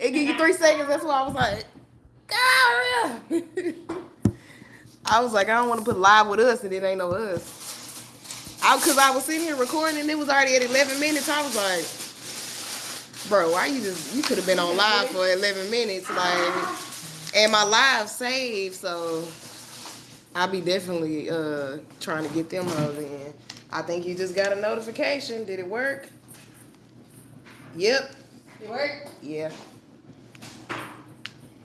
It give you three seconds. That's why I was like, God, I was like, I don't want to put live with us, and it ain't no us. I, cause I was sitting here recording, and it was already at 11 minutes. I was like, bro, why you just? You could have been on live for 11 minutes, like, and my live saved, so I'll be definitely uh trying to get them hoes in. I think you just got a notification. Did it work? Yep. It worked? Yeah.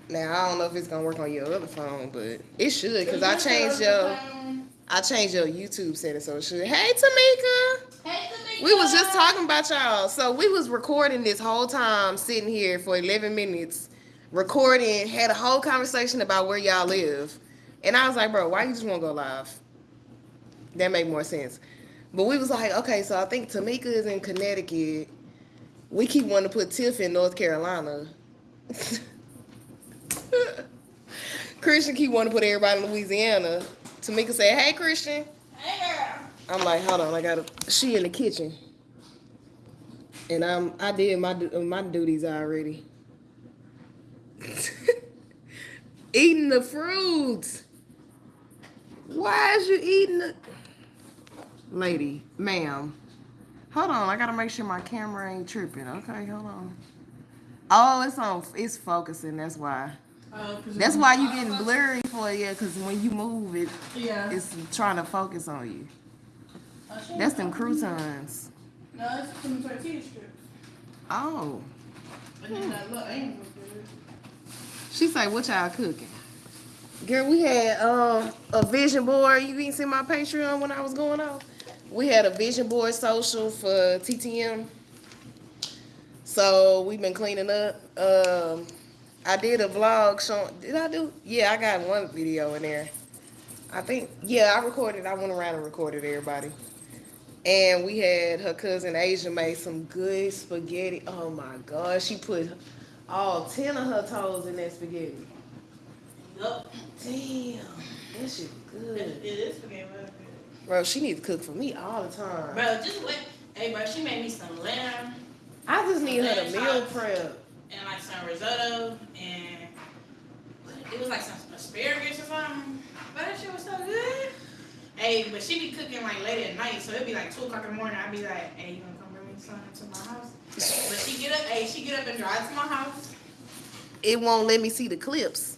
Now I don't know if it's gonna work on your other phone, but it should because I changed your I changed your YouTube setting so it should. Hey Tamika. Hey, Tamika. We was just talking about y'all. So we was recording this whole time, sitting here for 11 minutes, recording, had a whole conversation about where y'all live. And I was like, bro, why you just want to go live? That made more sense. But we was like, okay, so I think Tamika is in Connecticut. We keep wanting to put Tiff in North Carolina. Christian keep wanting to put everybody in Louisiana. Tamika said, hey, Christian. Hey, girl. I'm like, hold on, I gotta. She in the kitchen, and I'm. I did my my duties already. eating the fruits. Why is you eating the? Lady, ma'am, hold on. I gotta make sure my camera ain't tripping. Okay, hold on. Oh, it's on. It's focusing. That's why. Oh, That's why you getting blurry for. Yeah, because when you move it, Yeah. it's trying to focus on you. That's them croutons. No, it's some tortilla strips. Oh. And then that little good. She say, what y'all cooking? Girl, we had um a vision board. You didn't see my Patreon when I was going off? We had a vision board social for TTM. So we've been cleaning up. Um I did a vlog showing did I do? Yeah, I got one video in there. I think yeah, I recorded, I went around and recorded everybody. And we had her cousin Asia made some good spaghetti. Oh my god, she put all ten of her toes in that spaghetti. Yup. Damn, that shit It, good. it is spaghetti. Bro, she needs to cook for me all the time. Bro, just wait. Hey, bro, she made me some lamb I just need her to meal prep. And like some risotto and it was like some asparagus or something. But that shit was so good. Hey, but she be cooking like late at night, so it'd be like two o'clock in the morning. I'd be like, "Hey, you gonna come bring me something to my house?" But she get up, hey, she get up and drive to my house. It won't let me see the clips.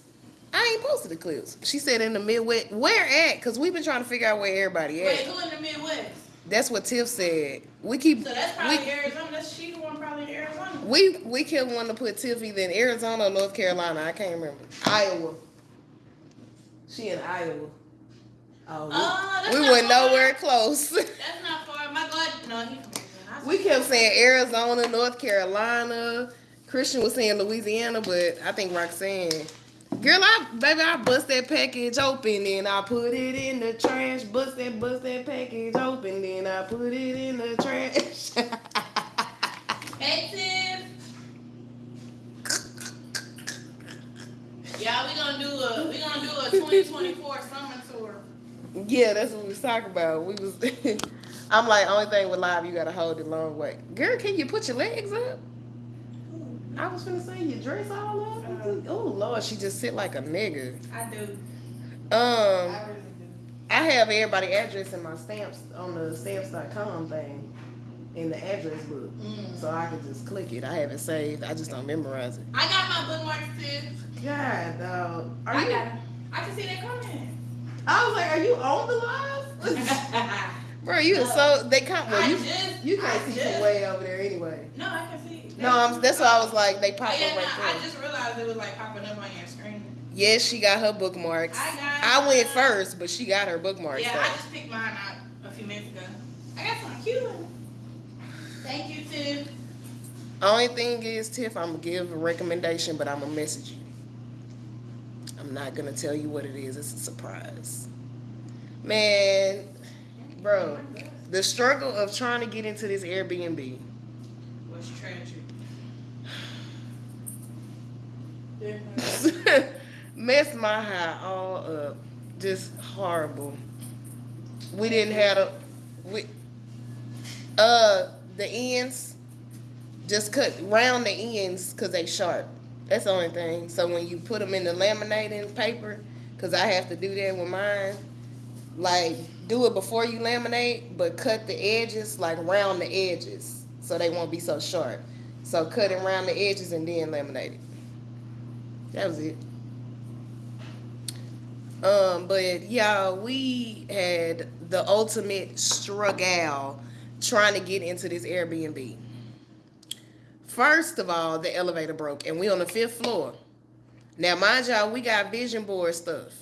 I ain't posted the clips. She said in the Midwest. Where at? Cause we've been trying to figure out where everybody at. Wait, who in the Midwest? That's what Tiff said. We keep So that's probably we, Arizona. That's she the one probably in Arizona. we we kept wanting to put Tiff either in Arizona or North Carolina. I can't remember. Iowa. She in Iowa. Oh, Oh, that's we, we not went far. nowhere close. That's not far. My God, no, he from Arizona. I We said- kept saying Arizona, North Carolina. Christian was saying Louisiana, but I think Roxanne. Girl, I baby, I bust that package open and I put it in the trash. Bust that, bust that package open, then I put it in the trash. Hey, Tiff. Yeah, we gonna do a we gonna do a 2024 summer tour. yeah, that's what we was talking about. We was. I'm like, only thing with live, you gotta hold it long way. Girl, can you put your legs up? I was gonna say your dress all up. Oh Lord, she just sit like a nigga. I do. Um. I really do. I have everybody address in my stamps on the stamps.com thing in the address book. Mm. So I can just click it. I have it saved. I just don't memorize it. I got my bookmarks too. God, dog. Are I you, got. I can see that coming. I was like, are you on the live? Bro, you are so they can't well I you just, you can't I see just, from way over there anyway. No, I can see. No, I'm, that's why I was like they Oh, pop yeah, up no, right I just realized it was like popping up on your screen. Yes, she got her bookmarks. I got I went first, but she got her bookmarks. Yeah. I just picked mine out a few minutes ago. I got some cute ones. Thank you, Tiff. Only thing is, Tiff, I'm gonna give a recommendation, but I'm gonna message you. I'm not gonna tell you what it is. It's a surprise. Man, bro, the struggle of trying to get into this Airbnb. What's treasure? Messed my high all up. Just horrible. We didn't have a we uh the ends just cut round the ends because they sharp. That's the only thing. So when you put them in the laminating paper, because I have to do that with mine, like do it before you laminate, but cut the edges, like round the edges, so they won't be so sharp. So cut it around the edges and then laminate it. That was it. Um, but y'all, we had the ultimate struggle trying to get into this Airbnb. First of all, the elevator broke, and we on the fifth floor. Now, mind y'all, we got vision board stuff.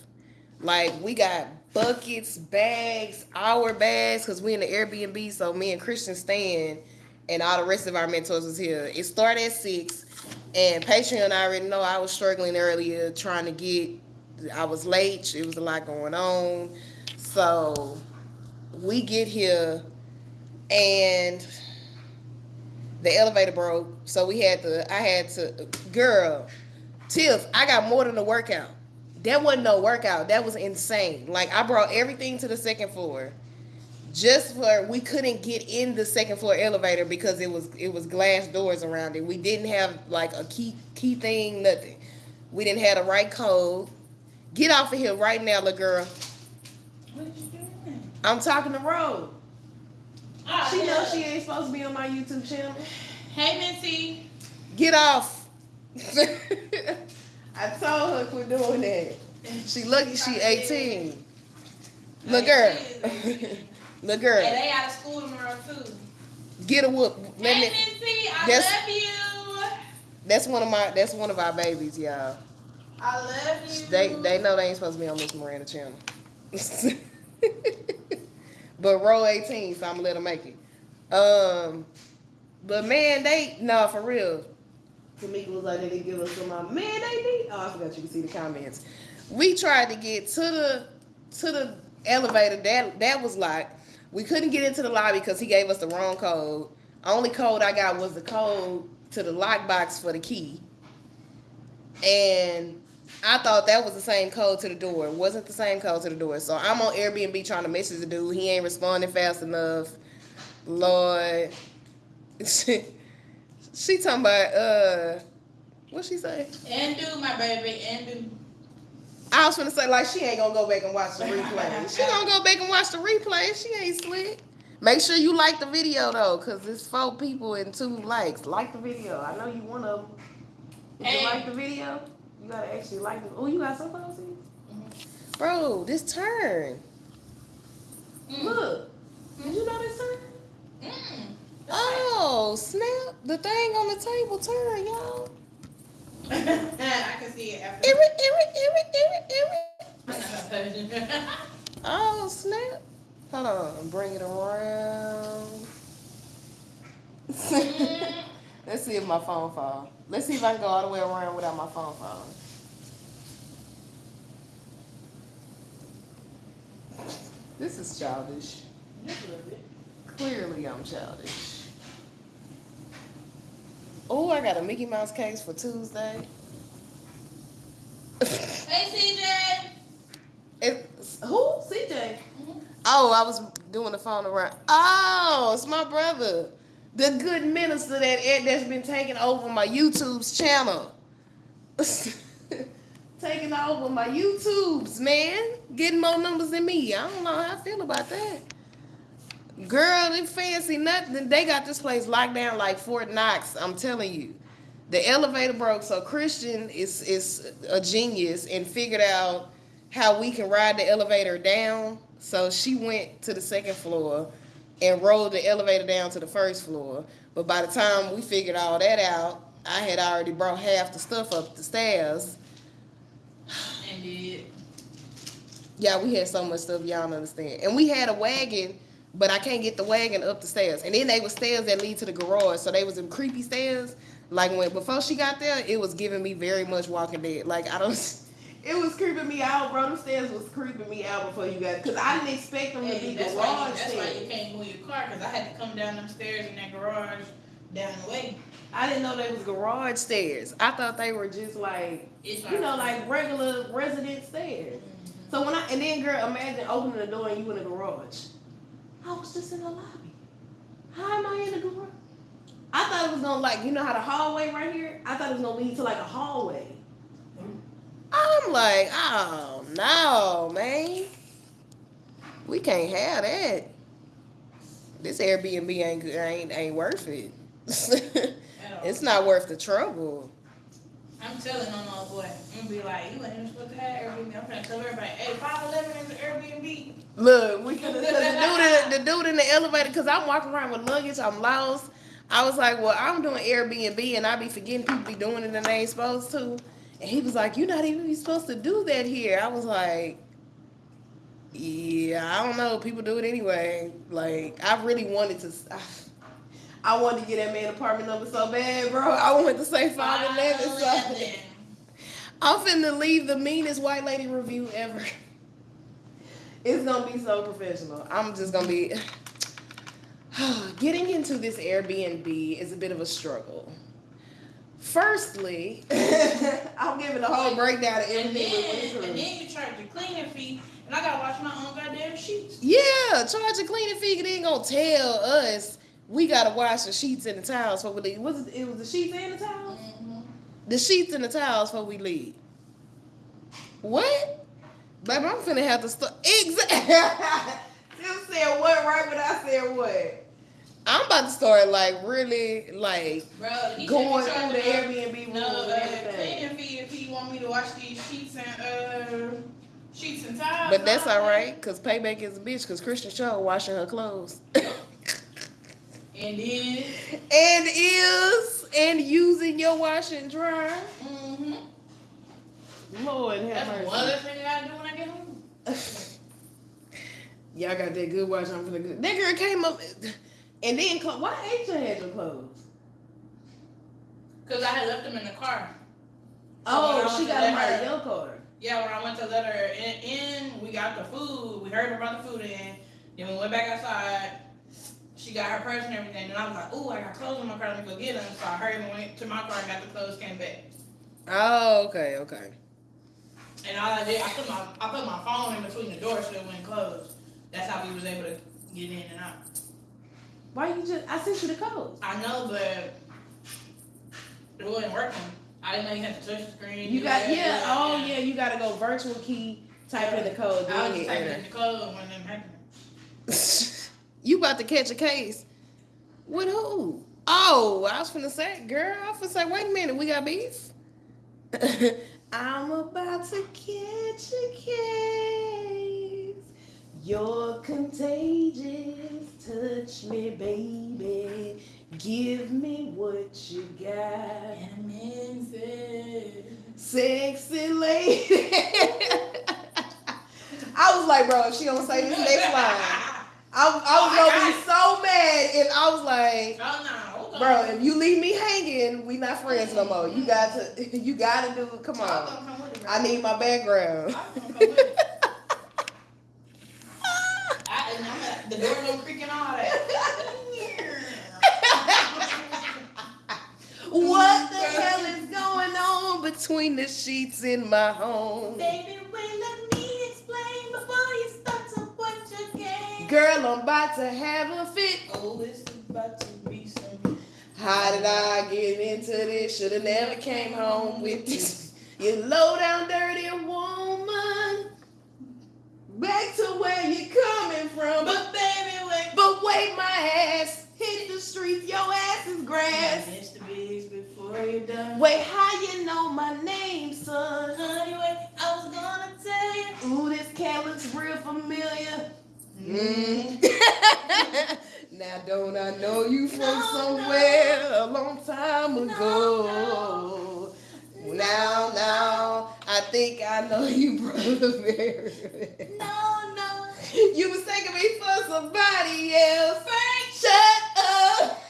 Like we got buckets, bags, our bags, because we in the Airbnb. So me and Christian stand, and all the rest of our mentors was here. It started at six, and Patreon I already know I was struggling earlier trying to get. I was late. It was a lot going on, so we get here, and the elevator broke. So we had to. I had to. Girl, Tiff, I got more than a workout. That wasn't no workout. That was insane. Like I brought everything to the second floor just for we couldn't get in the second floor elevator because it was it was glass doors around it. We didn't have like a key key thing, nothing. We didn't have the right code. Get off of here right now, little girl. What are you doing? I'm talking to Rose. Oh, She yeah. knows she ain't supposed to be on my YouTube channel. Hey, Mincy. Get off. I told her quit doing that. She lucky she 18. Little girl. Little girl. Hey, they out of school tomorrow too. Get a whoop. Let me, I That's- love you. that's one of my that's one of our babies, y'all. I love you. They they know they ain't supposed to be on Miss Miranda channel. but row 18, so I'm gonna let them make it. Um but man, they no for real. Tamika was like, they didn't give us some man, they need oh I forgot you can see the comments. We tried to get to the to the elevator that that was locked. We couldn't get into the lobby because he gave us the wrong code. Only code I got was the code to the lockbox for the key. And I thought that was the same code to the door. It wasn't the same code to the door. So I'm on Airbnb trying to message the dude. He ain't responding fast enough. Lord. she, she talking about uh what she say? And do my baby, and do. I was gonna say like she ain't gonna go back and watch the replay. she gonna go back and watch the replay. She ain't slick. Make sure you like the video though, cause it's four people and two likes. Like the video. I know you one of them. Did you like the video? You gotta actually like it. Oh, you got some clothes in? Mhm. Bro, this turn. Mm. Look. Did you know this turn? Mm. Oh, snap. The thing on the table turn, y'all. I can see it after. Oh, snap. Hold on. Bring it around. Let's see if my phone fall. Let's see if I can go all the way around without my phone falling. This is childish. Clearly, I'm childish. Oh, I got a Mickey Mouse case for Tuesday. hey, CJ. It's, who? CJ. Mm-hmm. Oh, I was doing the phone around. Oh, it's my brother, the good minister that that's been taking over my YouTube's channel. taking over my YouTubes, man. Getting more numbers than me. I don't know how I feel about that. Girl, they fancy nothing. They got this place locked down like Fort Knox. I'm telling you. The elevator broke, so Christian is is a genius and figured out how we can ride the elevator down. So she went to the second floor and rolled the elevator down to the first floor. But by the time we figured all that out, I had already brought half the stuff up the stairs. And did. Yeah, we had so much stuff y'all don't understand. And we had a wagon, but I can't get the wagon up the stairs. And then they were stairs that lead to the garage. So they was them creepy stairs. Like when before she got there, it was giving me very much walking dead. Like I don't it was creeping me out, bro. Them stairs was creeping me out before you got because I didn't expect them to be that's why, you, garage that's why you stairs. can't move your car because I had to come down them stairs in that garage down the way. I didn't know they was garage stairs. I thought they were just like It's you know, like regular resident stairs. So when I and then girl, imagine opening the door and you in the garage. I was just in the lobby. How am I in the garage? I thought it was gonna like you know how the hallway right here. I thought it was gonna lead to like a hallway. I'm like, oh no, man. We can't have that. This Airbnb ain't ain't ain't worth it. It's not worth the trouble. I'm telling on old boy. I'm gonna be like, you ain't supposed to have Airbnb. I'm gonna tell everybody, hey, 511 is the Airbnb. Look, we could the dude, the dude in the elevator, cause I'm walking around with luggage, I'm lost. I was like, well, I'm doing Airbnb, and I be forgetting people be doing it and they ain't supposed to. And he was like, you're not even supposed to do that here. I was like, yeah, I don't know. People do it anyway. Like, I really wanted to. I, I wanted to get that man apartment number so bad, bro. I wanted to say 511. So 511. I'm finna leave the meanest white lady review ever. It's gonna be so professional. I'm just gonna be. Getting into this Airbnb is a bit of a struggle. Firstly, I'm giving the whole breakdown of everything went then, and then you charge the cleaning fee, and I gotta wash my own goddamn sheets. Yeah, charge a cleaning fee. They ain't gonna tell us we gotta wash the sheets and the towels before we leave. Was it, it was the sheets and the towels? Mm-hmm. The sheets and the towels before we leave. What? Baby, I'm finna have to start. Exactly. you said what right when I said what? I'm about to start like really like Bro, going through he the Airbnb No, uh, everything. cleaning fee if he want me to wash these sheets and uh sheets and towels. But that's all right, cause payback is a bitch. Cause Christian Shaw washing her clothes. And then, and is and using your wash and dryer. mm-hmm. Lord have that's mercy. one other thing I do when I get home. Y'all got that good wash on for the good. That girl came up and then clo- why Asia had your clothes? Cause I had left them in the car. So Oh, went she got let them out her- of your car. Yeah, when I went to let her in, in, we got the food. We heard her about the food in. Then we went back outside. She got her purse and everything. And I was like, "Ooh, I got clothes in my car. Let me go get them." So I hurried and went to my car and got the clothes. Came back. Oh, okay, okay. And all I did, I put my I put my phone in between the doors so it wouldn't close. That's how we was able to get in and out. Why you just I sent you the code. I know, but it wasn't working. I didn't know you had to touch the screen. You got that, yeah, do oh that. yeah, you gotta go virtual key, type in the code, I was just typing in the code when them happened. you about to catch a case. With who? Oh, I was finna say, girl, I was finna say, wait a minute, we got beef? I'm about to catch a case. You're contagious. Touch me, baby. Give me what you got. Amazing. Sexy lady. I was like, bro, if she don't say this next line. I, I oh, was gonna be so mad if I was like, Oh no, hold on. bro, if you leave me hanging, we not friends no more. You got to, you got to do. Come on, come it. I need my background. I was gonna come with it. I, and I'm the door don't creak and all that. what the hell is going on between the sheets in my home? Baby, wait, let me explain before you start Girl, I'm about to have a fit. Oh, it's about to be some. How did I get into this? Shoulda never came home with this. You low down dirty woman. Back to where you coming from. But, baby, wait. but wait, my ass hit the streets. Your ass is grass. Mr. Biggs before you're done. Wait, how you know my name, son? Honey, wait, I was gonna tell you. Ooh, this cat looks real familiar. Mm. now don't I know you from No, somewhere a long time ago? Now, now, I think I know you, brother Barry. No, no. You mistaken me for somebody else. Frank, Shut up.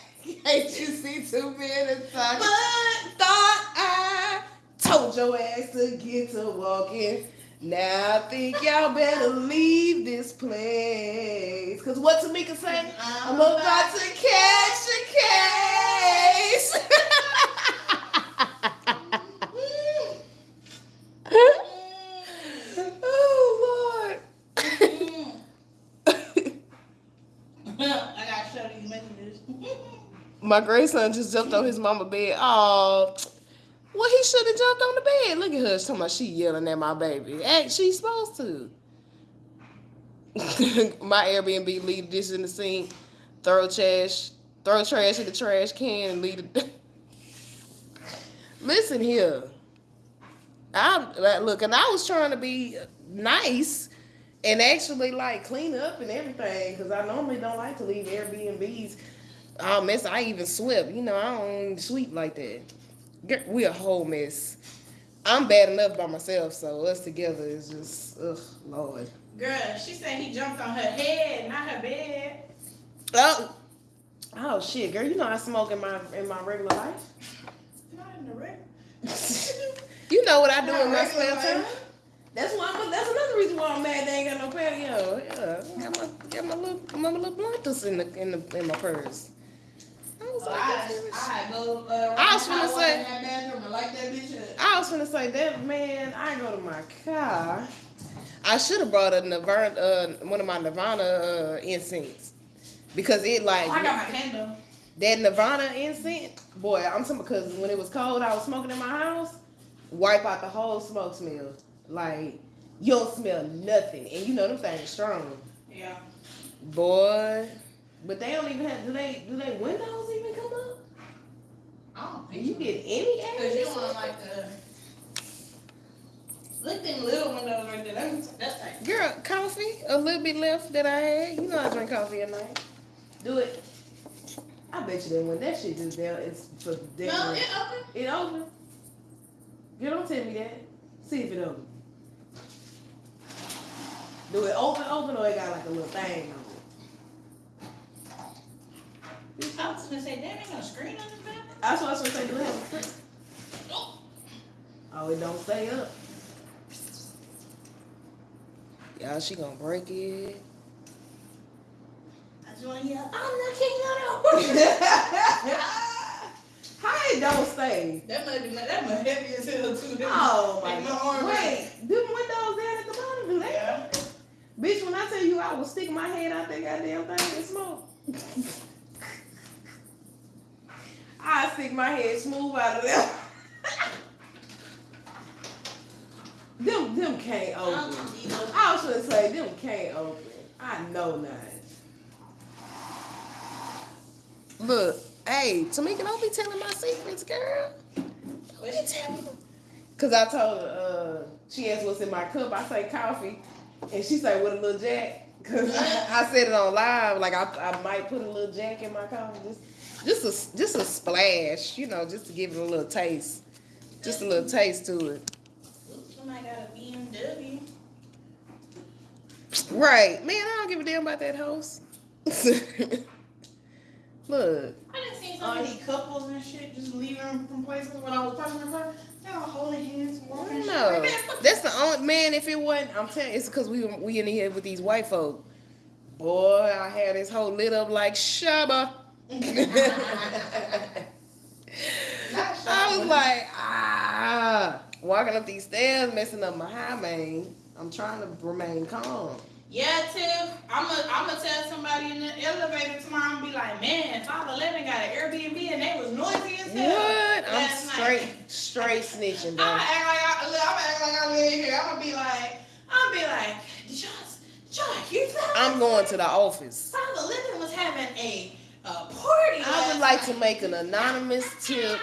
Can't you see two talking? But Thought I told your ass to get to walking. Now I think y'all better leave this place. Cause what Tamika say? I'm about to catch a case. oh Lord. I gotta show these messages. My grandson just jumped on his mama bed. Oh, well, he should have jumped on the bed. Look at her. She's talking about she yelling at my baby. Hey, she's supposed to. my Airbnb leave this in the sink, throw trash, throw trash in the trash can, and leave it. Listen here. I look, and I was trying to be nice and actually like clean up and everything because I normally don't like to leave Airbnbs oh, all mess. I even sweep. You know, I don't sweep like that. Get- We a whole mess. I'm bad enough by myself, so us together is just ugh, Lord. Girl, she said he jumped on her head, not her bed. Oh, oh shit, girl. You know I smoke in my in my regular life. Not in the red. you know what I do in my Not spare regular time. That's why. I'm, that's another reason why I'm mad. They ain't got no patio. Yeah, got my got my little my little bluntus in the in the in my purse. I was like, I, I go. Uh, I was water say- in that bathroom and light that bitch up. I was gonna say that man. I go to my car. I should have brought a Nirvana, uh, one of my Nirvana uh, incense because it like Oh, I got my candle. that Nirvana incense. Boy, I'm talking because when it was cold, I was smoking in my house. Wipe out the whole smoke smell. Like you don't smell nothing, and you know them things strong. Yeah. Boy, but they don't even have. Do they? Do they windows even come up? I don't think you so. get any air? Cause you want like the look them little windows right there. That's that's like Girl, coffee, a little bit left that I had. You know I drink coffee at night. Do it. I bet you that when that shit just down, it's for no, it open. It open. Girl, don't tell me that. See if it open. Do it open, open, or it got like a little thing on it? I was gonna say, damn, ain't no screen on this bathroom. That's what I was gonna say. Do it have a screen? Oh, it don't stay up. Y'all, she gonna break it. I just want to hear. I'm How it don't stay? the king of the That might be that might heavy as hell too. Oh my Like my god. arm. Wait, them windows down at the bottom, do they? Yeah. Bitch, when I tell you I will stick my head out that goddamn thing and smoke. I stick my head smooth out of there. them them can't open. I was gonna say them can't open. I know not. Look, hey, Tamika, don't be telling my secrets, girl. Don't be telling them. Cause I told her, uh, she asked what's in my cup. I say coffee, and she say with a little jack. Cause I, I said it on live, like I, I might put a little jack in my coffee, just, just a, just a splash, you know, just to give it a little taste, just a little taste to it. Somebody got a BMW. Right, man, I don't give a damn about that host. Look, I done seen so many couples and shit just leaving from places when I was passing in front. They all holding hands, walking. and shit. no, that's the only man. If it wasn't, I'm telling you, it's because we we in here with these white folk. Boy, I had this whole lit up like Shabba. I was like, ah, walking up these stairs, messing up my high main. I'm trying to remain calm. Yeah, Tiff. I'm gonna I'm gonna tell somebody in the elevator tomorrow and be like, man, 511 got an Airbnb and they was noisy as hell. What? I'm straight, night." straight snitching, I'm bro. gonna act like I look, I'm act like I live here. I'm gonna be like, I'm gonna be like, did y'all, did y'all hear that? I'm going to the office. 511 was having a party. I would like to make an anonymous tip.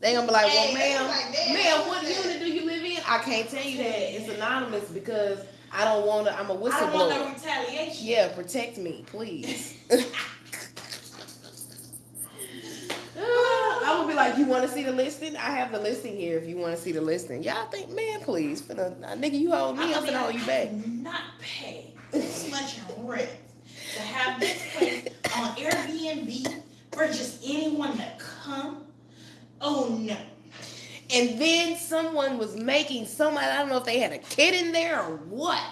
They gonna be like, well, ma'am, like, ma'am, what unit do you live in? I can't tell you that. It's anonymous because I don't want to. I'm a I don't want no retaliation. Yeah, protect me, please. I would be like, you want to see the listing? I have the listing here. If you want to see the listing, y'all think, man, please, finna, uh, nigga, you hold me, I'm I'ma hold you back. Not pay this much rent to have this place on Airbnb for just anyone to come. Oh no. And then someone was making somebody. I don't know if they had a kid in there or what.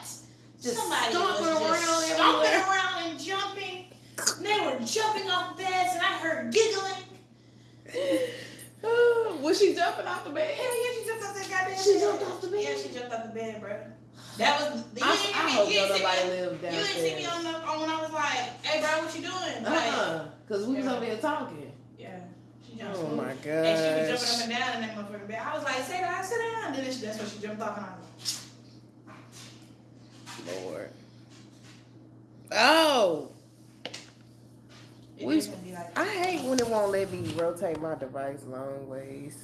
Just Somebody stomping was around just everywhere. stomping around and jumping. They were jumping off beds and I heard giggling. was she jumping off the bed? Hell yeah, she jumped off that goddamn She bed. jumped off the bed? Yeah, she jumped off the bed, bro. That was you I, didn't I see hope me. You don't didn't see nobody me. live You didn't see me downstairs. on the on when I was like, "Hey, bro, what you doing?" Uh-uh, like, Uh-uh, cause we was Yeah. over here talking. yeah. She jumped. Oh my my And she was jumping up and down in that motherfucking bed. I was like, "Sit down, sit down." Then she, that's when she jumped off and I was like, Lord. Oh, it We- is gonna be like, I hate when it won't let me rotate my device long ways.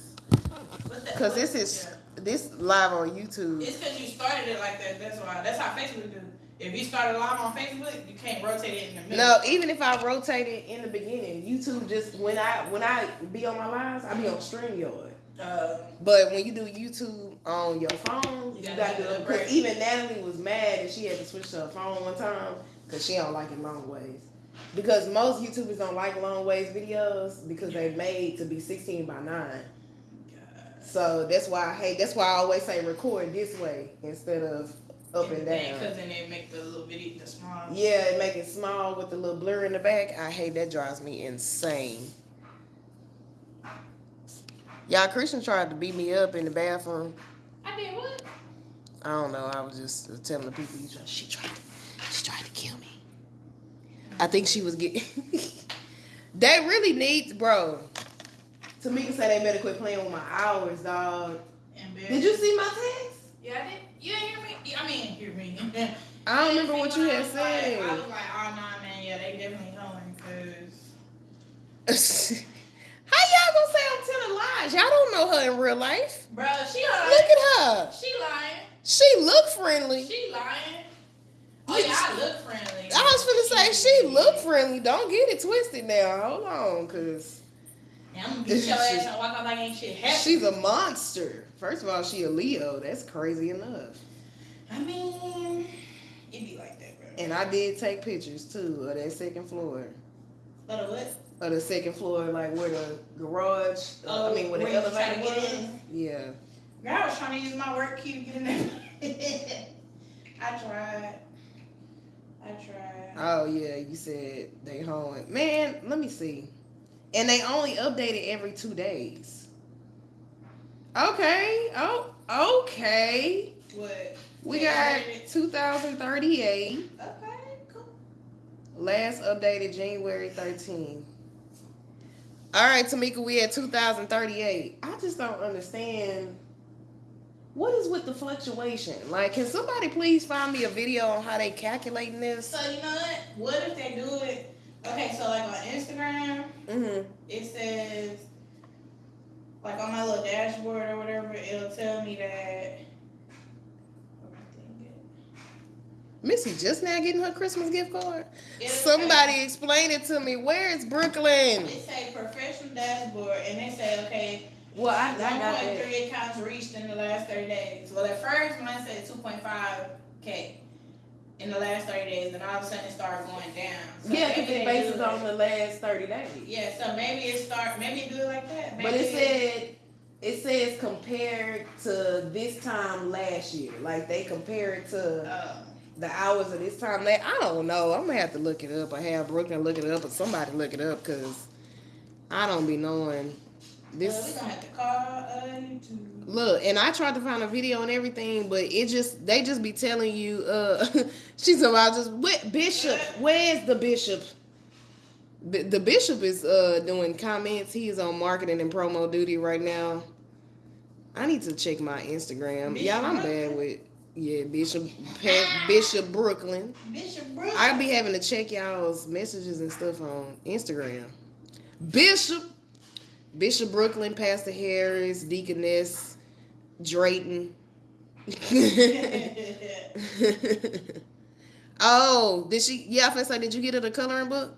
Cause this is yeah. This live on YouTube. It's because you started it like that. That's why. That's how Facebook do. If you started live on Facebook, you can't rotate it in the middle. No, even if I rotate it in the beginning, YouTube just when I when I be on my lives, I be on StreamYard. Uh, But when you do YouTube on your phone, You you gotta gotta do have it. that Because even Natalie was mad and she had to switch to her phone one time because she don't like it long ways. Because most YouTubers don't like long ways videos because they're made to be 16 by 9. So that's why I hate. That's why I always say record this way instead of up and down. Because then they make the little video the small. Yeah, it make it small with the little blur in the back. I hate that drives me insane. Y'all, Christian tried to beat me up in the bathroom. I did what? I don't know. I was just uh, telling the people. he tried- She tried. To, she tried to kill me. I think she was getting. they really need, bro. Tamika said they better quit playing with my hours, dog. Did you see my text? Yeah, I did. You didn't hear me? Yeah, I mean, hear me. I don't remember what you had was like- I said. was like, oh, nah, man, yeah, they definitely going, because... How y'all gonna say I'm telling lies? Y'all don't know her in real life. Bro, she lying. Look at her. She lying. She look friendly. She lying. Oh, yeah, I look friendly. I was finna say she look friendly. Don't get it twisted now. Hold on, cause Yeah, I'm gonna beat your ass and walk out like ain't shit happening. she's a monster. First of all, she a Leo. That's crazy enough. I mean, it be like that, bro. And I did take pictures too of that second floor. But what? Of the second floor, like where the garage. uh, I mean, where the Oh, where trying elevator was. Yeah. Girl, I was trying to use my work key to get in there. I tried. I tried. Oh yeah, you said they home. Man, let me see. And they only update it every two days. Okay. Oh, okay. What? We got 2038. Okay, cool. Last updated January 13. All right, Tamika, we at 2038. I just don't understand. What is with the fluctuation? Like, can somebody please find me a video on how they calculating this? So you know what? What if they do it? Okay, so like on Instagram, Mm-hmm. it says like on my little dashboard or whatever, it'll tell me that. Missy just now getting her Christmas gift card. It'll Somebody explain it to me. Where is Brooklyn? Say, it say professional dashboard, and they say okay, Well, I, I got point that. three accounts reached in the last thirty days. Well, at first mine said two point five k in the last thirty days, and all of a sudden it started going down. So Yeah, because maybe it bases on the last 30 days. Yeah, so maybe it start maybe it do it like that. But it said it says compared to this time last year. Like they compare it to Uh, the hours of this time. That I don't know. I'm gonna have to look it up. I have Brooklyn look it up, or somebody look it up, cause I don't be knowing well, we this. gonna have to call uh, YouTube. Look, and I tried to find a video and everything, but it just they just be telling you. uh She's about just what bishop? Where's the bishop? B- The bishop is uh doing comments. He is on marketing and promo duty right now. I need to check my Instagram. Bishop Y'all, I'm bad with yeah Bishop Pat, Bishop Brooklyn. Bishop Brooks. I be having to check y'all's messages and stuff on Instagram. Bishop, Bishop Brooklyn, Pastor Harris, Deaconess, Drayton. oh, did she? Yeah, I was say, did you get her the coloring book?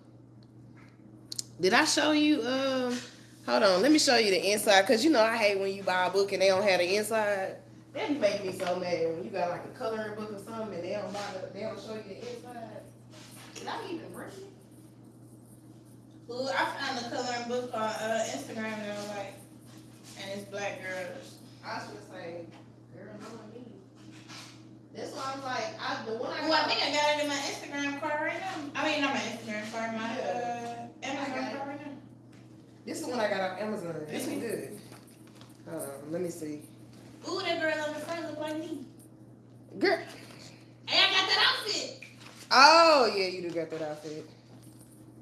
Did I show you? Um, hold on, let me show you the inside, cause you know I hate when you buy a book and they don't have the inside. That be making me so mad when you got like a coloring book or something and they don't buy the, they don't show you the inside. Did I even bring it? Ooh, I found the coloring book on uh, Instagram and I was like, and it's black girls. I was gonna say, girl, no one me. That's why I'm like, I the one I Well, I think I got it in my Instagram card right now. I mean, not my Instagram card, my uh, Amazon got card right now. This is the one I got off Amazon. This one good. Um, let me see. Ooh, that girl on the front look like me. Girl, Hey, I got that outfit. Oh yeah, you do got that outfit.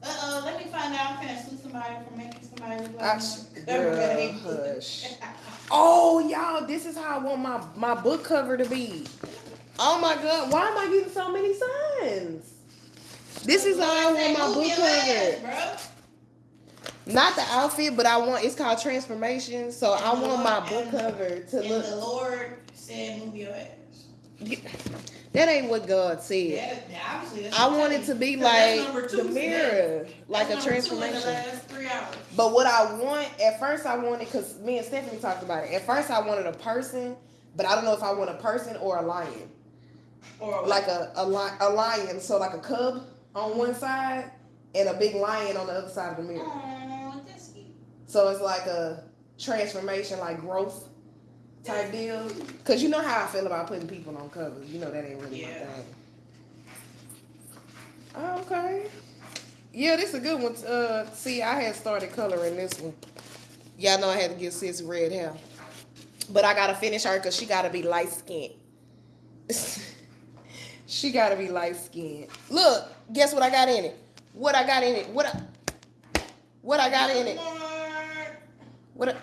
Uh oh, let me find out. I'm gonna sue somebody for making somebody look I like girl, hush. Oh y'all, this is how I want my my book cover to be. Oh my god, why am I getting so many signs? This is how I want my book cover. Not the outfit, but I want it's called transformation. So I want my book cover to look. the Lord said, "Move your ass." That ain't what God said. Yeah, I want it to be telling you. 'Cause that's like the mirror, like a That's number two in the transformation. last three hours. But what I want at first, I wanted because me and Stephanie talked about it. At first, I wanted a person, but I don't know if I want a person or a lion, Or like a a, li- a lion. So like a cub on one side and a big lion on the other side of the mirror. Cute. So it's like a transformation, like growth type deal. Cause you know how I feel about putting people on covers. You know that ain't really Yeah. my thing. Oh, okay. Yeah, this is a good one. Uh, see, I had started coloring this one. Y'all know I had to get sis red hair, but I gotta finish her cause she gotta be light skinned. she gotta be light skinned. Look, guess what I got in it? What I got in it? What I, what I got in it? What? I,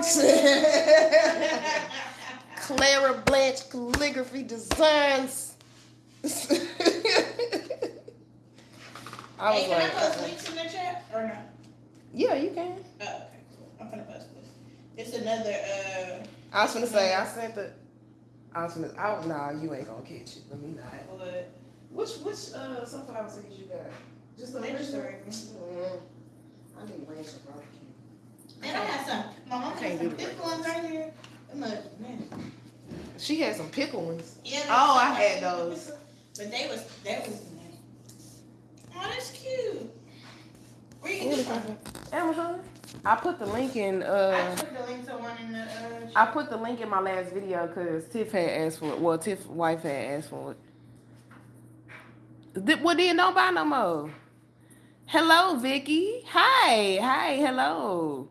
Clara Blanche calligraphy designs. I was hey, can like, I post links in the chat or not? yeah, you can. Oh, okay, cool. I'm gonna post this. It's another. uh I was gonna say I sent the. I was gonna. I, nah, you ain't gonna catch it. Let me not. What? Which which uh sunflower seeds you got? Just the Ranch regular. dressing. Mm, I need ranch and And I got some. My mom I had some thick ones right here. I'm man. She had some pickle ones. Yeah. Oh, I had those. But they was that was. Oh, that's cute. Where you Where get from? Amazon. I put the link in. I uh put the link to one in the. Uh, I put the link in my last video because Tiff had asked for it. Well, Tiff wife had asked for it. Did, well, then don't buy no more. Hello, Vicky. Hi, hi, hello.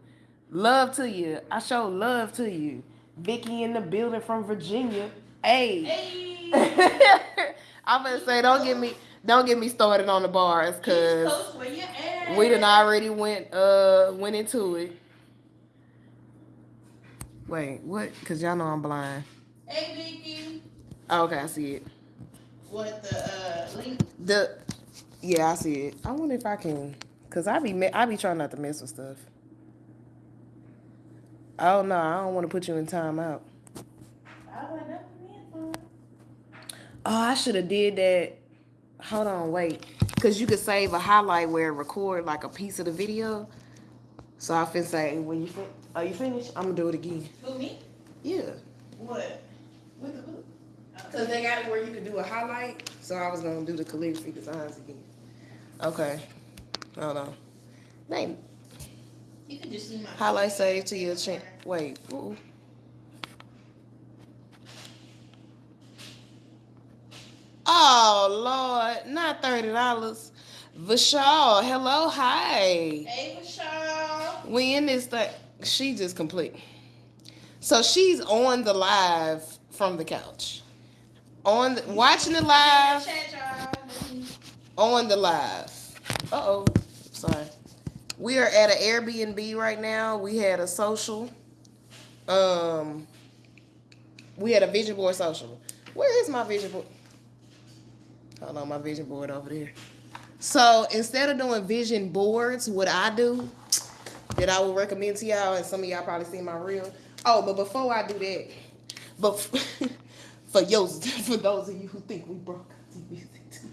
Love to you. I show love to you. Vicky in the building from Virginia. Hey. hey. I'm gonna say don't get me don't get me started on the bars because Coast, where you at? we done already went uh went into it. Wait, what? Cause y'all know I'm blind. Hey, Vicky. Oh, okay, I see it. What the uh, link? The yeah, I see it. I wonder if I can, cause I be I be trying not to mess with stuff. Oh no, I don't want to put you in timeout. I went up in Oh, I should have did that. Hold on, wait, cause you could save a highlight where it record like a piece of the video. So I fin say when you fin- are you finished? I'm gonna do it again. Who me? Yeah, What? with the book. Cause they got it where you could do a highlight. So I was gonna do the calligraphy designs again. Okay, hold on. Name You can just see my Highlight save to your chin. Wait. Ooh. Oh Lord, not thirty dollars. Vishal, hello, hi. Hey, Michelle. We in this thing. She just complete. So she's on the live from the couch. On the, watching the live. On the live. Uh oh, sorry. We are at an Airbnb right now. We had a social. Um, we had a vision board social. Where is my vision board? Hold on, my vision board over there. So instead of doing vision boards, what I do that I would recommend to y'all, and some of y'all probably seen my reel. Oh, but before I do that, but for those for those of you who think we broke music too.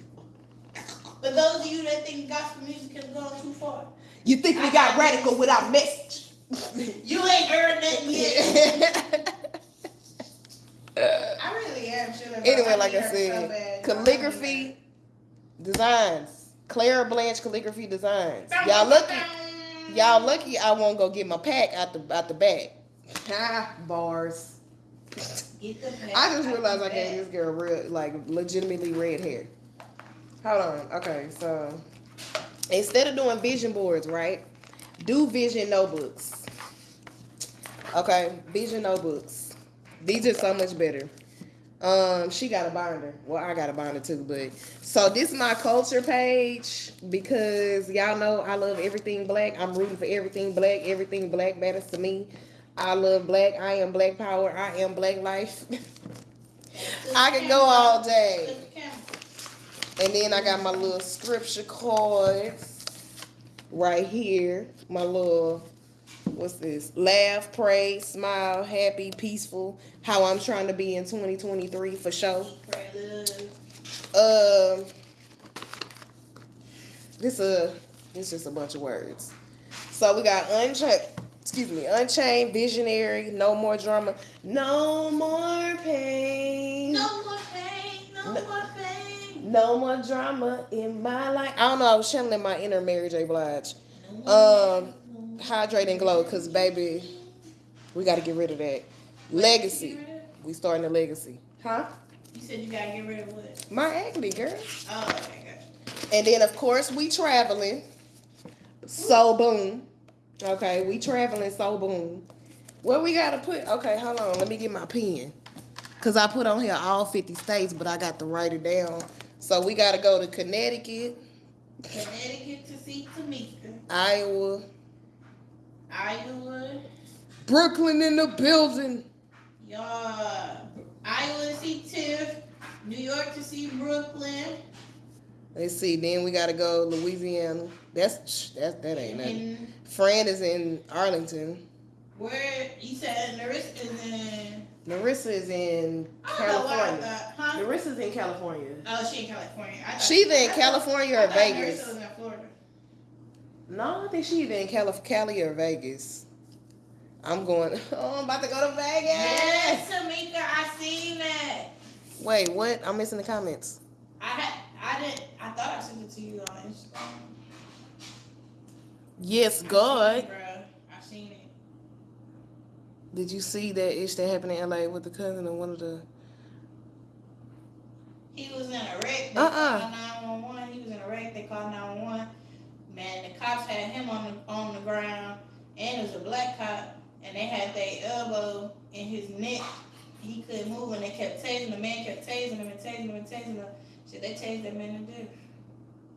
For those of you that think gospel music has gone too far, You think we got radical without message? you ain't heard nothing yet. anyway, I really am bro. like I her so said, calligraphy designs. Clara Blanche calligraphy designs. Y'all lucky. Y'all lucky. I won't go get my pack out the out the bag. Ha bars. Get the I just realized I gave this girl real like legitimately red hair. Hold on. Okay, so instead of doing vision boards, right? Do vision notebooks. Okay, vision notebooks. These are so much better. Um, she got a binder. Well, I got a binder too, but so this is my culture page because y'all know I love everything black. I'm rooting for everything black. Everything black matters to me. I love black. I am black power. I am black life. I can go all day. And then I got my little scripture cards right here. My little what's this? Laugh, pray, smile, happy, peaceful. How I'm trying to be in 2023 for sure. Um, this a this just a bunch of words. So we got unchained. Excuse me, unchained, visionary, no more drama, no more pain. No more pain, no, no more pain. No more drama in my life. I don't know. I was channeling my inner Mary J. Blige. Um, hydrate and glow, cause baby, we got to get rid of that legacy. We starting a legacy, huh? You said you gotta get rid of what? My acne, girl. Oh, okay, good. And then of course we traveling. So boom. Okay, we traveling. So boom. What we gotta put? Okay, hold on. Let me get my pen. Cause I put on here all 50 states, but I got to write it down. So we gotta go to Connecticut, Connecticut to see Tamika. Iowa, Iowa. Brooklyn in the building. Y'all. Iowa to see Tiff. New York to see Brooklyn. Let's see. Then we gotta go Louisiana. That's that that ain't nothing. Fran is in Arlington. Where you said Narissa is in. Narissa is in I don't know what I California. thought. Huh? Narissa's in California. Oh, she in California. I thought- She's in I California or Vegas. Narissa was in Florida. No, I think she either in Cali, Cali or Vegas. I'm going. Oh, I'm about to go to Vegas. Yes, Tamika, I seen that. Wait, what? I'm missing the comments. I had, I didn't, I thought I sent it to you on Instagram. Yes, God. Bruh, I seen it. Did you see that ish that happened in LA with the cousin of one of the? He was in a wreck. They Uh-uh. called 911. He was in a wreck. They called 911. Man, the cops had him on the on the ground, and it was a black cop, and they had their elbow in his neck. He couldn't move, and they kept tasing. The man kept tasing him and tasing him and tasing him. Shit, they tased that man to death.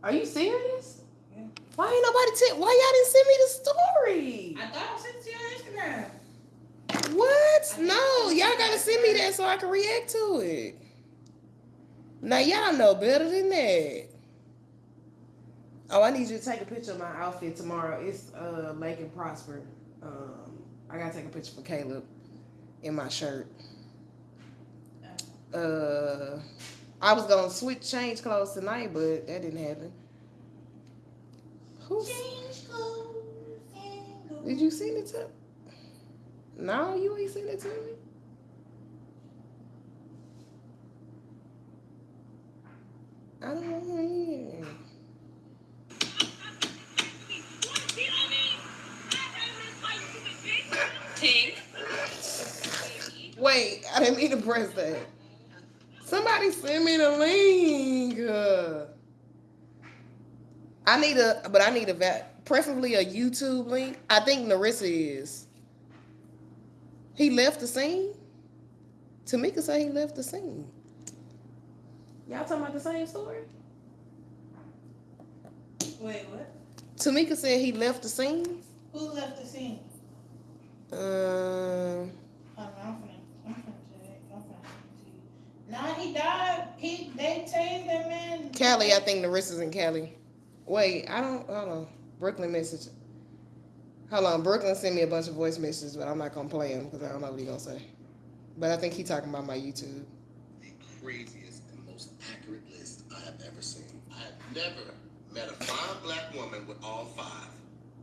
Are you serious? Yeah. Why ain't nobody tell? Why y'all didn't send me the story? I thought I sent it to you on Instagram. What? No, y'all gotta send me that so I can react to it. Now y'all know better than that. Oh, I need you to take a picture of my outfit tomorrow. It's uh Lake and Prosper. Um, I gotta take a picture for Caleb in my shirt. Uh, I was gonna switch change clothes tonight, but that didn't happen. Who's? Change clothes. Did you send it to? No, you ain't sent it to me. I don't want know. Tink. Wait, I didn't mean to press that. Somebody send me the link. I need a, but I need a, preferably a YouTube link. I think Narissa is. He left the scene. Tamika said he left the scene. Y'all talking about the same story? Wait, what? Tamika said he left the scene. Who left the scene? Um, no, I'm finna, I'm finna tell you. I'm gonna you. Nah, he died. He, they tased that man. Cali, I think Narissa's in Cali. Wait, I don't. Hold on. Brooklyn message. Hold on. Brooklyn sent me a bunch of voice messages, but I'm not gonna play them because I don't know what he gonna say. But I think he talking about my YouTube. the craziest and most accurate list I have ever seen. I have never met a fine black woman with all five.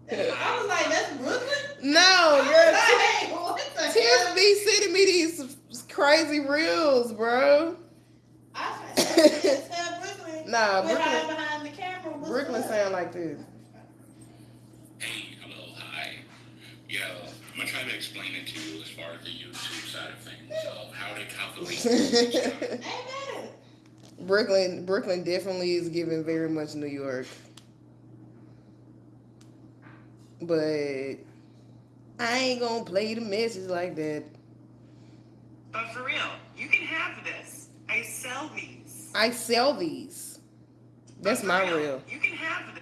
I was like, that's Brooklyn? No, I was girl. like, what the Tiff hell? be sending me these crazy reels, bro. I was like, that's uh, Brooklyn. Nah, Brooklyn. behind the camera. Brooklyn sound like this. Hey, hello, hi. Yeah, I'm gonna try to explain it to you as far as the YouTube side of things of how to calculate. things. Ain't bad. Brooklyn, Brooklyn definitely is giving very much New York. But I ain't gonna play the message like that. But for real, you can have this. I sell these. I sell these. That's But for my real. You can have this.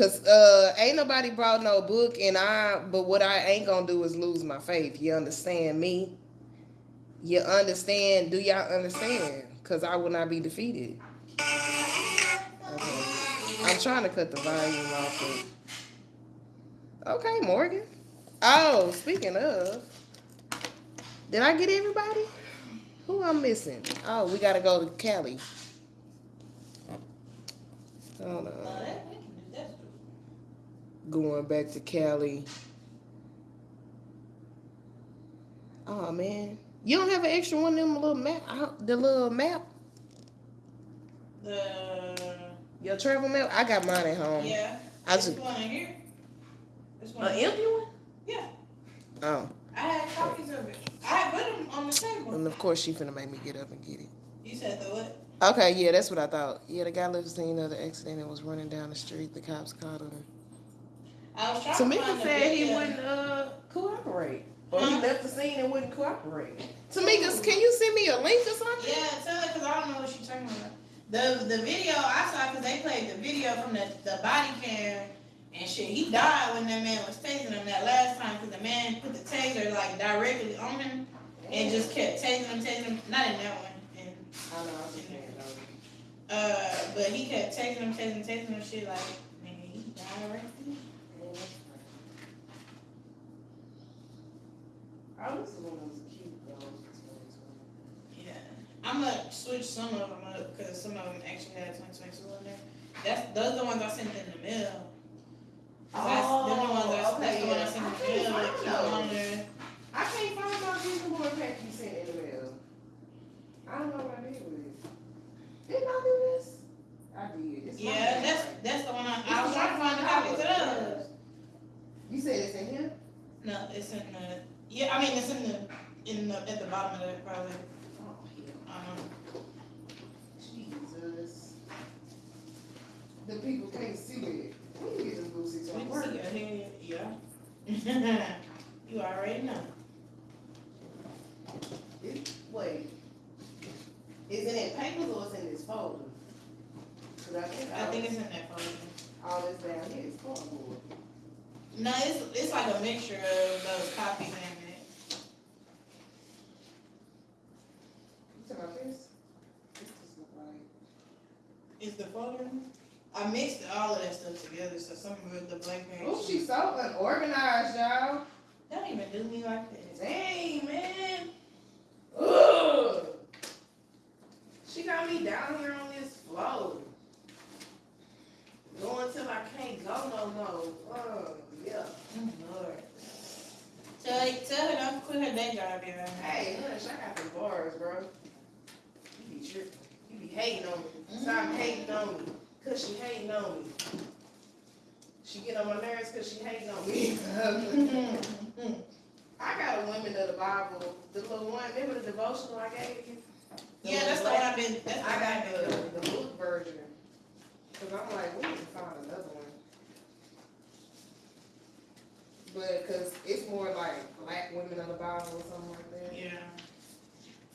Cause uh ain't nobody brought no book and I but what I ain't gonna do is lose my faith. You understand me? You understand? Do y'all understand? Cause I will not be defeated. Okay. I'm trying to cut the volume off it. Okay, Morgan. Oh, speaking of, did I get everybody? Who I'm missing? Oh, we gotta go to Cali. Hold on No, that, we can do that. Going back to Cali. Oh man, you don't have an extra one of them little map, uh, the little map, The your travel map. I got mine at home. yeah. I this just one in here. This one. an empty one. Yeah. Oh, I had copies of it. I had put them on the table. and of course she finna make me get up and get it. You said the what? Okay, yeah, that's what I thought. Yeah, the guy left the scene of the accident and was running down the street. The cops caught him. I was trying to Tamika said he wouldn't uh cooperate, or he left the scene and wouldn't cooperate. Tamika, can you send me a link or something? Yeah, tell her because I don't know what she's talking about. The the video I saw because they played the video from the, the body cam and shit. He died when that man was tasing him that last time because the man put the taser like directly on him and just kept tasing him, tasing him. Not in that one. And, I know, I was just saying, uh, but he kept tasing him, tasing, tasing him. Shit like nigga, he died right there. Oh, this one was cute though. Yeah, I'm gonna switch some of them up because some of them actually had 2022 in there. That's those are the ones I sent in the mail. 'Cause that's, the oh, ones I, Oh, that's okay, the one I sent I in the mail. find Keep them on there. I can't find my vision board pack you sent in the mail. I don't know what I did with it. Didn't I do this? I did. It's Yeah, that's that's the one I, I was trying to find the copies of You said it's in here? No, it's in the yeah. I mean, it's in the in the at the bottom of it probably. Oh. Jesus. The people can't see it. We can get this Boosie to We work. see head, yeah. you already know. It, wait. Is it in papers or is it in this folder? I think, I think it's in that folder. all this down here is cardboard. No, it's it's like a mixture of those copies and it. You talking this? This look like. Is the folder? I mixed all of that stuff together, so some of it, the blank page. Oh, she's so unorganized, y'all. Don't even do me like that. Dang, man. Ugh. She got me down here on this floor. Going till I can't go no more. Oh, yeah. Lord. Tell, tell her don't quit her day job, yeah. Hey, hush, I got the bars, bro. You be tripping. You be hating on me. Mm-hmm. Stop hating on me. Cause she hating on me. She get on my nerves cause she hating on me. Mm-hmm. I got a Women of the Bible, the little one, remember the devotional I gave you? The yeah, that's the one I've been. That's I got the, the book version. Cause I'm like, we need to find another one. But, cause it's more like black women of the Bible or something like that. Yeah.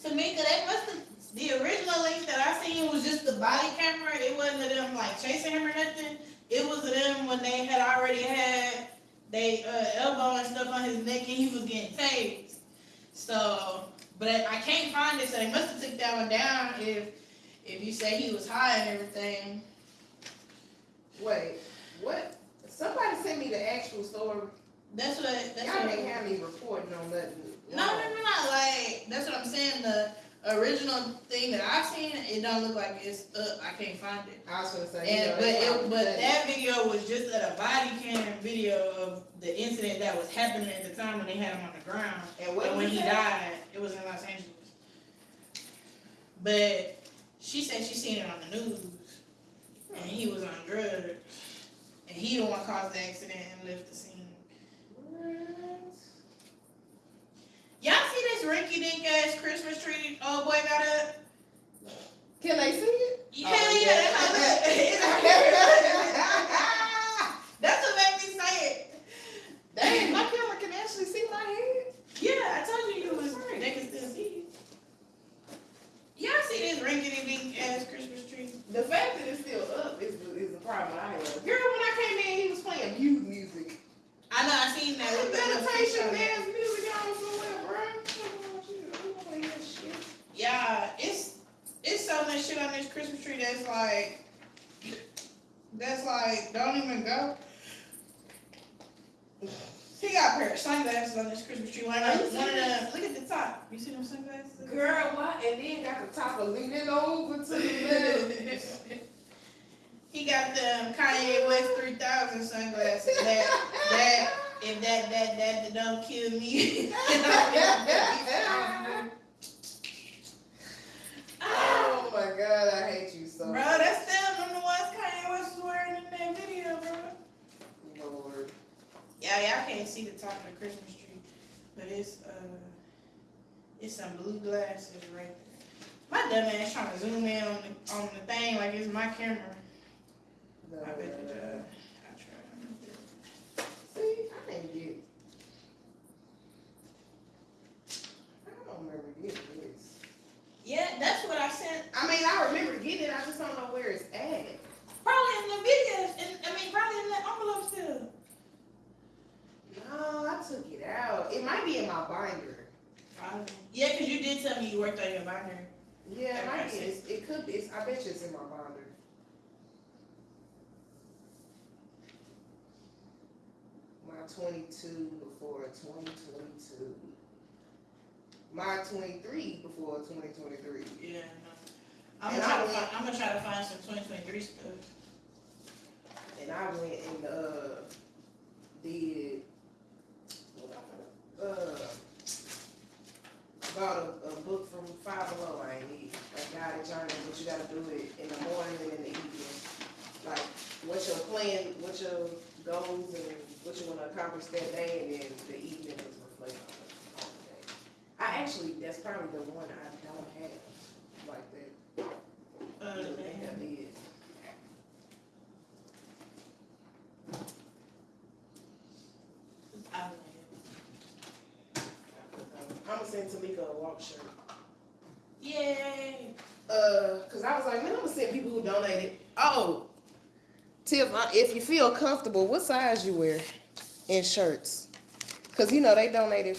Tamika, they must have. The original link that I seen was just the body camera. It wasn't of them like chasing him or nothing. It was of them when they had already had they uh, elbow and stuff on his neck and he was getting tased. So, but I can't find it. So they must have took that one down. If if you say he was high and everything. Wait, what? Somebody sent me the actual story. That's what. That's Y'all what. ain't have me reporting on nothing. No, no, no, no. Like that's what I'm saying. The original thing that I've seen, it don't look like it's up. I can't find it. I was gonna say. And but it, but that video was just a body cam video of the incident that was happening at the time when they had him on the ground. And what But when he died, it was in Los Angeles. But she said she seen it on the news, and he was on drugs, and he the one caused the accident and left the scene. What? Y'all see this rinky dink ass Christmas tree old boy got up? Can they see it? Yeah, oh, yeah, yeah. That's what made me say it. Dang, my camera can actually see my head. Yeah, I told you you was right. They can still see it. Y'all see this rinky dink ass Christmas tree? The fact that it's still up is, is a problem I have. Girl, when I came in, he was playing mute music. I know, I seen that. With meditation dance music on somewhere, bro. Yeah, it's it's so much shit on this Christmas tree that's like that's like don't even go. He got a pair of sunglasses on this Christmas tree. One of them, look at the top. You see them sunglasses? Girl, what? And then got the top of leaning over to the middle. he got them Kanye West 3000 sunglasses. That, that, and that, that, that, that don't kill me. oh my god, I hate you so Bro, much. that's them. Them the ones Kanye West was wearing in that video, bro. Lord. Yeah, y'all can't see the top of the Christmas tree, but it's uh, it's some blue glasses right there. My dumb ass trying to zoom in on the on the thing like it's my camera. I bet. I try. See, I didn't get. I don't remember getting this. Yeah, that's what I sent. I mean, I remember getting it. I just don't know where it's at. Probably in the videos, and I mean probably in the envelope still. No, I took it out. It might be in my binder. Probably. Yeah, cause you did tell me you worked on your binder. Yeah, it might be. It could be. It's, I bet you it's in my binder. My 22 before 2022. My 23 before 2023. Yeah. I'm gonna try to find. I'm gonna try to find some 2023 stuff. And I went and uh did what uh bought a, a book from Five Below. I ain't need a guided journal, but you gotta do it in the morning and in the evening. What your plan, what your goals and what you wanna accomplish that day, and then the evening is reflect on the, the day. I actually, that's probably the one I don't have like that. Uh, I think I did. I I'm gonna send Tamika a walk shirt. Yay! Uh, cause I was like, man, I'm gonna send people who donated. Oh, Tiff, if you feel comfortable, what size you wear in shirts? Cause you know they donated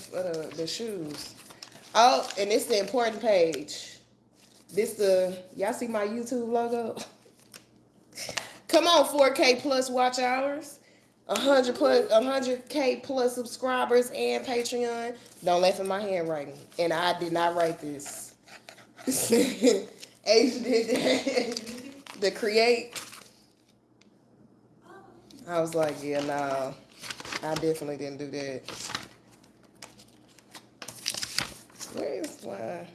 the, shoes. Oh, and it's the important page. This the y'all see my YouTube logo. Come on, 4K plus watch hours, 100 plus 100K plus subscribers and Patreon. Don't laugh at my handwriting, and I did not write this. Ace did that. The create. I was like, yeah, no, I definitely didn't do that. Where's my?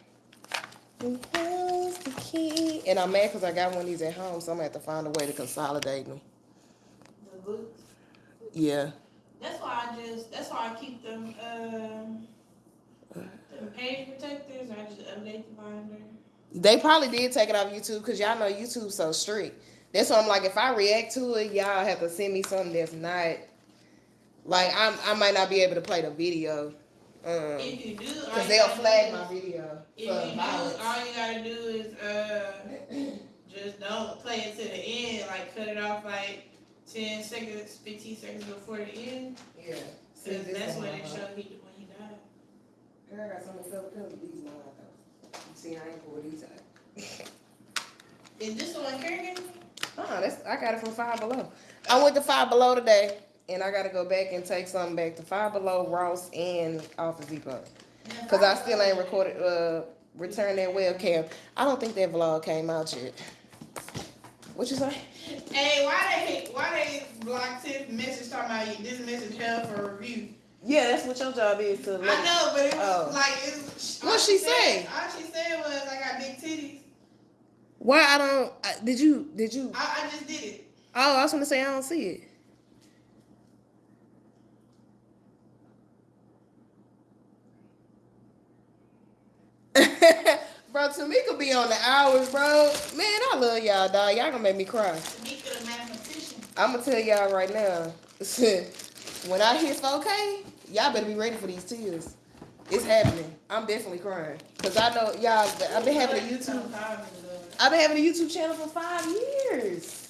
Where's the key? And I'm mad because I got one of these at home, so I'm gonna have to find a way to consolidate them. The. Yeah. That's why I just. That's why I keep them. Um, them page protectors. I just update the binder. They probably did take it off YouTube because y'all know YouTube's so strict. That's why I'm like, if I react to it, y'all have to send me something that's not like I'm. I might not be able to play the video. Um, If you do, Cause they'll flag my video If you do, violence. all you gotta do is uh, just don't play it to the end. Like cut it off like ten seconds, fifteen seconds before the end. Yeah. See, Cause this that's one when I it showed he when he died. Girl, I got so many felt pillows. These mine though. See, I ain't pulled these out. Is this the one Kerrigan? Oh, that's I got it from Five Below. I went to Five Below today, and I got to go back and take something back to Five Below, Ross, and Office Depot. Cause I still ain't recorded, uh, returned that webcam. I don't think that vlog came out yet. What you say? Hey, why they why they block Tiff message talking about you? This message held for review. Yeah, that's what your job is to. I know, but it was Oh. like it was, What'd she said- say? All she said was I got big titties. Why I don't? I, did you? Did you? I, I just did it. Oh, I was gonna say I don't see it. bro, Tamika be on the hours, bro. Man, I love y'all, dog. Y'all gonna make me cry. Tamika the mathematician. I'm gonna tell y'all right now. when I hit 4K, y'all better be ready for these tears. It's happening. I'm definitely crying. Cause I know y'all, I've been having a YouTube, I've been having a YouTube channel for five years.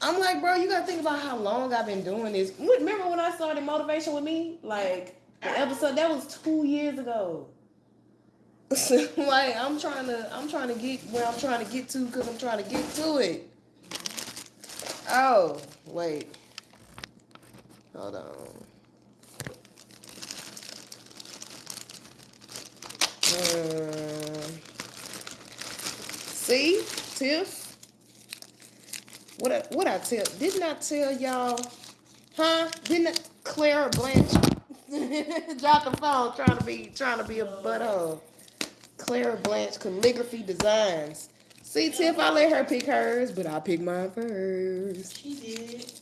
I'm like, bro, you gotta think about how long I've been doing this. Remember when I started Motivation with Me? Like, the episode, that was two years ago. like I'm trying to, I'm trying to get where I'm trying to get to because I'm trying to get to it. Oh, wait. Hold on. Um, see, Tiff. What I, what I tell? Didn't I tell y'all? Huh? Didn't Clara Blanche drop the phone trying to be trying to be a butthole? Clara Blanche calligraphy designs. See, Tiff, I let her pick hers, but I pick mine first. She did.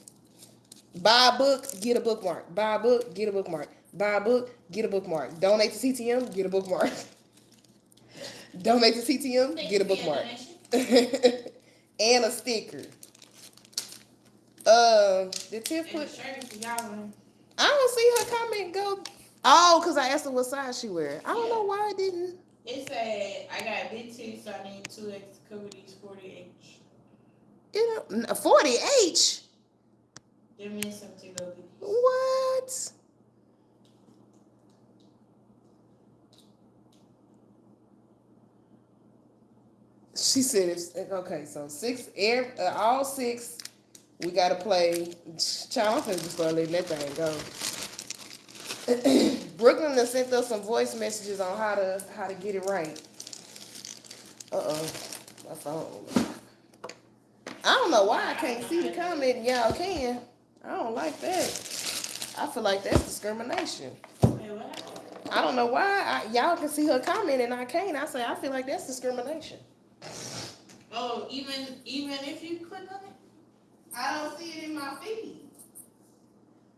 Buy a book, get a bookmark. Buy a book, get a bookmark. Buy a book, get a bookmark. Donate to CTM, get a bookmark. Donate to CTM, Thank get a you for your bookmark. donation. and a sticker. Uh, did Tiff And the put? shirt y'all. I don't see her comment go. Oh, cause I asked her what size she wear. I don't know why I didn't. It said I got big titties, so I need two X to cover these forty H. It forty H. They're missing to go big. What? She said it's okay. So six, air, uh, all six. We gotta play. Child, just start letting that thing go. Brooklyn has sent us some voice messages on how to how to get it right. Uh oh, my phone. I don't know why I can't see the comment. and Y'all can. I don't like that. I feel like that's discrimination. I don't know why y'all can see her comment and I can't. I say I feel like that's discrimination. Oh, even even if you click on it. I don't see it in my feed.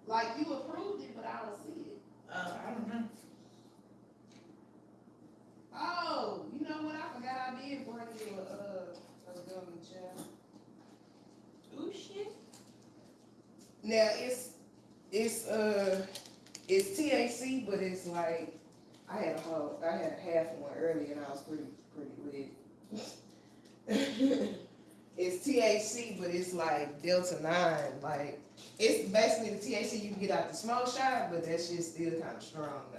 Like you approved it, but I don't see it. Uh, I don't know. Oh, you know what? I forgot I did bring you a uh a gummy child. Ooh shit. Now it's it's uh it's THC, but it's like I had a whole I had half one earlier and I was pretty pretty lit. it's THC, but it's like Delta nine. Like it's basically the THC you can get out the smoke shot, but that shit's still kind of strong though.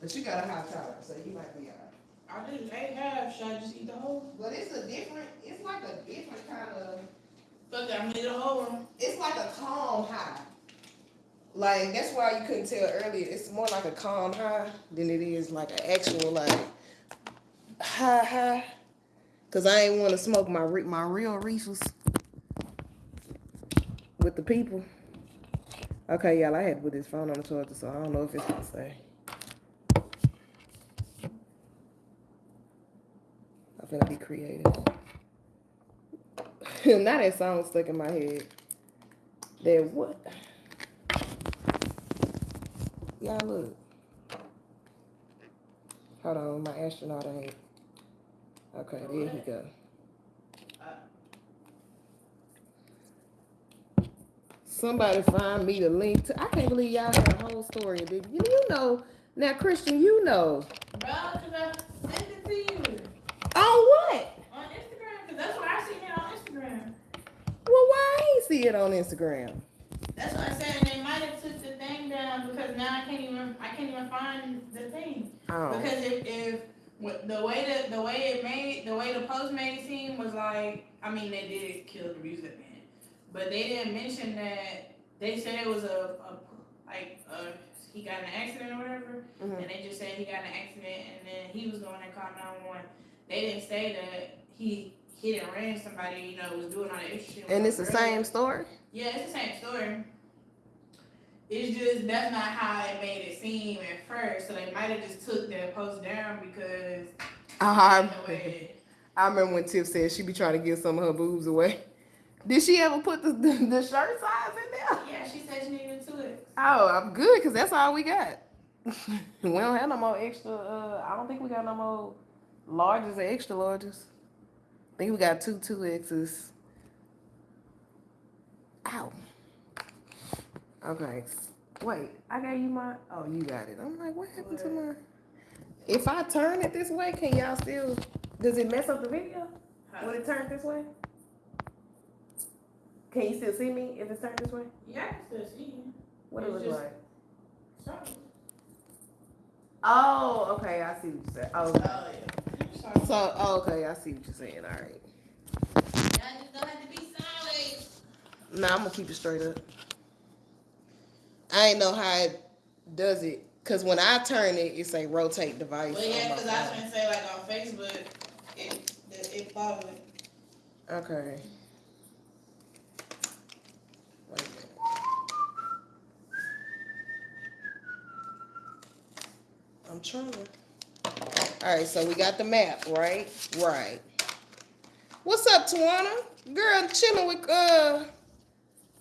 But you got a high tolerance, so you might be alright. I didn't ate half. Should I just eat the whole? But it's a different. It's like a different kind of. Fuck gonna eat the whole one. it's like a calm high. Like that's why you couldn't tell earlier. It's more like a calm high than it is like an actual like high high. Cause I ain't want to smoke my my real reefers with the people. Okay, y'all, I had to put this phone on the charger, so I don't know if it's gonna say. I'm gonna be creative. now that song stuck in my head. That what? Y'all look. Hold on, my astronaut ain't. Okay, there he go. Somebody find me the link to. I can't believe y'all had a whole story. Did you? You know now, Christian. You know Bro, cause I sent it to you on what? on Instagram. Cause that's what I seen it on Instagram. Well, why I ain't see it on Instagram? That's what I said. And they might have took the thing down because now I can't even I can't even find the thing. Oh, Because if, if what- the way that the way it made the way the post made it seem was like I mean they did kill the music man, but they didn't mention that they said it was a, a like uh he got in an accident or whatever, Mhm. and they just said he got in an accident and then he was going to call nine one. They didn't say that he hit and ran somebody, you know, was doing all that shit. and it's the same story. Yeah, it's the same story. It's just that's not how it made it seem at first. So they might have just took that post down because Uh, way I remember when Tiff said she be trying to give some of her boobs away. Did she ever put the, the, the shirt size in there? yeah, she said she needed to it. Oh, I'm good because that's all we got. we don't have no more extra. Uh, I don't think we got no more larges or extra larges. I think we got two two X's. Ow. Okay. Wait, I gave you my. Oh, you got it. I'm like, what happened to my? If I turn it this way, can y'all still? Does it mess up the video? When it turns this way? Can you still see me if it's turned this way? Yeah, I can still see you. What it look like? Sorry. Oh, okay, I see what you said. Oh, oh yeah. So, oh, okay, I see what you're saying. All right. Y'all just don't have to be solid. Nah, I'm gonna keep it straight up. I ain't know how it does it, cause when I turn it, it say rotate device. Well, yeah, my because I was phone. gonna say like on Facebook, it it, it followed. Okay. Wait a minute. I'm trying. All right, so we got the map, right? Right. What's up, Tawana? Girl, chilling with uh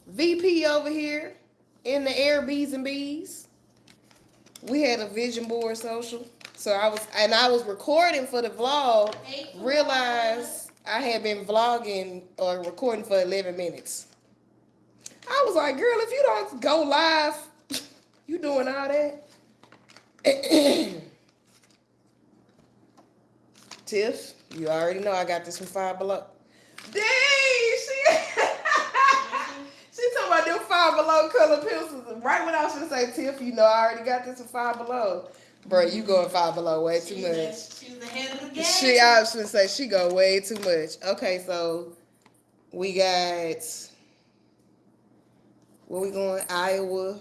VP over here in the air B's and B's. We had a vision board social. So I was and I was recording for the vlog realized I had been vlogging or recording for 11 minutes. I was like, girl, if you don't go live, you doing all that? Tiff, you already know I got this from Five Below. Dang, she talking about them Five Below color pencils. Right when I was gonna say, Tiff, you know I already got this from Five Below. Bro, you going Five Below way too She's much. she's the head of the game. She, I was gonna say she go way too much. Okay, so we got where we going? Iowa.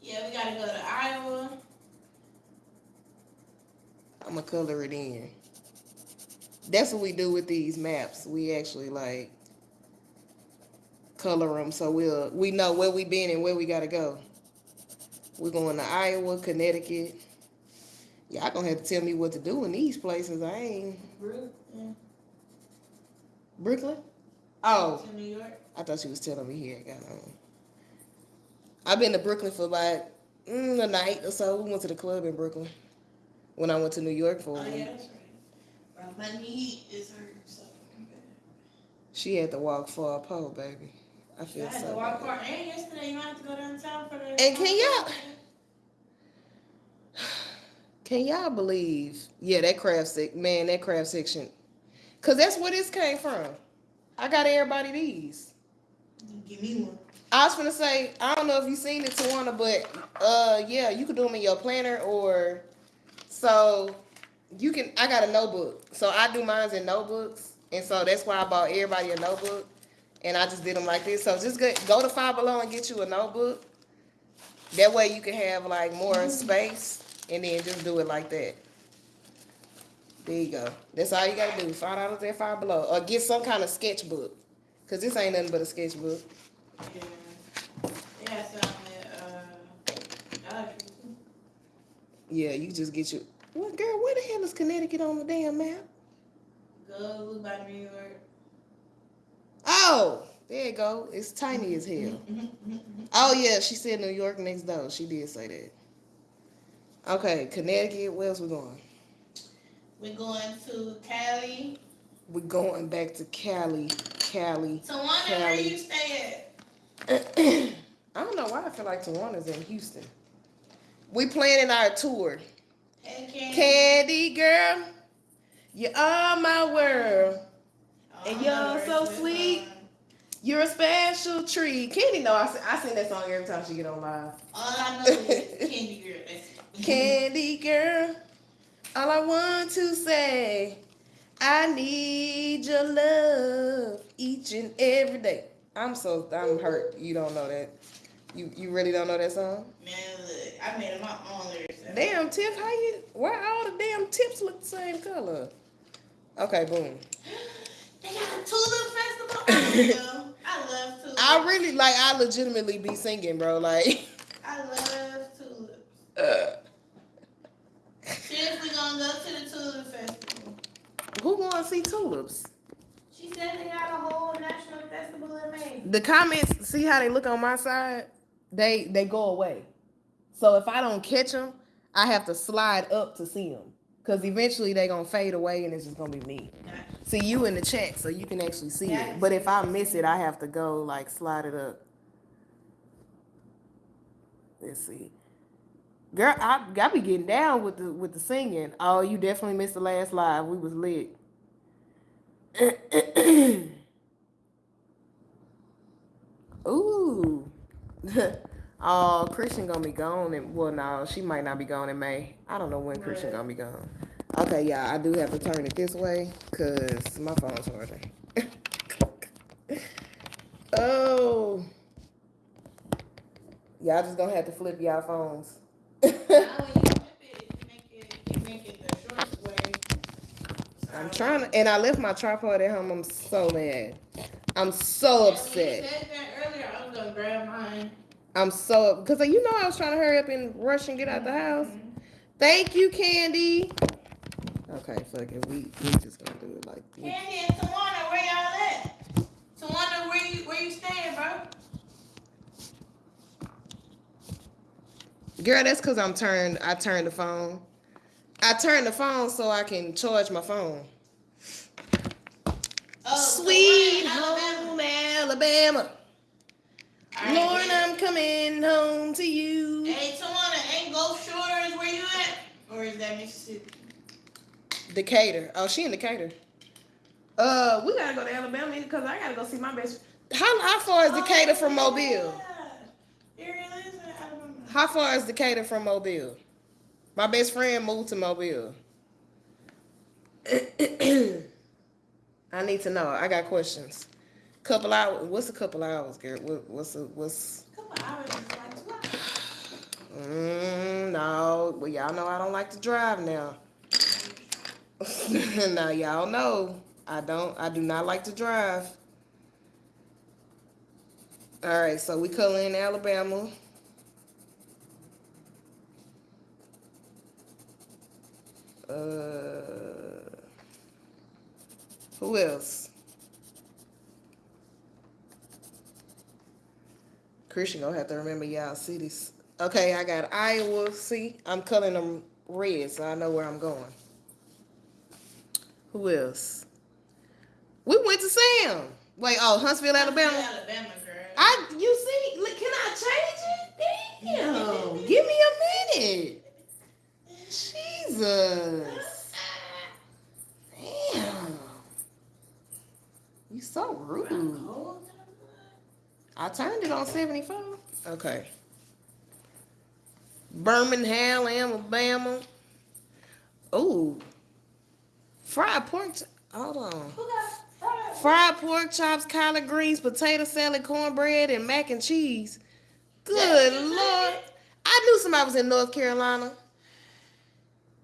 yeah, we gotta go to Iowa. I'm gonna color it in. That's what we do with these maps. We actually like color them so we'll we know where we been and where we gotta go. We're going to Iowa, Connecticut. Y'all gonna have to tell me what to do in these places. I ain't Brooklyn Brooklyn. Oh, to New York. I thought she was telling me here. I've been to Brooklyn for about mm, a night or so. We went to the club in Brooklyn when I went to New York for a Oh yeah, that's right. My knee is hurt. So She had to walk for a pole, baby. I I feel had to so walk far. And yesterday, you might have to go downtown for the. And can y'all- Can y'all believe? Yeah, that craft sec man, that craft section. Cause that's where this came from. I got everybody these. Give me one. I was gonna say, I don't know if you seen it, Tawana, but uh yeah, you could do them in your planner or so you can I got a notebook. So I do mines in notebooks. And so that's why I bought everybody a notebook. And I just did them like this. So just go, go to Five Below and get you a notebook. That way you can have like more space and then just do it like that. There you go. That's all you gotta do. Five dollars at Five Below. Or get some kind of sketchbook. Cause this ain't nothing but a sketchbook. Yeah. Yeah, so uh, Dollar Yeah, you just get your. What girl? Where the hell is Connecticut on the damn map? Go by New York. Oh, there you go. It's tiny as hell. Oh yeah, she said New York next door. She did say that. Okay, Connecticut. Where else we going? We're going to Cali. We're going back to Cali. Cali. Tawana, where Cali. you stay at? I don't know why I feel like Tawana's in Houston. We planning our tour. Hey, Candy. Candy girl, you are my world. And I you're know the so rest of it. sweet. You're a special treat. Candy know I, sing- I sing that song every time she get on live. All I know is Candy Girl. Candy girl, all I want to say, I need your love each and every day. I'm so I'm hurt. You don't know that. You you really don't know that song? Man, look, I made my own lyrics. Damn, Tiff, how you? Why all the damn tips look the same color? Okay, boom. They got a tulip festival. I love, I love tulips. I really like. I legitimately be singing, bro. Like, I love tulips. uh, Seriously, gonna go to the tulip festival. who to see tulips? She said they got a whole national festival in May. The comments, see how they look on my side? They they go away. So if I don't catch them, I have to slide up to see them. Cause eventually they gonna fade away and it's just gonna be me. See you in the chat so you can actually see it. But if I miss it, I have to go like slide it up. Let's see. Girl, I I be getting down with the with the singing. Oh, you definitely missed the last live. We was lit. Ooh. Oh, Christian gonna be gone and well no, she might not be gone in May. I don't know when Christian gonna be gone. Okay, yeah, I do have to turn it this way because my phone's charging. oh. Y'all just gonna have to flip y'all phones. Now when you flip it, you make it, you make it the shortest way. I'm trying to, and I left my tripod at home. I'm so mad. I'm so When upset. You said that earlier. I was gonna grab mine. I'm so because you know I was trying to hurry up and rush and get out the house. Mm-hmm. Thank you, Candy. Okay, fuck it. We we just gonna do it like this. Candy and Tawana, where y'all at? Tawana, where you where you staying, bro? Girl, that's because I'm turned. I turned the phone. I turned the phone so I can charge my phone. Oh, Sweet Tawana, home Alabama. Alright, Lord. I'm coming home to you. Hey, Tawana, ain't Gulf Shores where you at? Or is that Mississippi? Decatur. Oh, she in Decatur. Uh, we gotta go to Alabama because I gotta go see my best. How how far is Decatur from Mobile? Oh, Yeah. Ariel is in Alabama. How far is Decatur from Mobile? My best friend moved to Mobile. I need to know. I got questions. Couple hours. What's a couple hours, girl? What, what's a, what's? Couple hours like. Mm, no. Well, y'all know I don't like to drive now. now y'all know I don't. I do not like to drive. All right, so we color in Alabama. Uh, who else? Christian gonna have to remember y'all cities. Okay, I got Iowa. See, I'm coloring them red, so I know where I'm going. Who else? We went to Sam. Wait, oh Huntsville, Alabama. Alabama, girl. I you see? Look, can I change it? Damn, give me a minute. Jesus, damn. You so rude. I turned it on 75. Okay. Birmingham, Alabama. Ooh. Fried pork. Hold on. Fried? Pork chops, collard greens, potato salad, cornbread, and mac and cheese. Good lord. I knew somebody was in North Carolina.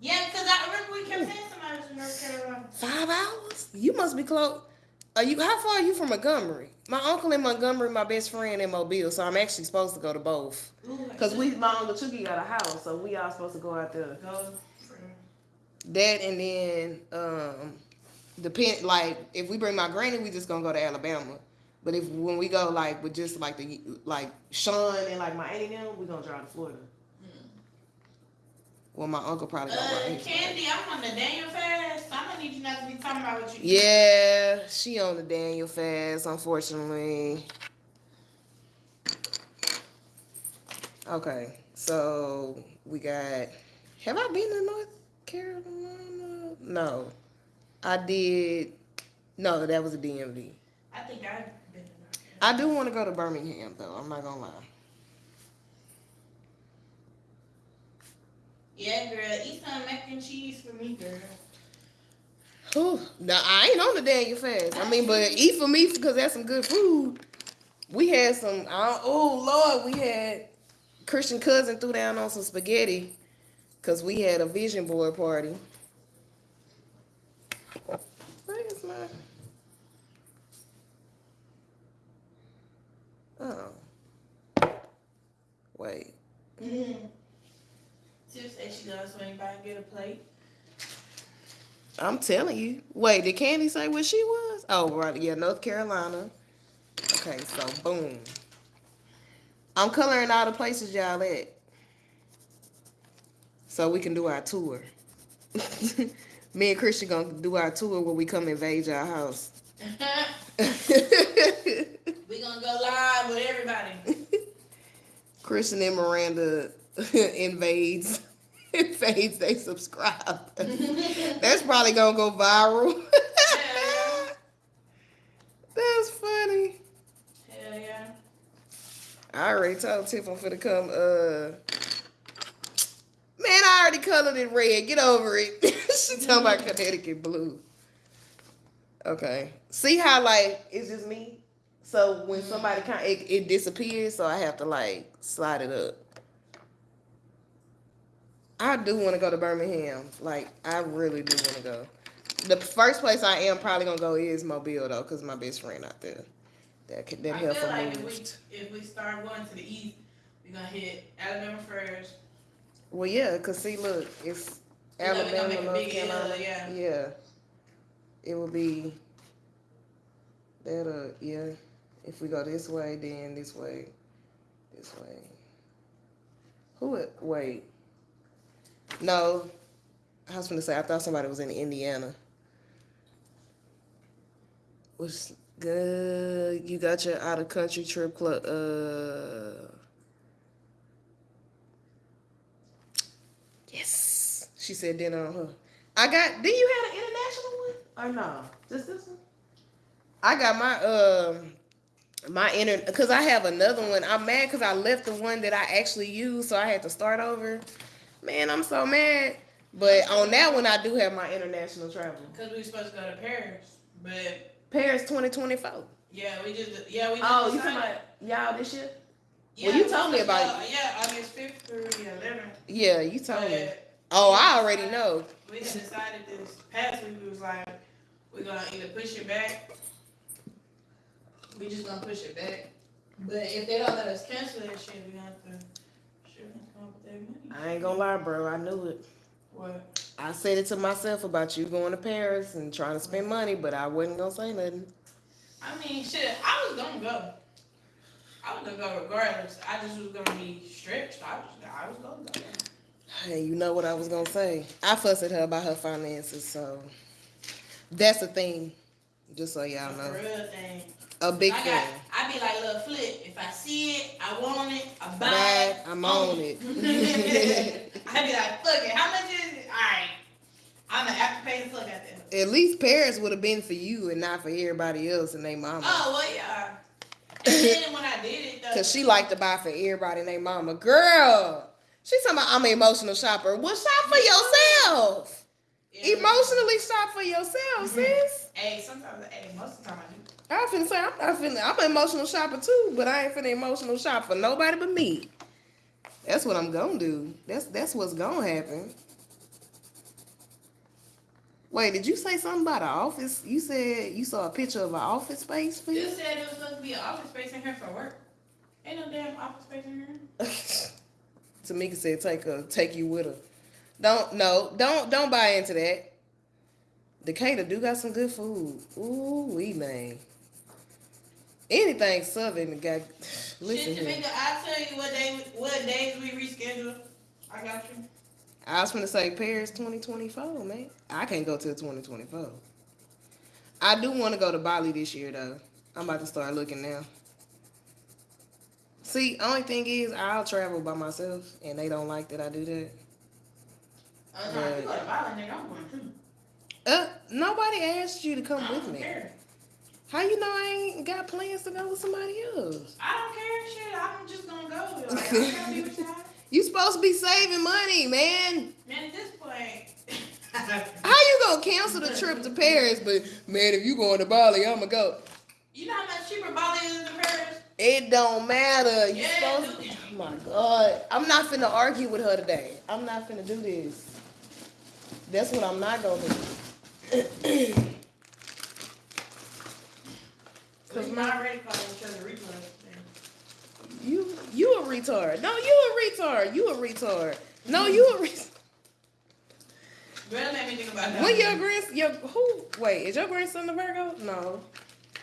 Yeah, because I remember we kept saying somebody was in North Carolina. Five hours? You must be close. Are you? How far are you from Montgomery? My uncle in Montgomery, my best friend in Mobile, so I'm actually supposed to go to both. Cause we, my uncle Chucky got a house, so we all supposed to go out there. go That and then, um, depend like if we bring my granny, we just gonna go to Alabama. But if when we go like with just like the like Sean and like my auntie them, we gonna drive to Florida. Well, my uncle probably gonna Uh. Candy, I'm on the Daniel fast. I'm gonna need you not to be talking about what you. Yeah, she on the Daniel fast, unfortunately. Okay, so we got. Have I been to North Carolina? No, I did. No, that was a DMV. I think I've been. to North I do want to go to Birmingham though. I'm not gonna lie. Yeah, girl. Eat some mac and cheese for me, girl. Whew. Now I ain't on the Daniel fast. I mean, but eat for me because that's some good food. We had some. Oh Lord, we had Christian cousin threw down on some spaghetti because we had a vision board party. Where is my? Oh. Wait. Mm-hmm. Tiff said she gonna swing by and get a plate. I'm telling you. Wait, did Candy say where she was? Oh, right. Yeah, North Carolina. Okay, so boom. I'm coloring all the places y'all at. So we can do our tour. Me and Christian gonna do our tour when we come invade y'all house. we gonna go live with everybody. Christian and Miranda invades invades they subscribe. That's probably gonna go viral. Yeah. That's funny. Hell yeah. I already told Tiff I'm finna come. Uh, man, I already colored it red. Get over it. she talking about Connecticut blue. Okay. See how like it's just me. So when somebody kind it, it disappears, so I have to like slide it up. I do want to go to Birmingham. Like I really do want to go. The first place I am probably gonna go is Mobile though, cause my best friend out there. That could that I help feel her like if we if we start going to the east, we're gonna hit Alabama first. Well, yeah, cause see, look, it's You Alabama, make a North big L, Carolina. yeah. yeah. It will be that. Uh, yeah. If we go this way, then this way, this way. Who? would- Wait. No, I was gonna say I thought somebody was in Indiana. What's good? You got your out of country trip club. Uh. Yes. She said dinner on her. I got do you have an international one? Or no? Just this one? I got my um my inter because I have another one. I'm mad because I left the one that I actually used, so I had to start over. Man, I'm so mad. But on that one I do have my international travel. Cause we were supposed to go to Paris, but Paris 2024. yeah, we just yeah we. Oh, just Oh, you decided- talking about y'all this year? Yeah, well, you told me about to go- Yeah, August fifth through the eleventh. Yeah, you told me. Oh, I already know. we decided this past week we was like we're gonna either push it back. We just gonna push it back. But if they don't let us cancel that shit, we gonna have to. Sure, come up with that money. I ain't gonna lie, bro. I knew it. What? I said it to myself about you going to Paris and trying to spend money, but I wasn't gonna say nothing. I mean, shit. I was gonna go. I was gonna go regardless. I just was gonna be stretched. I was. I was gonna go. Hey, you know what I was gonna say? I fussed at her about her finances, so that's the thing. Just so y'all know, real thing. A big I thing. got. I be like little flip. If I see it, I want it. I buy it. I'm on it. I be like, fuck it. How much is it? All right. I'm gonna have to pay the fuck out there. At least Paris would have been for you and not for everybody else and their mama. Oh well, yeah. And then when I did it though, Cause she liked to buy for everybody and their mama. Girl, She's talking about I'm an emotional shopper. Well, shop for yourself. Yeah. Emotionally shop for yourself, mm-hmm. sis. Hey, sometimes, hey, most of the time I do. I finna say I'm not finna. I'm an emotional shopper too, but I ain't finna emotional shop for nobody but me. That's what I'm gonna do. That's that's what's gonna happen. Wait, did you say something about an office? You said you saw a picture of an office space for You you. said there was supposed to be an office space in here for work. Ain't no damn office space in here. Tamika said take her, take you with her. Don't no, don't don't buy into that. Decatur do got some good food. Ooh, we man. Anything southern got. Listen Shit, here. Tamika, I'll tell you what day, what days we reschedule. I got you. I was gonna say Paris 2024, man. I can't go till 2024. I do want to go to Bali this year though. I'm about to start looking now. See, only thing is I'll travel by myself, and they don't like that I do that. I was like, you go to Bali, nigga, I'm going too. Uh, nobody asked you to come I with me. care. How you know I ain't got plans to go with somebody else? I don't care, shit. I'm just gonna go. Like, I'm gonna be with y'all. You supposed to be saving money, man. Man, at this point, How you gonna cancel the trip to Paris? But man, if you going to Bali, I'ma go. you know how much cheaper Bali is than Paris? It don't matter. You Yeah, supposed dude. Oh my God. I'm not finna argue with her today. I'm not finna do this. That's what I'm not gonna do. Cause Cause my my already calling each other replay. you you a retard. No, you a retard. You a retard. No, you a retard. Girl, made me think about that. When your grandson, your who? Wait, is your grandson a Virgo? No,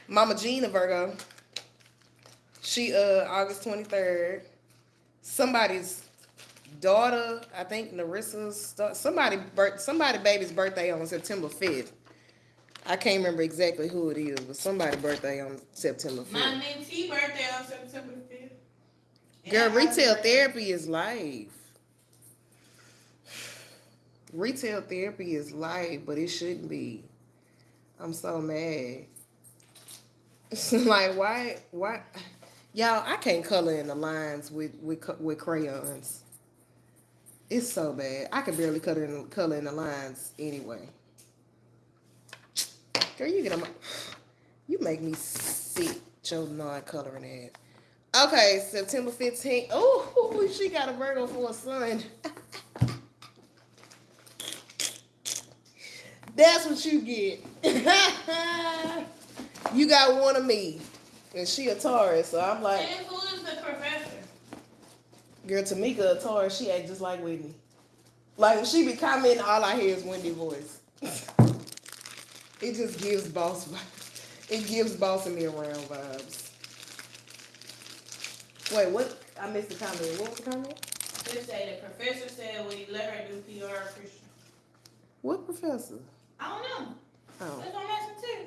Mama Jean a Virgo. She uh August twenty third. Somebody's daughter, I think Narissa's somebody birth somebody baby's birthday on September fifth. I can't remember exactly who it is, but somebody birthday on September 5th. My mentee birthday on September 5th. Girl, And retail therapy is life. Retail therapy is life, but it shouldn't be. I'm so mad. like why why Y'all, I can't color in the lines with with with crayons. It's so bad. I can barely color in color in the lines anyway. Girl, you get on my. You make me sick. Your non-coloring ass. Okay, September fifteenth. Oh, she got a Virgo for a son. That's what you get. you got one of me, and she a Taurus, so I'm like. And who is the professor? Girl, Tamika a Taurus, she act just like Whitney. Like when she be commenting, all I hear is Wendy voice. it just gives boss vibes. It gives bossing me around vibes. Wait, what? I missed the comment. What was the comment? They say the professor said we let her do PR Christian. What professor? I don't know. Oh, That's what I'm asking too.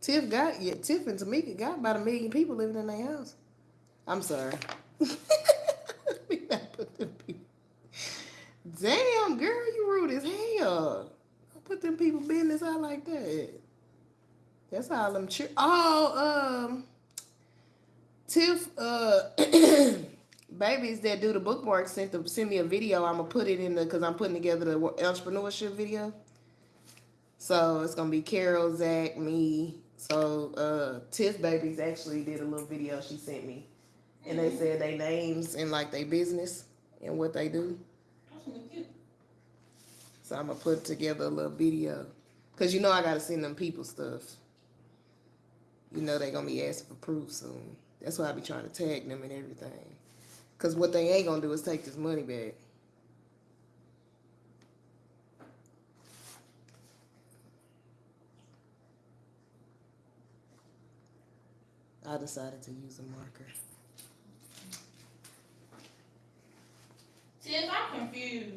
Tiff got yeah. Tiff and Tamika got about a million people living in their house. I'm sorry. We not put them people- Damn, girl, you rude as hell. Don't put them people business out like that. That's all them cheer. Oh, um, Tiff, uh, babies that do the bookmark sent to send me a video. I'm gonna put it in the because I'm putting together the entrepreneurship video. So it's gonna be Carol, Zach, me. So uh, Tiff babies actually did a little video she sent me, and they said they names and like they business and what they do. So I'm gonna put together a little video, cause you know I gotta send them people stuff. You know they gonna be asking for proof soon. That's why I be trying to tag them and everything. Cause what they ain't gonna do is take this money back. I decided to use a marker. Tiff, I'm confused.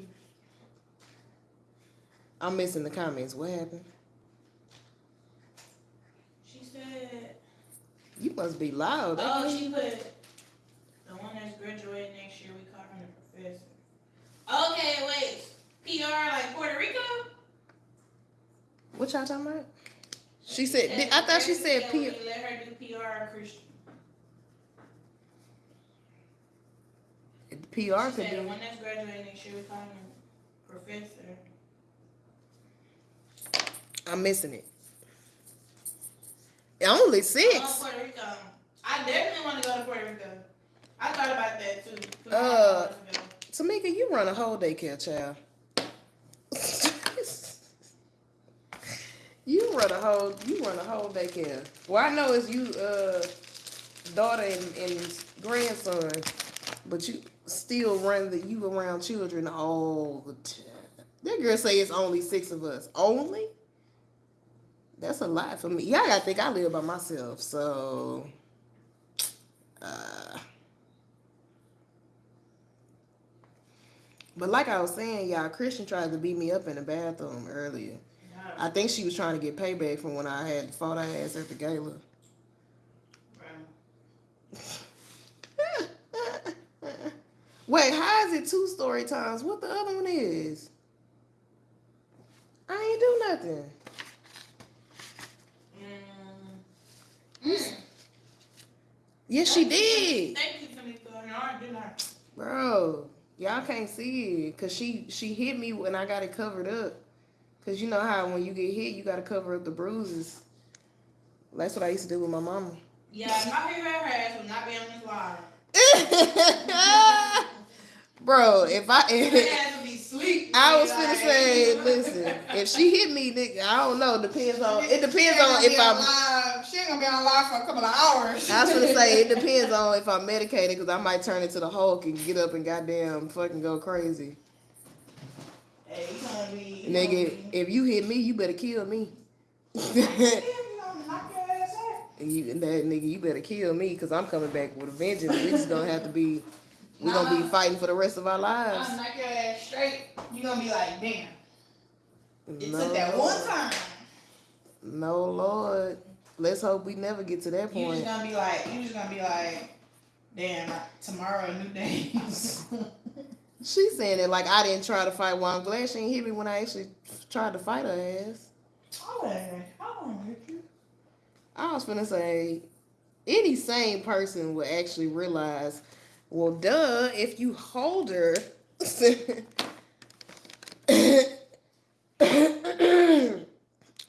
I'm missing the comments. What happened? She said, You must be loud. Oh, she put the one that's graduating next year. We call her the professor. Okay, wait. PR like Puerto Rico? What y'all talking about? She said. I thought she said P. P. Let her do PR Christian. PR She could said the one that's graduating next year. We call him professor. I'm missing it. Only I six. want Puerto Rico. I definitely want to go to Puerto Rico. I thought about that too. Put my Uh, money on it. Tamika, you run a whole daycare, child. you run a whole. You run a whole daycare. Well, I know it's you, uh, daughter and, and grandson, but you still run the you around children all the time. That girl say it's only six of us. Only. That's a lot for me. Yeah, I gotta think I live by myself, so. Uh, But like I was saying, y'all, Christian tried to beat me up in the bathroom earlier. I think she was trying to get payback from when I had fought her ass at the gala. Wait, how is it two story times? What the other one is? I ain't do nothing. Mm. Yes, she did, Thank you for me for no, I do not. bro. Y'all can't see it because she she hit me when I got it covered up. Cause you know how when you get hit, you gotta cover up the bruises. That's what I used to do with my mama. Yeah, my favorite her ass will not be on this live. Bro, if I if, ass will be sleep. I was gonna say, listen, if she hit me, nigga, I don't know. Depends on it depends on if I'm. live. She ain't gonna be on live for a couple of hours. I was gonna say it depends on if I'm medicated because I might turn into the Hulk and get up and goddamn fucking go crazy. Hey, you gonna be. you Nigga, gonna if you hit me, you better kill me. You gonna knock your ass out. And you that nigga, you better kill me because I'm coming back with a vengeance. We just gonna have to be, we gonna be fighting for the rest of our lives. knock your ass straight. You're gonna be like, damn. It No, took that one time. No Lord, let's hope we never get to that point. You point. just gonna be like, you just gonna be like, damn, tomorrow new day. She's saying it like I didn't try to fight. Well, I'm glad she ain't hit me when I actually tried to fight her ass. Hold on, hold on, Richard. I was gonna say, any sane person would actually realize, well, duh, if you hold her.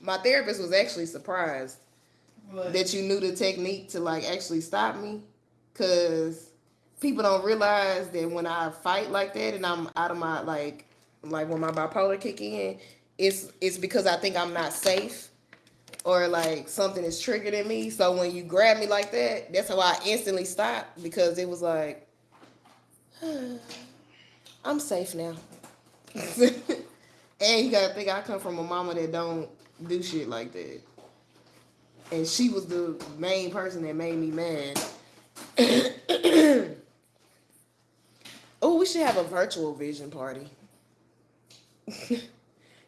My therapist was actually surprised But that you knew the technique to like actually stop me, cause people don't realize that when I fight like that and I'm out of my like, like when my bipolar kick in, it's it's because I think I'm not safe or like something is triggered in me. So when you grab me like that, that's how I instantly stopped because it was like, I'm safe now. and you gotta think I come from a mama that don't do shit like that. And she was the main person that made me mad. oh, we should have a virtual vision party.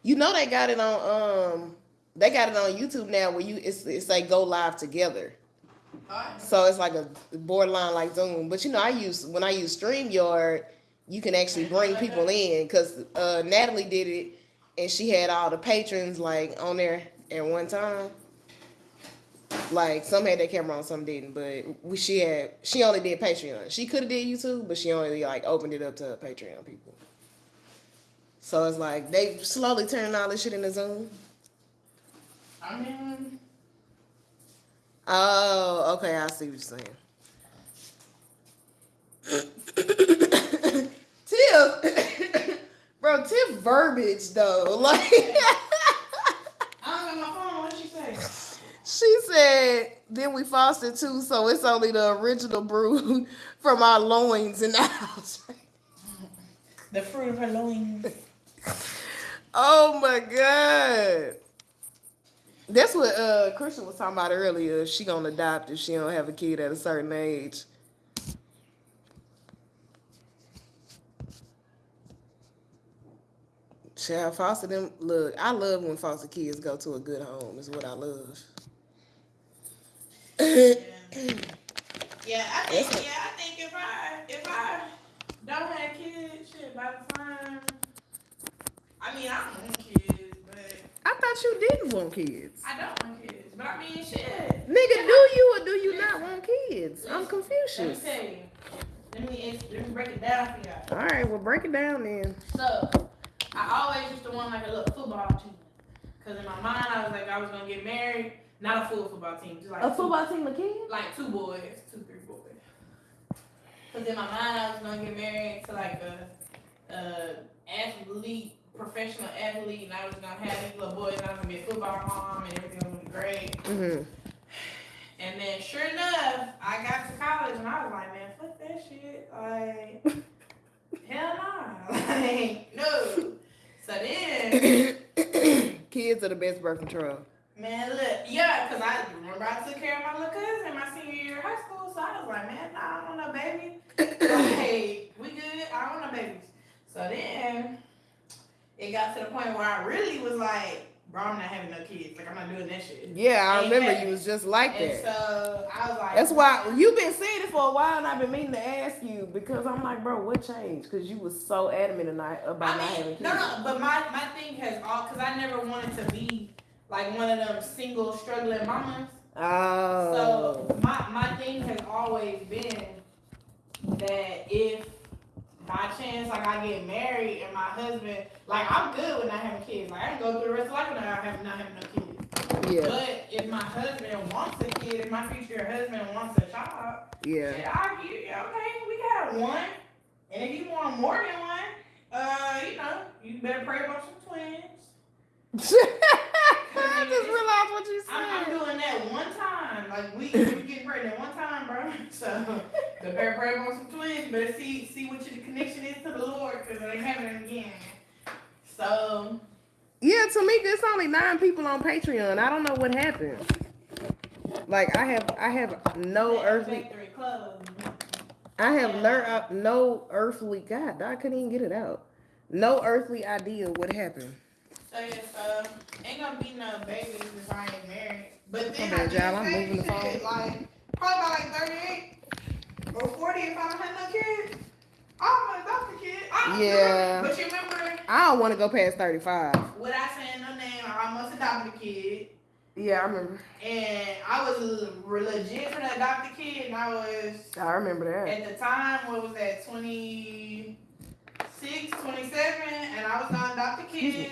you know they got it on um they got it on YouTube now where you it's it's like go live together. So it's like a borderline like Zoom. But you know, I use when I use StreamYard, you can actually bring people in because uh, Natalie did it and she had all the patrons like on there at one time. Like some had their camera on, some didn't. But we she had she only did Patreon. She could have did YouTube, but she only like opened it up to Patreon people. So it's like they slowly turning all this shit into Zoom. I mean, Oh, okay, I see what you're saying. Tiff, bro, Tiff verbiage though, like I don't got my phone. What she say? she said. Then we fostered too, so it's only the original brew from our loins and the house. The fruit of her loins. Oh my god. That's what uh Christian was talking about earlier. She gonna adopt if she don't have a kid at a certain age. Child, foster them. Look, I love when foster kids go to a good home. Is what I love. Yeah. Yeah, I think. Yeah, I think if I if I don't have kids, shit, by the time. I mean, I don't want kids, I thought you didn't want kids. I don't want kids. But I mean, shit. Nigga, do you or do you not want kids? I'm Let me Confucius. tell you. Let me let me break it down for y'all. All right, well break it down then. So, I always used to want like a little football team. Cause in my mind, I was like, I was gonna get married, not a full football team, just like a two, team of kids? like two boys, two three boys. Cause in my mind, I was gonna get married to like a, a athlete, professional athlete, and I was gonna have these little boys, and I was gonna be a football mom, and everything was gonna be great. Mm-hmm. And then, sure enough, I got to college, and I was like, man, fuck that shit, like. Hell no. Like, no. So then, Kids are the best birth control. man, look, yeah, because I remember I took care of my little cousin in my senior year of high school, so I was like, man, nah, I don't want no baby. Like, we good, I don't want no babies. So then, it got to the point where I really was like, bro, I'm not having no kids. Like, I'm not doing that shit. Yeah, I Ain't remember you was just like And that. so, I was like, That's why you've been saying it for a while, and I've been meaning to ask you because I'm like, bro, what changed? Because you was so adamant tonight about I not having kids. no, no, but my, my thing has all, because I never wanted to be like one of them single struggling mamas. Oh. So my my thing has always been that if by chance like I get married and my husband like I'm good with not having kids. Like I can go through the rest of life without having not having no kids. yeah, But if my husband wants a kid, if my future husband wants a child, yeah. yeah, I okay, we got one. And if you want more than one, uh, you know, you better pray about some twins. I just realized what you I'm, I'm doing that one time. Like we we get pregnant one time, bro. So the better pray about some twins. Better see see what your connection is to the Lord, because it ain't happening again. So Yeah, Tamika, it's only nine people on Patreon. I don't know what happened. Like I have, I have no earthly, I have learned uh, no earthly. God, I couldn't even get it out. No earthly idea what happened. So yeah, so um, ain't gonna be no babies if I ain't married. But then I Jal, I'm moving the shit, Like probably by like 38 or 40 if I don't have no kids. I'm gonna adopt a kid. I'm Yeah. But you remember I don't want to go past thirty-five. what I said no name, I almost adopted a kid. Yeah, I remember. And I was legit for to adopt a kid, and I was I remember that. at the time, what was that, 26, 27, and I was gonna adopt a kid,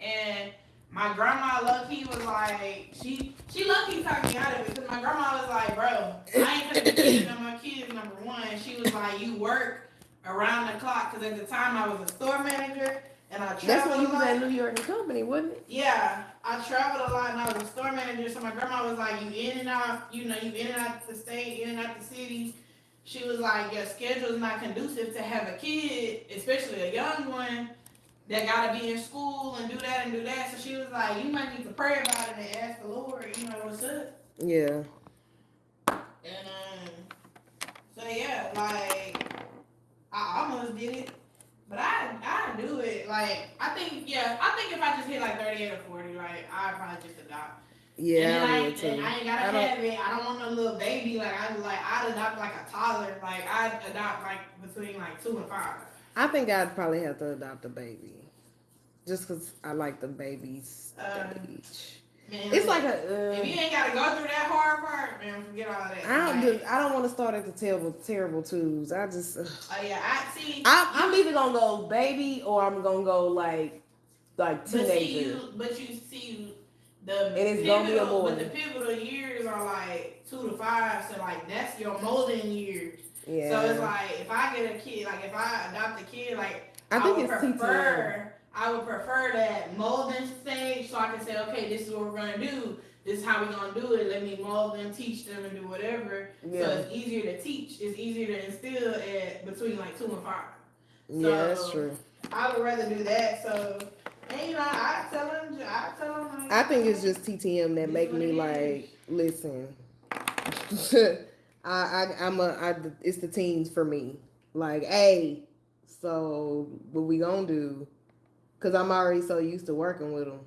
and my grandma lucky was like, she she lucky talked me out of it, because my grandma was like, bro, I ain't gonna be on my kids, number one. She was like, you work around the clock, because at the time I was a store manager, and I traveled That's when you was at New York and Company, wasn't it? Yeah, I traveled a lot and I was a store manager, so my grandma was like, you in and out, you know, you in and out the state, in and out the city. She was like, your schedule's not conducive to have a kid, especially a young one, that gotta be in school and do that and do that. So she was like, you might need to pray about it and ask the Lord, you know, what's up. Yeah. And um, so yeah, like I almost did it, but I I do it. Like I think yeah, I think if I just hit like thirty eight or forty, like I'd probably just adopt. Yeah, I I, ain't. I ain't gotta I don't- have it. I don't want no little baby. Like I like I'd adopt like a toddler. Like I'd adopt like between like two and five. I think I'd probably have to adopt a baby. Just because I like the baby's Um, stage. Man, It's like a. if you Uh, ain't gotta go through that hard part, man, forget all that. I don't. Like, Do, I don't want to start at the terrible, terrible twos. I just. Oh yeah, I see. I'm, I'm either gonna go baby or I'm gonna go like, like But see, you, but you see, the And it's gonna be a pivotal- boy. But the pivotal years are like two to five, so like that's your molding years. Yeah. So it's like if I get a kid, like if I adopt a kid, like I think would it's prefer, I would prefer that molding stage, so I can say, okay, this is what we're gonna do. This is how we're gonna do it. Let me mold them, teach them, and do whatever. So it's easier to teach. It's easier to instill at between like two and five. Yeah, that's true. I would rather do that. So, and you know, I tell them, I tell them. Like, I think it's just TTM that make me like listen. I, I I'm a I it's the teens for me. Like, hey, so what we gonna do? Cause I'm already so used to working with them.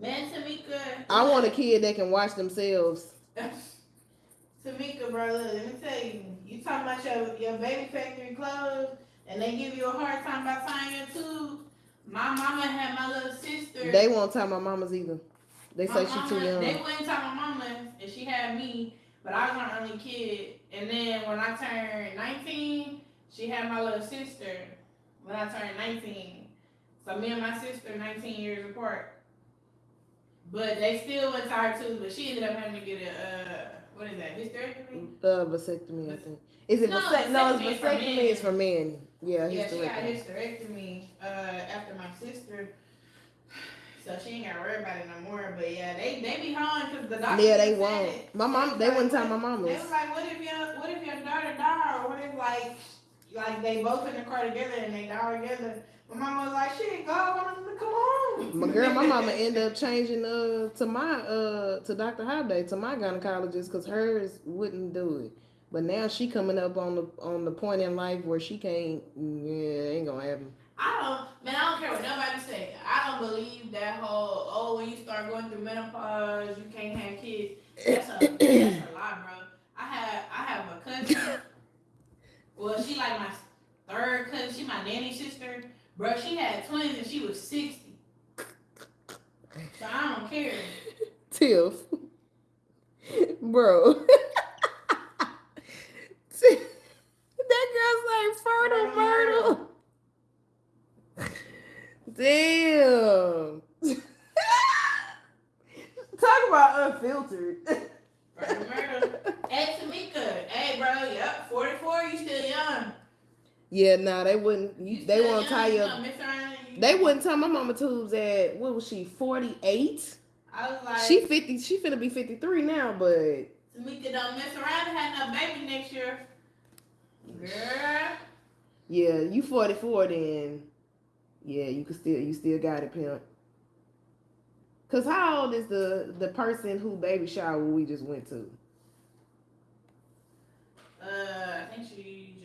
man, Tamika. I want a kid that can watch themselves. Tamika, bro, look, let me tell you, you talking about your your baby factory clothes, and they give you a hard time about tying your tubes. My mama had my little sister. They won't tell my mamas either. They my say she too young. They wouldn't tell my mama, and she had me, but I was my only kid. And then when I turned 19, she had my little sister. When I turned 19, so me and my sister 19 years apart. But they still went to her too. But she ended up having to get a uh, what is that hysterectomy? Uh, vasectomy, I think. Is it No, vasect- no, vasectomy is it's for vasectomy men. is for men. Yeah, Yeah, she got hysterectomy. hysterectomy uh, after my sister. So she ain't got to worry about it no more. But yeah, they they be home because the doctor. Yeah, they won't. it. My mom, they wouldn't tell my mom. They was like, what if your what if your daughter die or what if like like they both in the car together and they die together? My mama was like, shit, God want them to come home. My girl, my mama ended up changing uh to my uh to Dr. Holiday to my gynecologist because hers wouldn't do it. But now she coming up on the on the point in life where she can't. Yeah, ain't gonna happen. I don't, man, I don't care what nobody say. I don't believe that whole, oh, when you start going through menopause, you can't have kids. That's a, that's a lie, bro. I have, I have a cousin. Well, she like my third cousin. She my nanny sister. Bro, she had twins and she was 60. So I don't care. Tiff, bro. that girl's like fertile myrtle. Damn. Talk about unfiltered. Murder, murder. Hey, Tamika. Hey, bro. Yep, 44. You still young. Yeah, nah, they wouldn't. You, they won't tie you you. gonna mess around and you- They wouldn't tie my mama tubes at what was she? Forty eight. I was like, She fifty. She finna be fifty three now, but Tamika don't mess around and have no baby next year. Girl. yeah, you forty four. Then yeah, you can still you still got it, pimp. Cause how old is the the person who baby shower we just went to? Uh, I think she.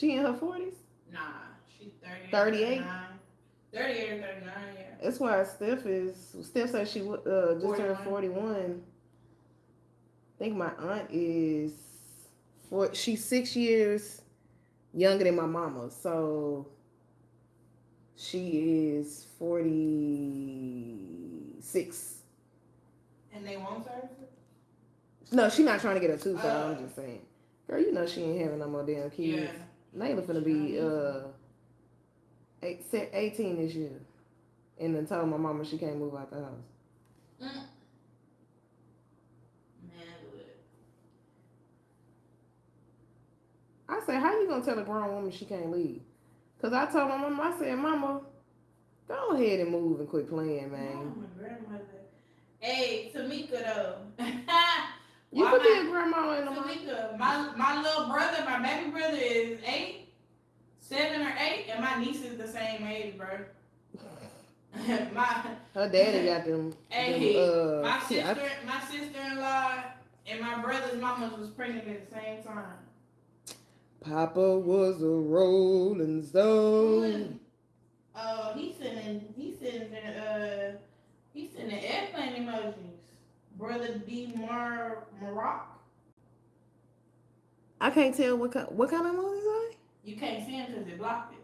She in her forties. Nah, she's 30. 38? 38 or 39, yeah. That's why Steph is. Steph said she would, uh just turned 41. I think my aunt is four. She's six years younger than my mama, so She is 46. And they won't service it? No, she not trying to get a tooth out. I'm Oh. just saying. Girl, you know she ain't having no more damn kids. Yeah. Layla finna be uh eight, 18 this year. And then told my mama she can't move out the house. Mm. I said, how you gonna tell a grown woman she can't leave? Cause I told my mama, I said, Mama, go ahead and move and quit playing, man. Mama. Hey, Tamika though. You could be a grandma and a mom. My my little brother, my baby brother is eight, seven or eight, and my niece is the same age, bro. my Her daddy got them. Hey, them uh, my see, I- sister, my sister-in-law, and my brother's mama was pregnant at the same time. Papa was a rolling stone. Oh, he's sending, he's sending, uh, he's sending airplane emojis. Brother D Mar Maroc. I can't tell what kind, what kind of emojis are You can't see him because they blocked it.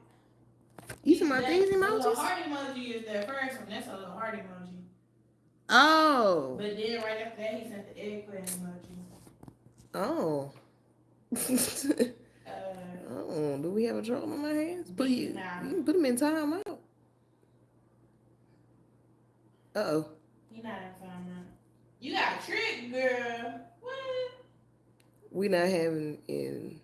You see my That- these The emojis? heart emoji is the first one. That's a little heart emoji. Oh, But then right after that, he sent the eggplant emoji. oh. Uh, oh, do we have a drum on my hands? Put you, Nah. you can put them in time out. Uh oh. he not in. You got tricked, girl. What? We not having in.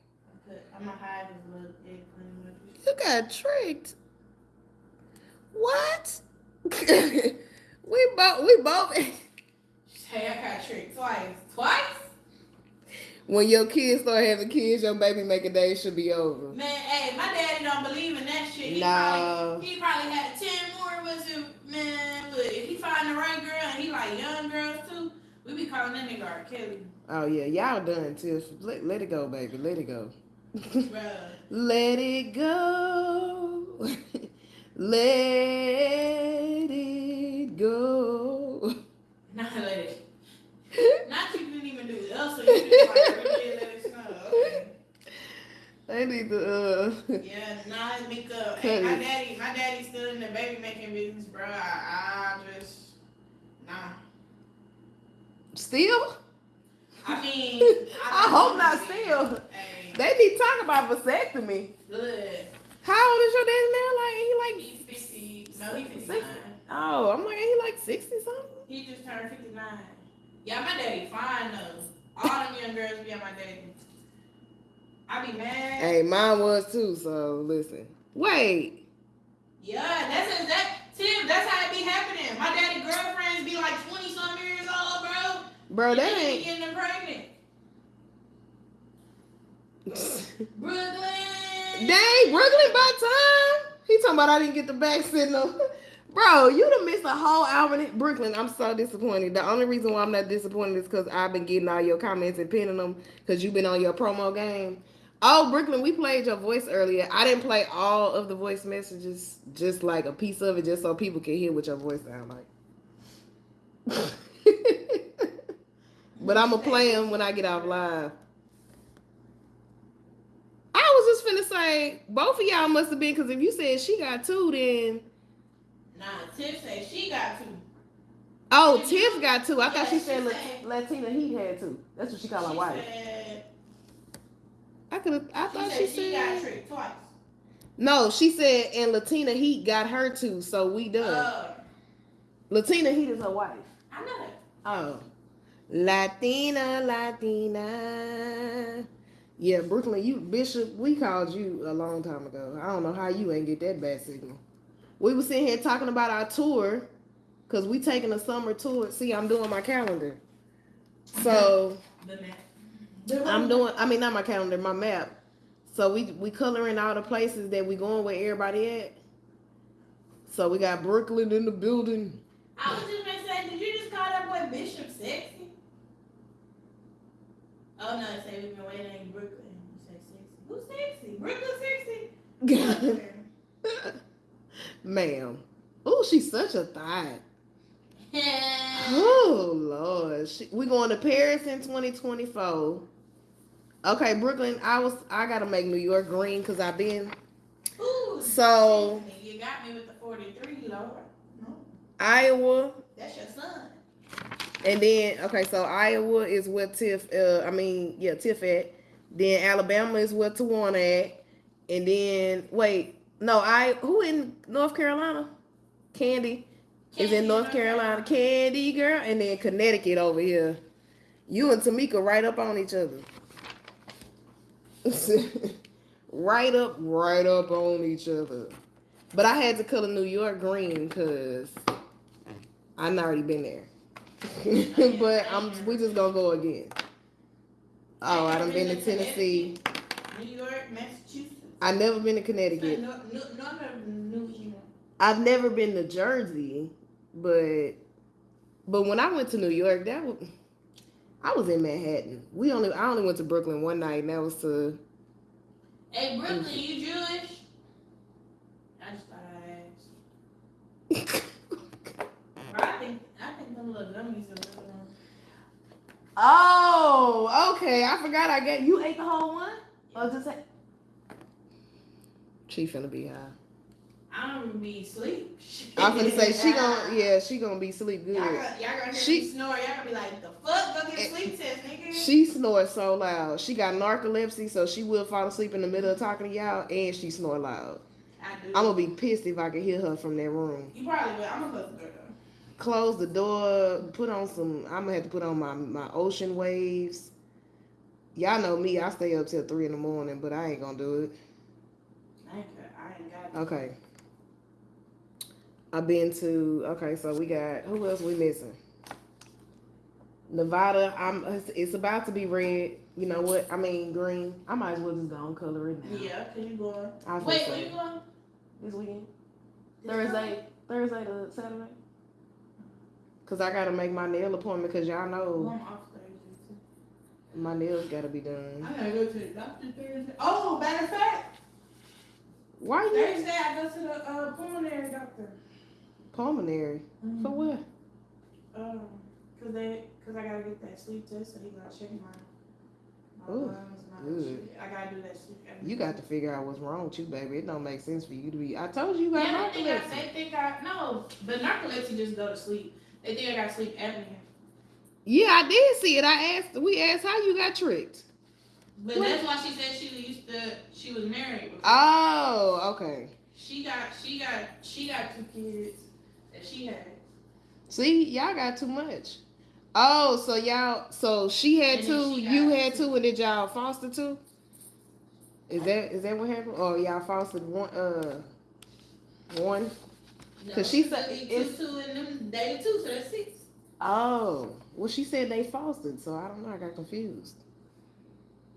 Okay, I'm gonna hide his little eggplant. You got tricked. What? we both. We both. Hey, I got tricked twice. Twice? When your kids start having kids, your baby making days should be over. Man, hey, my daddy don't believe in that shit. He Nah. probably he probably had ten more of us man, but if he find the right girl and he like young girls too, we be calling that nigga R. Kelly. Oh yeah, y'all done, Tiff. Let, let it go, baby. Let it go. Let it go. let it go. Not let it. Not you didn't even do it. Also, you just like really let it snow. Okay. I need to. Uh, Yeah, nah, Mika. Hey, my daddy, my daddy's still in the baby making business, bro. I, I just nah. still? I mean, I hope not still. Hey, They be talking about vasectomy. good. How old is your daddy now? Like he like He's fifty. No, he's fifty-nine. oh, I'm like he like sixty something. He just turned fifty-nine. Yeah, my daddy fine though. All them young girls be on my daddy. I be mad. Hey, mine was too. So listen. Wait. Yeah, that's that. Tim, that's how it be happening. My daddy girlfriends be like twenty some years old, bro. Bro, that And they be ain't. getting them pregnant. Brooklyn. Dang, Brooklyn by time. He talking about I didn't get the back signal. Bro, you done missed a whole hour. in Brooklyn, I'm so disappointed. The only reason why I'm not disappointed is because I've been getting all your comments and pinning them because you've been on your promo game. Oh, Brooklyn, we played your voice earlier. I didn't play all of the voice messages, just like a piece of it, just so people can hear what your voice sound like. but I'm gonna play them when I get off live. I was just finna say both of y'all must have been because if you said she got two, then Nah, Tiff say she got two. oh Yeah, Tiff got two. I thought she yeah, said said- Latina Heat had two. That's what she called her wife. said, I could. I she thought said she she got said tricked twice. no. She said and Latina Heat got her two, so we done. Uh, Latina Heat is her wife. I know that. Oh, Latina, Latina. Yeah, Brooklyn, you Bishop. We called you a long time ago. I don't know how you ain't get that bad signal. We were sitting here talking about our tour, cause we taking a summer tour. See, I'm doing my calendar. So I'm doing. I mean, not my calendar, my map. So we we coloring all the places that we going where everybody at. So we got Brooklyn in the building. I was just gonna say, did you just call that boy Bishop sexy? Oh no, say we've been waiting in Brooklyn. You say sexy. Who's sexy? Brooklyn sexy? Ma'am. Oh, she's such a thigh. Yeah. Oh Lord, she, we going to Paris in 2024. Okay, Brooklyn. I was I gotta make New York green because I've been Ooh, So- you got me with the forty-three, Lord. No, Iowa, that's your son. and then okay, so Iowa is where Tiff. Uh, I mean, yeah, Tiff at. Then Alabama is where Tawana at, and then wait, no, I who in North Carolina? Candy is in Candy, North Carolina. Candy girl, and then Connecticut over here. You and Tamika right up on each other. right up, right up on each other. But I had to color New York green because I've already been there. but I'm we just gonna go again. Oh, I done been to Tennessee. New York, Massachusetts. I never been to Connecticut. no, no, none of New England. I've never been to Jersey, but but when I went to New York, that was I was in Manhattan. We only I only went to Brooklyn one night, and that was to Hey, Brooklyn, you Jewish? I just thought I asked. I think I think them little gummies are. Oh, okay. I forgot I got you ate the whole one. Or just say she finna be high. I don't even be asleep. I'm finna say she gonna yeah she gonna be sleep good. Y'all gonna, y'all gonna hear She- snore. Y'all gonna be like, the fuck? Go get a sleep test, nigga. She snores so loud. She got narcolepsy, so she will fall asleep in the middle of talking to y'all, and she snore loud. I do. I'm gonna be pissed if I can hear her from that room. You probably will. I'm gonna close the door though. Close the door. Put on some. I'm gonna have to put on my my ocean waves. Y'all know me. I stay up till three in the morning, but I ain't gonna do it. I ain't got. I ain't got. Okay. I've been to okay, so we got who else we missing? Nevada. I'm it's, it's about to be red. You know what? I mean green. I might as well just go and color it now. Yeah, cause you going. I was Wait, gonna where say, you going? this weekend. This Thursday. Thursday to Saturday. Cause I gotta make my nail appointment because y'all Friday? know I'm off Thursday too. my nails gotta be done. I gotta go to the doctor Thursday. Oh, matter of fact, Why you Thursday I go to the uh, pulmonary doctor. pulmonary? For what? Um, cause they, cause I gotta get that sleep test, so he gotta check my. my Ooh, and good. I gotta do that sleep. You got to figure out what's wrong with you, baby. It don't make sense for you to be. I told you you got Yeah, they think, I, narcolepsy. they think I no, but narcolepsy just go to sleep. They think I got sleep apnea. Yeah, I did see it. I asked. We asked how you got tricked. But that's why she said she used to. She was married. Before. Oh, okay. She got. She got. She got two kids that she had. See, y'all got too much. Oh, so y'all. So she had And two. she You had two. and did y'all foster two? Is that is that what happened? Or y'all fostered one? Uh, one. No, 'Cause she said two, it's- two, and them dated two, so that's six. Oh, well, she said they fostered, so I don't know. I got confused.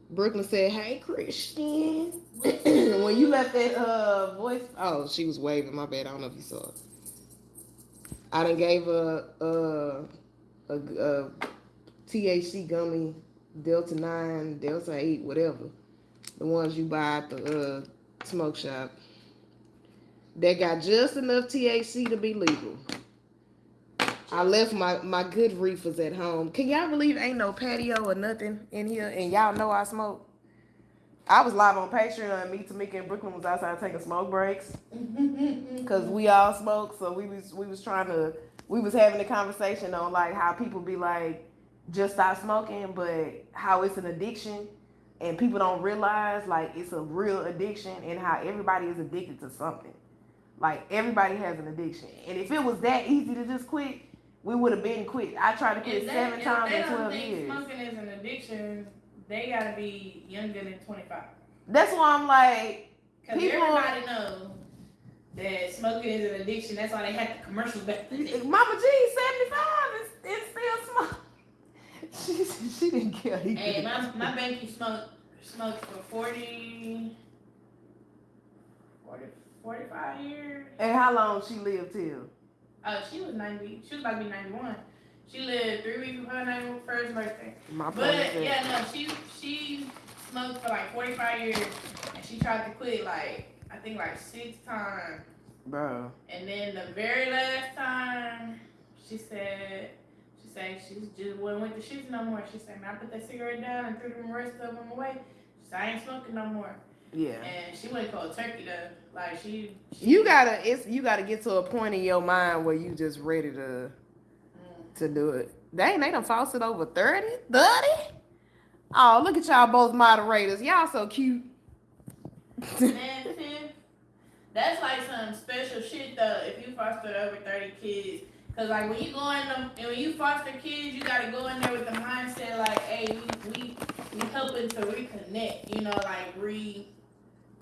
Brooklyn said, "Hey, Christian." when you left that uh voice, oh, she was waving. My bad. I don't know if you saw it. I done gave a uh, a, a THC gummy, Delta Nine, Delta Eight, whatever, the ones you buy at the uh, smoke shop. They got just enough THC to be legal. I left my my good reefers at home. Can y'all believe ain't no patio or nothing in here, and y'all know I smoke. I was live on Patreon, and me, Tamika, and Brooklyn was outside taking smoke breaks because we all smoke. So we was we was trying to we was having a conversation on like how people be like just stop smoking, but how it's an addiction, and people don't realize like it's a real addiction, and how everybody is addicted to something. Like everybody has an addiction, and if it was that easy to just quit, we would have been quit. I tried to quit they, seven times they in twelve think years. smoking is an addiction, they gotta be younger than twenty five. That's why I'm like, Cause People- everybody know that smoking is an addiction. That's why they had the commercials back then. Mama G, seventy five, and still smoke. She she didn't care. He Hey, my my banky smoked smoked for 40, 40, 45 years. And how long she lived till? Oh, she was ninety. She was about to be ninety one. She lived three weeks before her 91st birthday. My But yeah, no, she she smoked for like forty five years, and she tried to quit like I think like six times. bro. And then the very last time, she said, she said she just wasn't with the shits no more. She said, man, I put that cigarette down and threw the rest of them away. She said, I ain't smoking no more. Yeah. And she went cold turkey though. Like she. she You gotta it's you gotta get to a point in your mind where you just ready to Mm. to do it. Dang, they done falsed it over 30? 30? Oh, look at y'all both moderators. Y'all so cute. Man, that's like some special shit though. If you foster over thirty kids, cause like when you go in them, and when you foster kids, you gotta go in there with the mindset like, hey, we we we helping to reconnect. You know, like re,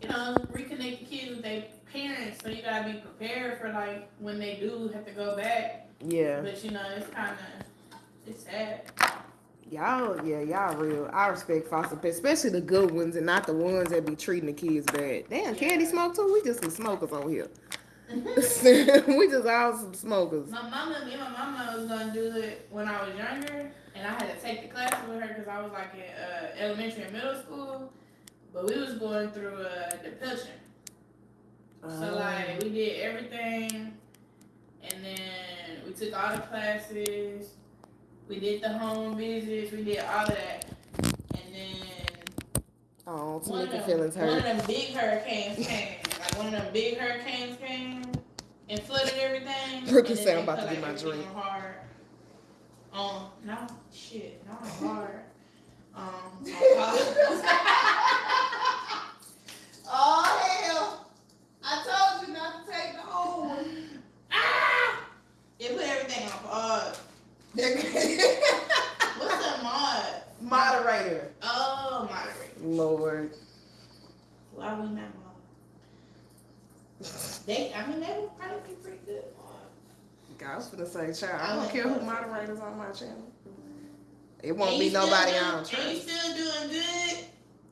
you know, reconnect the kids with their parents. So you gotta be prepared for like when they do have to go back. yeah. But you know, it's kind of it's sad. Y'all, yeah, y'all real. I respect foster parents, especially the good ones and not the ones that be treating the kids bad. Damn, candy Yeah. smoke too? We just some smokers over here. we just all some smokers. My mama, me and my mama was gonna do it when I was younger, and I had to take the class with her because I was like in uh, elementary and middle school. But we was going through a depression, so like we did everything, and then we took all the classes. We did the home visits. We did all of that, and then oh, to one make of, your them, feelings one of hurt. them big hurricanes came. Like one of them big hurricanes came and flooded everything. Brooke is saying I'm about to get my drink. Hard. Um, no shit, not hard. Um. Oh hell! I told you not to take the whole one. ah! It put everything on hard. What's a mod? Moderator. Oh, moderate. Lord. Why we not mod? They, I mean, they would probably be pretty good mod. I was gonna say, child, I I don't care who moderators on my channel. It won't And be nobody doing- I don't And you still doing good,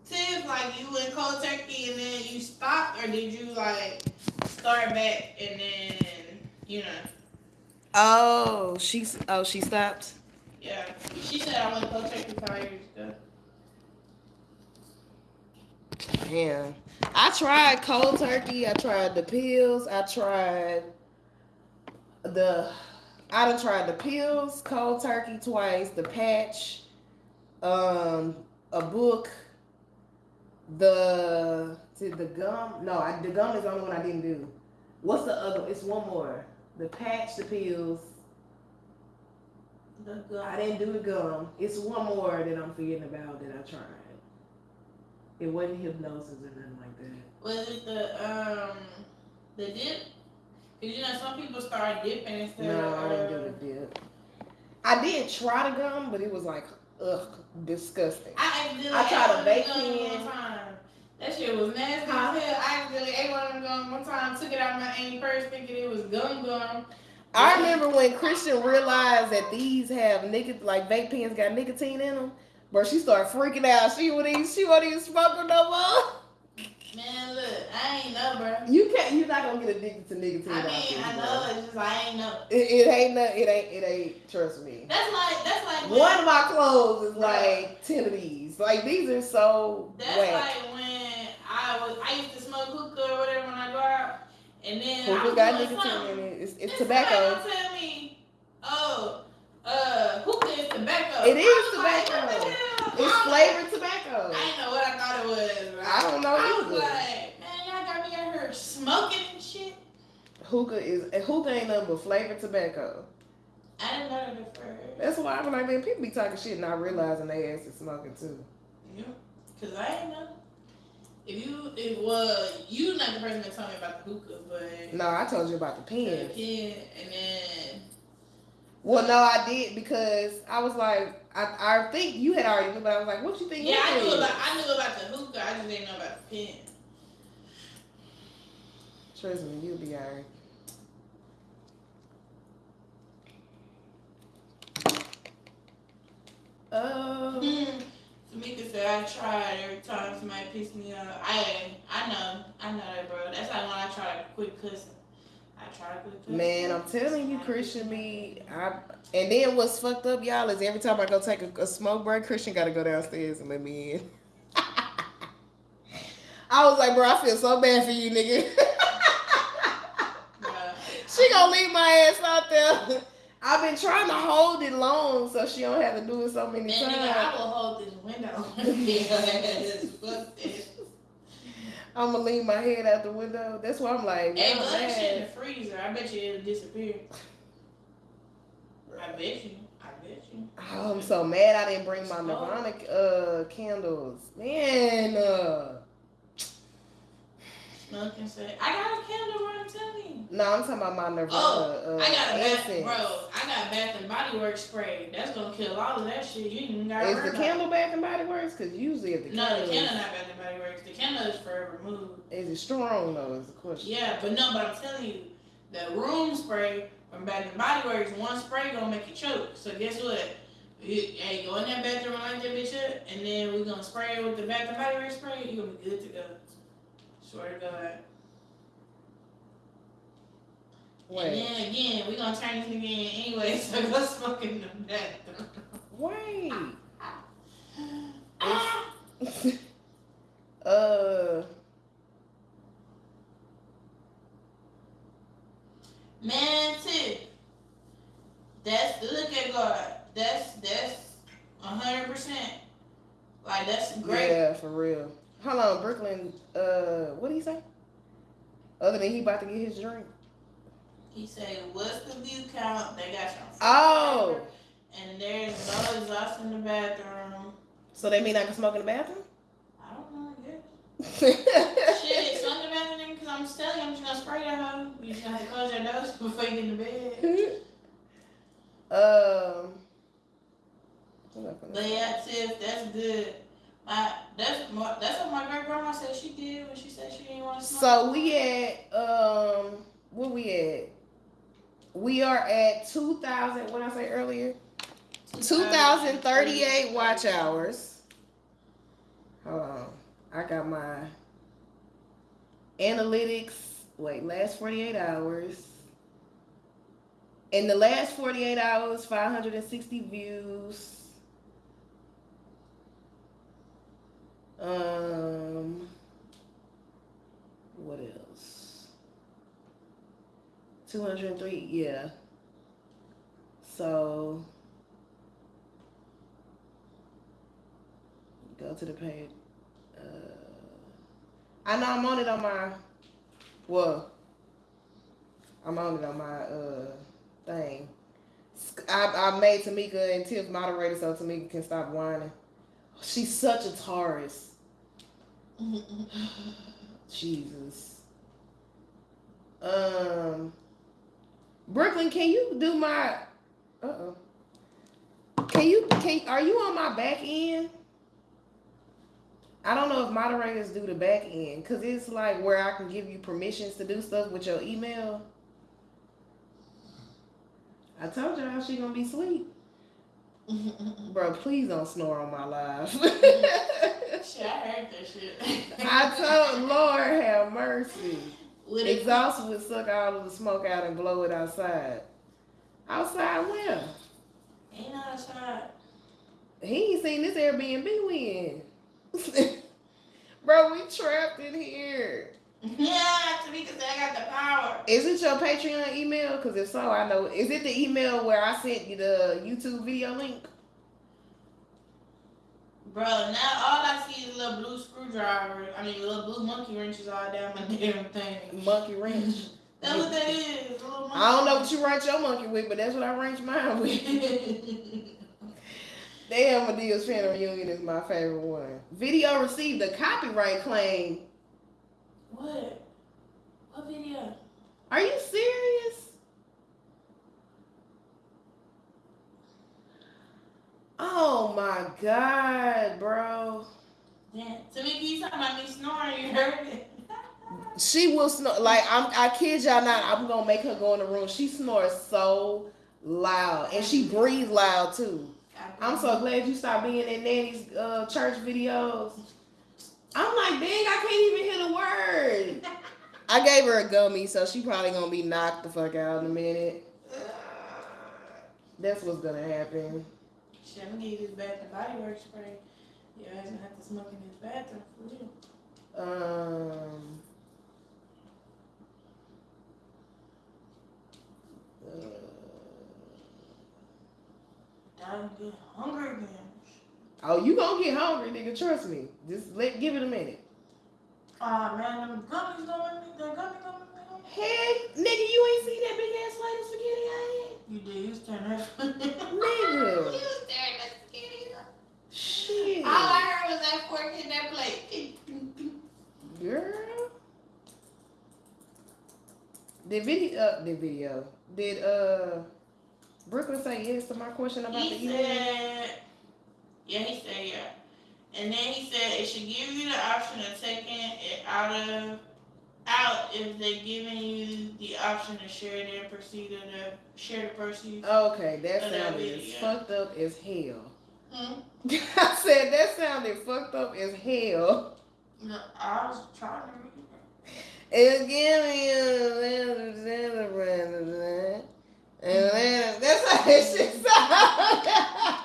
Tiff? Like you went cold turkey and then you stopped, or did you like start back and then you know? Oh, she's oh she stopped. Yeah, she said I went cold turkey five years ago. Damn. I tried cold turkey. I tried the pills. I tried the. I done tried the pills, cold turkey twice, the patch, um, a book, the the gum. No, I, the gum is the only one I didn't do. What's the other? It's one more. The patch, the pills. The good. I didn't do the gum. It's one more that I'm forgetting about that I tried. It wasn't hypnosis or nothing like that. Was it the um the dip? Cause you know some people start dipping instead No, of. I didn't do the dip. I did try the gum, but it was like, ugh, disgusting. I accidentally I tried ate a one vape of pen. One time. That shit was nasty Huh? as hell. I accidentally ate one of them gum one time, took it out of my aim purse thinking it was gum gum. I remember when Christian realized that these have nicotine, like vape pens got nicotine in them. Bro, she started freaking out. She would even, she wasn't even smoking no more. Man, look, I ain't know, bro. You can't, you're not gonna get addicted to nicotine. I mean, I bro. know, it's just I ain't know. It, it ain't, no- it ain't, it ain't. Trust me. That's like, that's like when, One of my clothes is like ten of these. Like these are so that's whack. like when I was, I used to smoke hookah or whatever when I go out, and then I Hookah was got nicotine in it. It's, it's tobacco. tell me, oh, uh, hookah is tobacco. It is like, tobacco. what? It's flavored tobacco. I didn't know what I thought it was. bro. I don't know I was either. like, got me out here smoking and shit. Hookah is hookah ain't nothing but flavored tobacco. I didn't know that first. That's why I'm like, man, people be talking shit and not realizing they ass is smoking too. Yeah, cause I ain't know. If you, if well, you not the person that told me about the hookah, but No, I told you about the the pen. and then Well, no, I did because I was like, I, I think you had already knew, but I was like, what you think? yeah, I knew is? about I knew about the hookah. I just didn't know about the pen. Trust me, you'll be alright. Um, Tamika said I tried every time somebody pissed me off. I I know, I know that, bro. That's like when I try to quit cussing. I try to quit cussing. Man, I'm telling you, Christian, me, I, and then what's fucked up, y'all, is every time I go take a, a smoke break, Christian got to go downstairs and let me in. I was like, bro, I feel so bad for you, nigga. She gonna leave my ass out there. I've been trying to hold it long so she don't have to do it so many Man, nigga, I times. will hold this window. I'm gonna lean my head out the window. That's why I'm like, Hey, that shit in the freezer. I bet you it'll disappear. I bet you. I bet you. Oh, I'm so mad I didn't bring my. Nirvana uh candles. Man, uh And say, I got a candle, bro. I'm telling you. no, I'm talking about my Nirvana Oh, uh I got a bath, bro. I got Bath and Body Works spray. That's gonna kill all of that shit. You ain't even gotta Is the candle Bath and Body Works? Cause usually if the it. No, candle the is, candle not Bath and Body Works. The candle is forever moved. is it strong though? Is the question. Yeah, but no, but I'm telling you, the room spray from Bath and Body Works, one spray gonna make you choke. So guess what? You, hey, go in that bathroom and light that bitch up, and then we're gonna spray it with the Bath and Body Works spray. You're gonna be good to go. Swear to God. And Wait, then again, we're gonna turn this nigga in anyway, so go smoke in the bathroom. wait. Ah! uh, Man, too. That's look at God. That's that's a hundred percent. Like that's great. yeah, for real. Hold on, Brooklyn. Uh, what did he say? Other than he about to get his drink. He said, "What's the view count? They got you." Oh. And there's no exhaust in the bathroom. So they mean I can smoke in the bathroom? I don't know. I guess. Shit. Smoke in the bathroom because I'm telling you, I'm just gonna spray that hoe. You just have to close your nose before you get in the bed. um. But yeah, Tiff, that's good. That's my, that's what my great grandma said she did when she said she didn't want to smoke. So we at um where we at? We are at two thousand. What did I say earlier? Two thousand thirty-eight watch hours. Hold on, I got my analytics. Wait, last forty-eight hours. In the last forty-eight hours, five hundred and sixty views. Um, what else? 203, yeah. So, go to the page. Uh, I know I'm on it on my, well, I'm on it on my uh thing. I, I made Tamika and Tiff moderator so Tamika can stop whining. She's such a Taurus. Jesus. Um, Brooklyn, can you do my? Uh oh. Can you? Can are you on my back end? I don't know if moderators do the back end because it's like where I can give you permissions to do stuff with your email. I told y'all she gonna be sweet, bro. Please don't snore on my live. shit, I heard that shit. I told Lord have mercy. It, Exhaust would suck all of the smoke out and blow it outside. Outside where? ain't outside. He ain't seen this Airbnb we in. Bro, we trapped in here. Yeah, Tamika said I got the power. Is it your Patreon email? Because if so, I know. Is it the email where I sent you the YouTube video link? Bro, now all I see is a little blue screwdriver. I mean, little blue monkey wrenches all down my damn thing. Monkey wrench. That's what that is. a little monkey I don't know what you wrench your monkey with, but that's what I wrench mine with. Damn, Madea's fan reunion is my favorite one. Video received a copyright claim. What? What video? Are you serious? Oh my god, bro. Damn. Tamika, you talking about me snoring? You heard it? She will snore like I'm I kid y'all not, I'm gonna make her go in the room. She snores so loud and she breathes loud too. I'm so glad you stopped being in Nanny's uh, church videos. I'm like, dang, I can't even hear the word. I gave her a gummy, so she probably gonna be knocked the fuck out in a minute. That's what's gonna happen. Shit, I'm gonna give you this Bath and Body Works spray. Your ass gonna have to smoke in this bathroom for real. Um. uh, I'm getting hungry again. Oh, you gonna get hungry, nigga? Trust me. Just let give it a minute. Oh man, them gummies going, the gummy gummy. Hey, nigga, you ain't see that big ass plate of spaghetti I You did, you stand there. had? Nigga. staring at the spaghetti. Shit. All I heard was that fork in that plate. Girl. Did video uh the video. Did uh Brooklyn say yes to my question about the He email? said, yeah, he said yeah. And then he said it should give you the option of taking it out of out if they're giving you the option to share their proceed of the share the proceeds. Okay, that that sounded as fucked up as hell. Hmm? I said that sounded fucked up as hell. No, I was trying to read it. It's giving you a That's how that shit sound.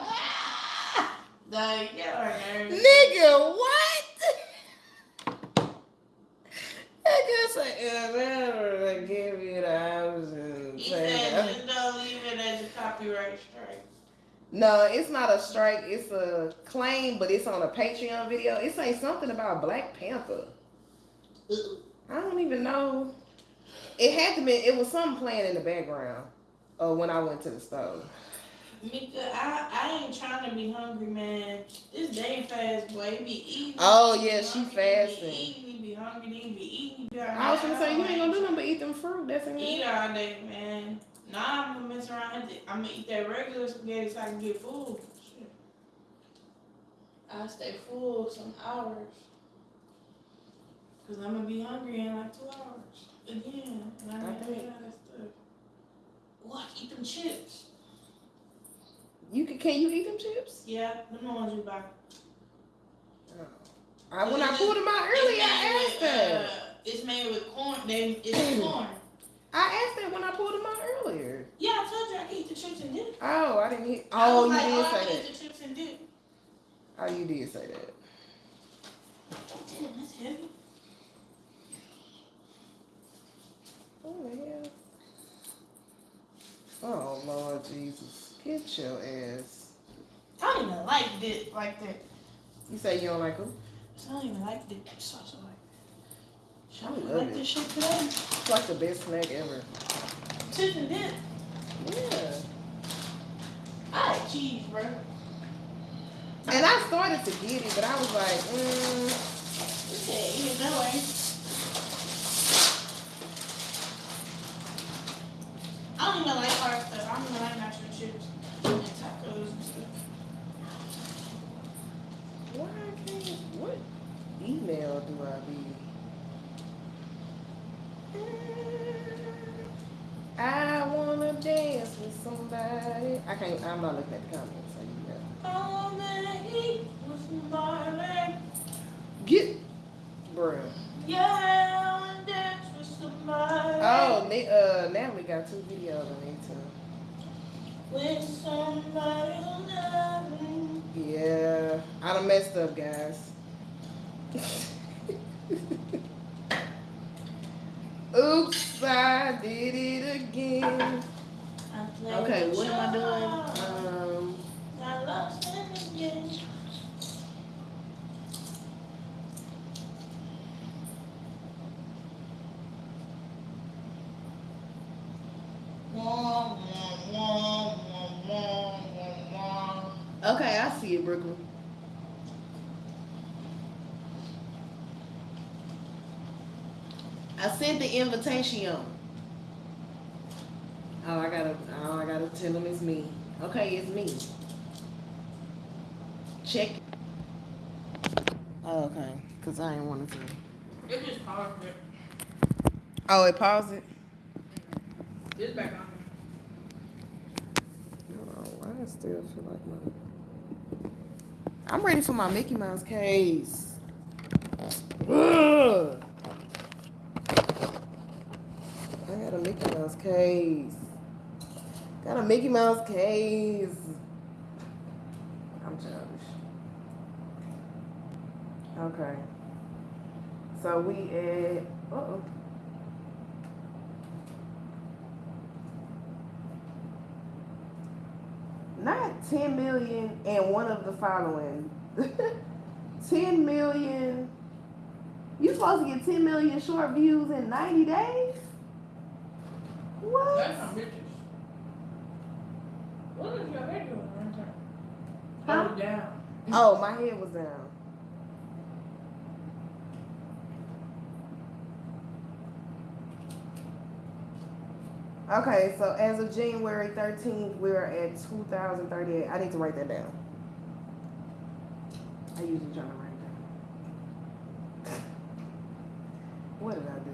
Like, nervous. Nigga, what? I guess I never give you the option. He said just don't leave it as a copyright strike. No, it's not a strike. It's a claim, but it's on a Patreon video. It saying something about Black Panther. I don't even know. It had to be. It was something playing in the background. Uh, when I went to the store. Mika, I, I ain't trying to be hungry, man. This day fast, boy. It be eating. Oh, yeah, she hungry, it be fasting. Eating, be hungry, it be eating. be I was gonna say you ain't gonna do nothing but eat them fruit. That's in Eat there. all day, man. Nah, I'm gonna mess around. I'm gonna eat that regular spaghetti so I can get full. Shit. I stay full some hours. Cause I'm gonna be hungry in like two hours again, and I I gotta eat all that stuff. What? Eat them chips? You can can you eat them chips? Yeah, them the ones you buy. I, when I pulled them out earlier, I asked that. Uh, it's made with corn. They it's corn. I asked that when I pulled them out earlier. Yeah, I told you I can eat the chips and dip. Oh, I didn't hear. I Oh, was you like, did oh, say can that. eat the chips and dip. Oh, you did say that. Damn, that's heavy. Oh hell. Oh Lord Jesus, get your ass. I don't even like dip like that. You say you don't like them? I don't even like dip sauce like. Should I love like it. this shit today? It's like the best snack ever. Chips and dip. Yeah. I like cheese, bro. And I started to get it, but I was like, mm, You said eat it that. I don't even like hard stuff. I don't even like natural chips and tacos and stuff. why can't, what email do I be? I wanna dance with somebody. I can't, I'm not looking at the comments, so you know. I wanna eat with somebody. Get, bruh. Yeah, I wanna dance with somebody. Oh, Na- uh, Natalie got two videos on YouTube. With somebody who loves me. Yeah, I done messed up, guys. Oops, I did it again. Okay, what am I doing? Um, I lost it again. Okay, I see it, Brooklyn. I sent the invitation. Oh, I gotta, oh, I gotta tell them it's me. Okay, it's me. Check. Oh, okay, cause I ain't wanted to. It just paused it. Oh, it paused it. It's back on. Hold I still feel like my. I'm ready for my Mickey Mouse case. Ugh. I got a Mickey Mouse case. Got a Mickey Mouse case. I'm childish. Okay. So we at. Uh oh. not 10 million and one of the following 10 million you supposed to get 10 million short views in 90 days? What? That's some bitches. What is your head doing one time? Huh? Hold it down. Oh, my head was down. Okay, so as of January 13th, we're at 2,038. I need to write that down. I usually try to write it down. What did I do?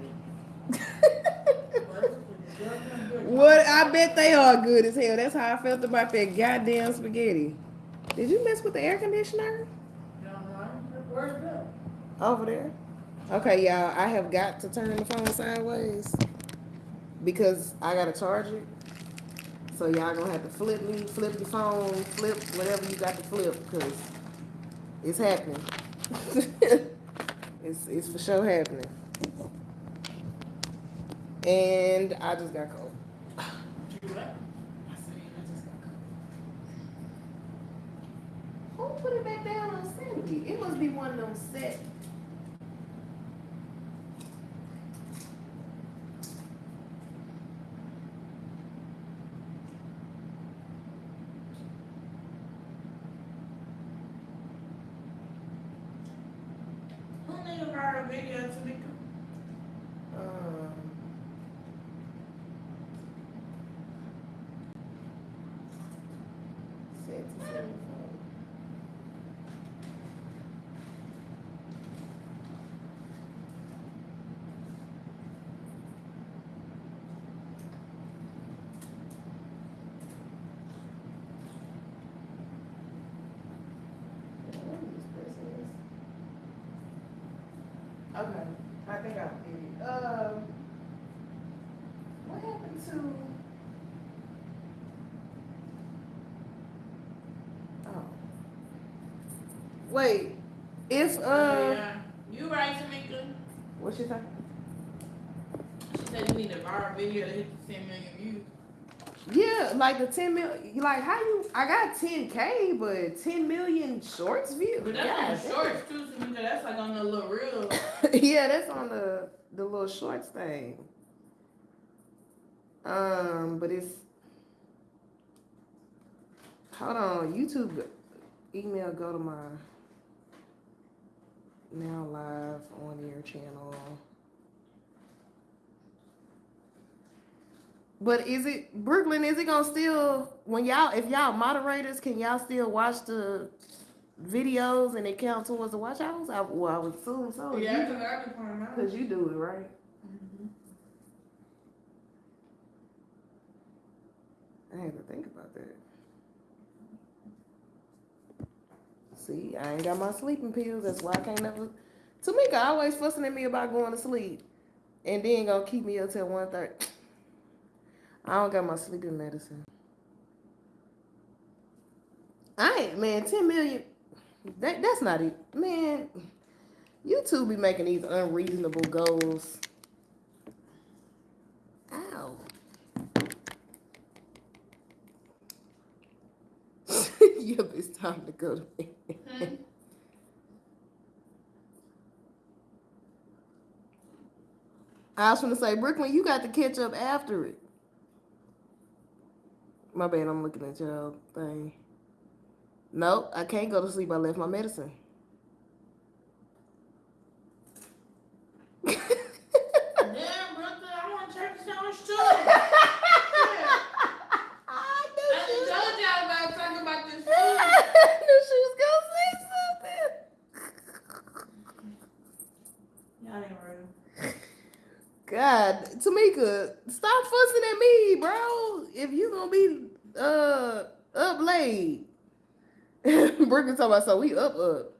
what? I bet they are good as hell. That's how I felt about that goddamn spaghetti. Did you mess with the air conditioner? No, no, where's it? Over there. Okay, y'all. I have got to turn the phone sideways because I gotta charge it. So y'all gonna have to flip me, flip the phone, flip whatever you got to flip, cause it's happening. it's it's for sure happening. And I just got cold. You what? I said, I just got cold. Who put it back down on Sandy? It must be one of them set. Who made a viral video to me? Um, set to seven phone. Yeah, what is this person is? Okay, I think I did it. Um, what happened to? Oh. Wait, if, uh, yeah. You right, Tamika. what she say? She said you need a viral video to hit the 10 million views. Yeah, like the ten mil, like how you, I got ten K, but ten million shorts view. But that's on shorts too, Tamika. That's like on the little reel. yeah, that's on the, the little shorts thing. Um, but it's, hold on, YouTube email go to my now live on air channel. But is it Brooklyn? Is it gonna still when y'all if y'all moderators can y'all still watch the videos and it count towards the watch hours? I, well, I would assume so. yeah, because I can point out. Cause you do it, right? Mm-hmm. I had to think about that. See, I ain't got my sleeping pills. That's why I can't never. Tamika always fussing at me about going to sleep, and then gonna keep me up till one thirty. I don't got my sleeping medicine. I ain't man. Ten million. That that's not it, man. You two be making these unreasonable goals. Ow. yep, it's time to go to bed. Hmm? I was gonna say, Brooklyn, you got to catch up after it. My bad, I'm looking at y'all thing. Nope, I can't go to sleep. I left my medicine. Damn, brother, I want to turkey sandwich too. Yeah. I I knew just she was, told y'all about talking about this I food. knew she was gonna say something. Y'all ain't real. God, Tamika, stop fussing at me, bro. If you gonna be uh up late, Brooklyn talking about so we up up.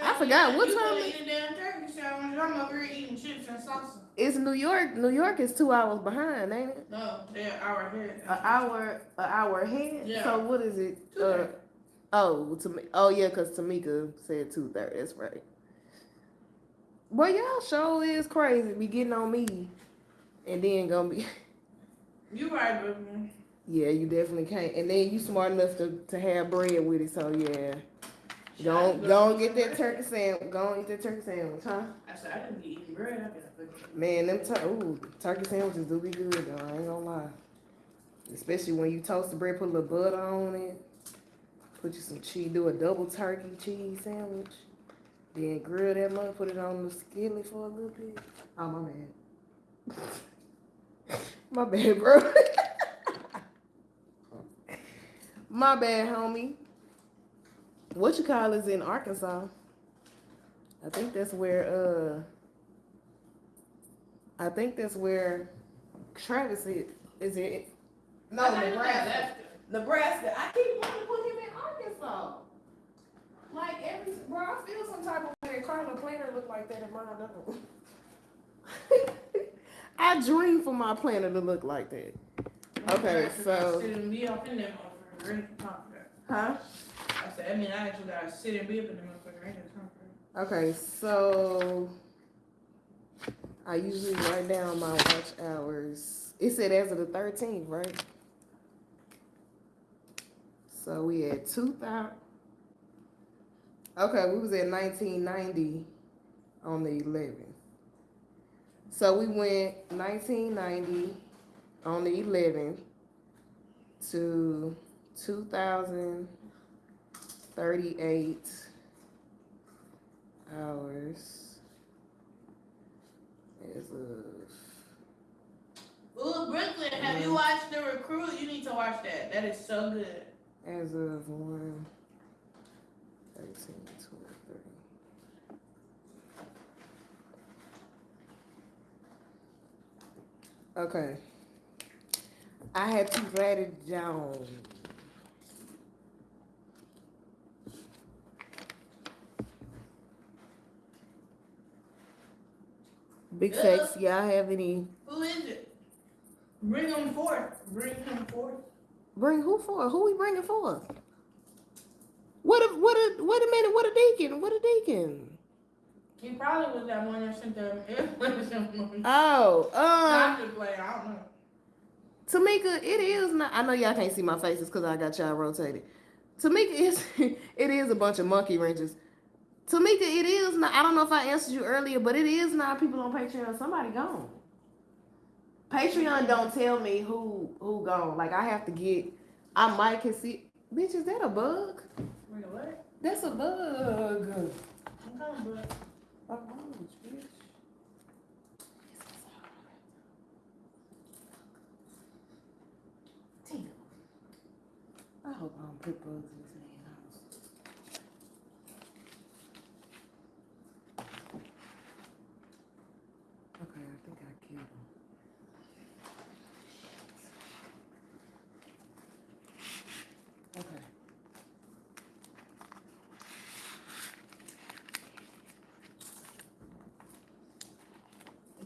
I forgot, what time coulda it- eat a damn turkey sandwich. I'm over here eating chips and salsa. It's New York. New York is two hours behind, ain't it? No, they're an hour ahead. An hour, an hour ahead. Yeah. So what is it? Uh, oh, Tam- oh yeah, cause Tamika said two thirty. That's right. Boy, y'all show is crazy. Be getting on me, and then gonna be. You right, Brooklyn. Yeah, you definitely can't. And then you smart enough to, to have bread with it, so yeah. Don't don't get that turkey sandwich. Go and eat that turkey sandwich, huh? I said, I didn't be eating bread. I've been fucking. Man, them tur- ooh, turkey sandwiches do be good though. I ain't gonna lie. Especially when you toast the bread, put a little butter on it. Put you some cheese. Do a double turkey cheese sandwich. Then grill that mother. Put it on the skillet for a little bit. Oh my bad. my bad, bro. my bad, homie. What you call is in Arkansas? I think that's where uh I think that's where Travis is. Is it? No, I thought you Nebraska. Nebraska. I keep wanting to put him in Arkansas. Like every bro, I feel some type of way. Carla Planner look like that in mine don't. I dream for my planner to look like that. Okay, so- Sit and be up in there, motherfucker. Ready to talk about. Huh? I said, I mean, I actually gotta sit and be up in the motherfucker. Okay, so I usually write down my watch hours. It said as of the thirteenth, right? So we had two thousand. Okay, we was at nineteen ninety on the eleventh. So we went nineteen ninety on the eleventh to two thousand thirty-eight hours as of Ooh, Brooklyn, have you watched The Recruit? You need to watch that. That is so good. as of one Okay. I had to write it down. Big Yeah. facts, y'all have any Who is it? Bring him forth. Bring him forth. Bring who for? Who we bringing for? What a what a wait a minute, what a deacon? What a deacon? He probably was that one that sent them. Oh, um just playing. I don't know. Tamika, it is not I know y'all can't see my faces because I got y'all rotated. Tamika is it is a bunch of monkey wrenches. Tamika, it is not I don't know if I answered you earlier, but it is not people on Patreon. Somebody gone. Patreon don't tell me who who gone. Like I have to get I might can see bitch, is that a bug? Wait, what? That's a bug. I'm coming, bro. Oh, bitch. Damn. I hope I don't put bugs in this man's house. Okay, I think I killed him. Okay.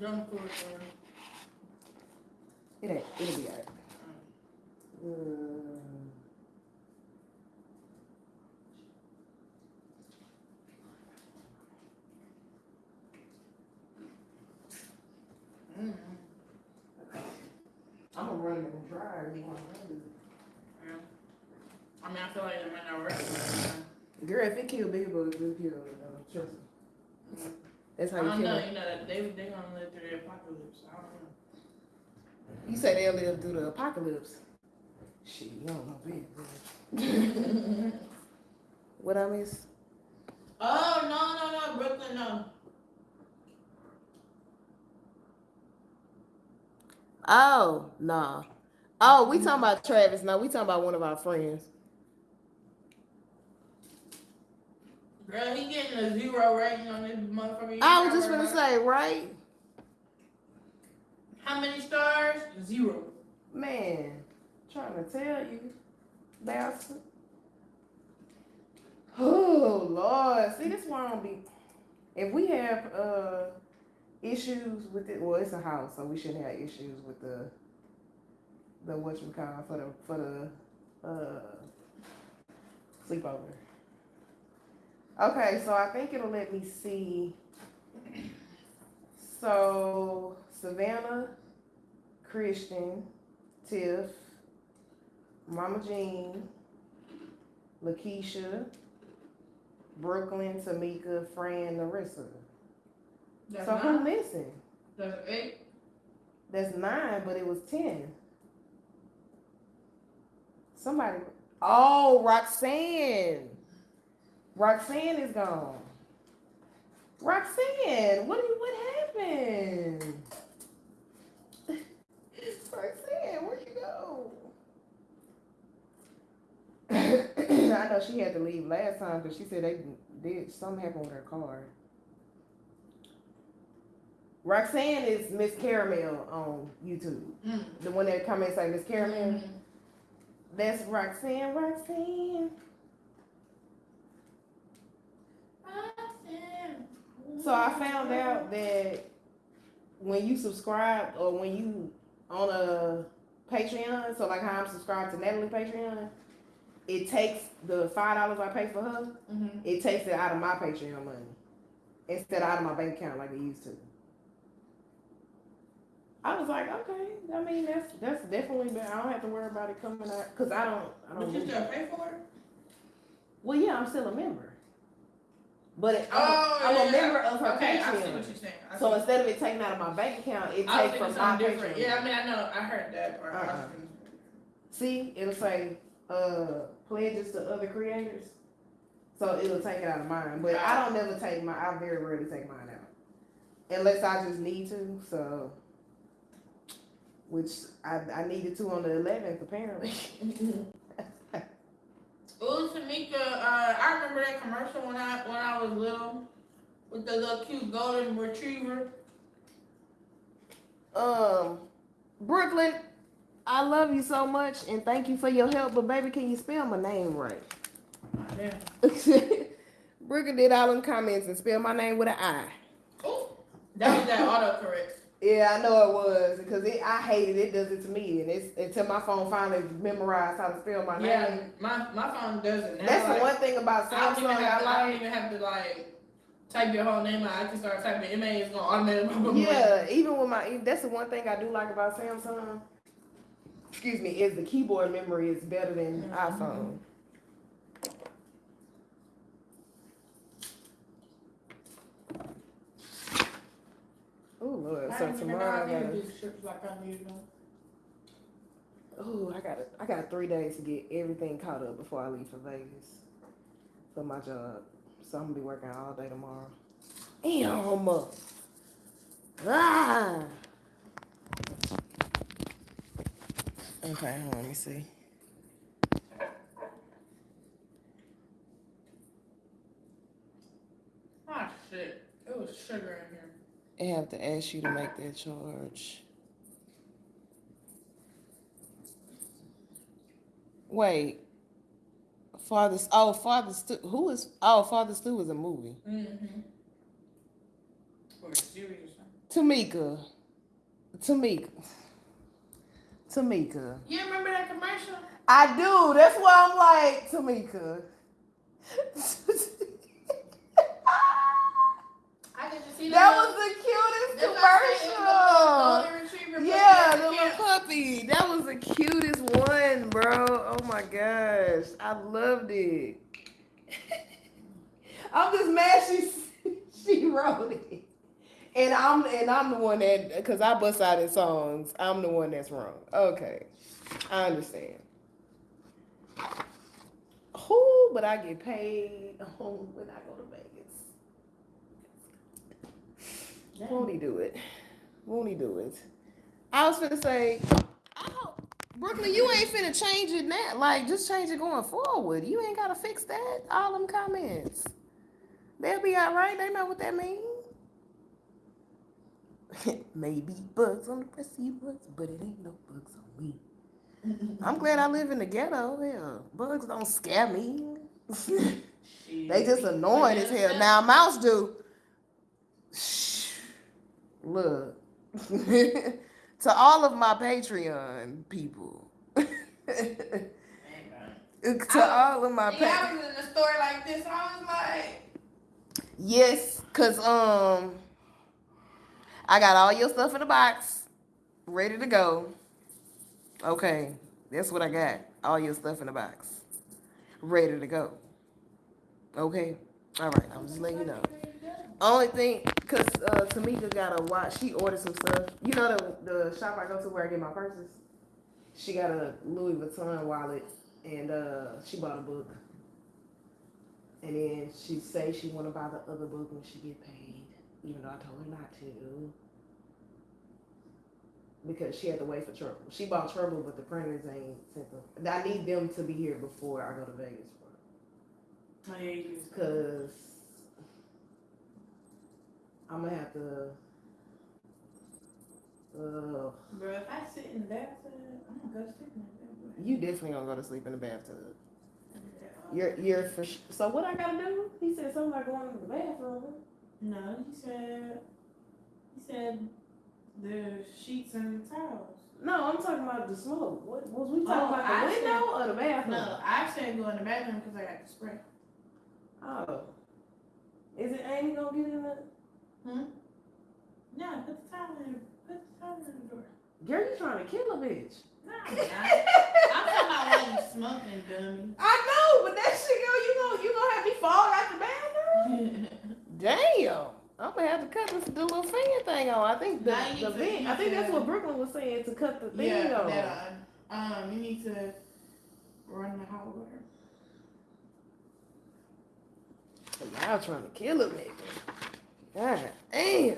Don't pull it, bro. It ain't, it'll be alright. Uh, Mm-hmm. I'm gonna run it in the dryer. You wanna run I mean, I feel like it might not work. it? Girl, if it kill big bugs, it'll kill uh, trust me. That's I how you don't kill know. them. You know that they they gonna live through the apocalypse. I don't know. You say they'll live through the apocalypse. Shit, you don't know what I miss? Oh no no no Brooklyn no. Oh, nah. Oh, we talking about Travis. No, we talking about one of our friends. Girl, he getting a zero rating on this motherfucker. I was just gonna say, right? How many stars? Zero. Man, trying to tell you, bastard. Oh Lord, see this I don't be. If we have uh issues with it, well, it's a house, so we shouldn't have issues with the the what you call for the for the uh sleepover. Okay, so I think it'll let me see. So Savannah, Christian, Tiff, Mama Jean, Lakeisha, Brooklyn, Tamika, Fran, Narissa. That's so who nine. missing? That's eight. That's nine, but it was ten. Somebody. Oh, Roxanne. Roxanne is gone. Roxanne, what what happened? Roxanne, where'd you go? I know she had to leave last time because she said they did something happened with her car. Roxanne is Miss Caramel on YouTube. Mm. The one that come and say Miss Caramel. Mm. That's Roxanne. Roxanne. So I found out that when you subscribe or when you on a Patreon, so like how I'm subscribed to Natalie Patreon, it takes the five dollars I pay for her, Mhm. it takes it out of my Patreon money instead of out of my bank account like it used to. I was like, okay, I mean that's that's definitely better. I don't have to worry about it coming out because I don't I But don't. you do- still pay for it? Well, yeah, I'm still a member, but it, I'm, Oh, I'm yeah, a member of her okay, Patreon. what you're saying. I So instead of it taking out of my bank account, it takes from my different. Patreon. Yeah, I mean, I know, I heard that part. Thinking- See, it'll say uh pledges to other creators. So it'll take it out of mine. But I don't never take my I very rarely take mine out. Unless I just need to, so which I, I needed to on the eleventh apparently. Ooh, Tamika, uh, I remember that commercial when I when I was little with the little cute golden retriever. um Brooklyn, I love you so much and thank you for your help, but baby, can you spell my name right? Yeah. Brooklyn did all them comments and spelled my name with an I. Ooh, that was that autocorrect. Yeah, I know it was because it, I hated it. It. Does it to me, and it's until my phone finally memorized how to spell my Yeah, name. my my phone doesn't. now. That's like, the one thing about I don't, Samsung have I don't like. even have to like type your whole name out. I can start typing MA. It's gonna automatically. Yeah, even with my that's the one thing I do like about Samsung. Excuse me, is the keyboard memory is better than Mhm. iPhone. Oh Lord, I so didn't know tomorrow I I gotta. these strips like I need them. Oh, I got I got three days to get everything caught up before I leave for Vegas for my job. So I'm gonna be working all day tomorrow. Damn. Ah. Okay, on, let me see. Ah shit, it was sugar in here. I have to ask you to make that charge. Wait. Father, oh, Father Stu, who is, oh, Father Stu is a movie. Mm-hmm. Or a series. Tamika. Tamika. Tamika. You remember that commercial? I do. That's why I'm like, Tamika. See that was the cutest commercial. Yeah, the little puppy. That was the cutest one, bro. Oh my gosh. I loved it. I'm just mad she she wrote it. And I'm and I'm the one that because I bust out in songs, I'm the one that's wrong. Okay. I understand. Who but I get paid when I go to Vegas. Won't he do it? Won't he do it? I was gonna say, I hope, Brooklyn, you ain't finna change it now. Like, just change it going forward. You ain't gotta fix that. All them comments. They'll be all right. They know what that means. Maybe bugs on the rest of you bugs, but it ain't no bugs on me. I'm glad I live in the ghetto. Yeah, bugs don't scare me. they just annoying as hell. Now mouse do. Look. to all of my Patreon people. to all of my Yeah, I Patreon. was in the store like this. I was like, Yes, cause um I got all your stuff in the box, ready to go. Okay, that's what I got. All your stuff in the box. Ready to go. Okay. All right, I'm just letting you know. Only thing, cause uh, Tamika got a watch. She ordered some stuff. You know the the shop I go to where I get my purses. She got a Louis Vuitton wallet, and uh, she bought a book. And then she say she want to buy the other book when she get paid, even though I told her not to. Because she had to wait for trouble. She bought trouble, but the printers ain't sent them. I need them to be here before I go to Vegas for. Oh, yeah, you. Cause I'm gonna have to. Uh, Bro, if I sit in the bathtub, I'm gonna go to sleep in the bathtub. you definitely gonna go to sleep in the bathtub. Yeah. You're you're for sh- so what I gotta do? He said something like going to the bathroom. No, he said, he said the sheets and the towels. No, I'm talking about the smoke. What was we talking Oh, about? I The said- window or the bathroom? No, I said go in the bathroom because I got the spray. Oh, is it Amy gonna get in the? Hmm? No, put the towel in, put the towel in the door. Girl, you trying to kill a bitch? No, I'm not. I'm talking about smoking, dummy. I know, but that shit go. You gonna you gonna have me fall out the bathroom? Damn. I'm gonna have to cut this the little fan thing on. I think the, Now the vent. I think need that's what Brooklyn was saying to cut the thing yeah, on. that on. Um, you need to run the hot water. Y'all trying to kill a nigga. God damn.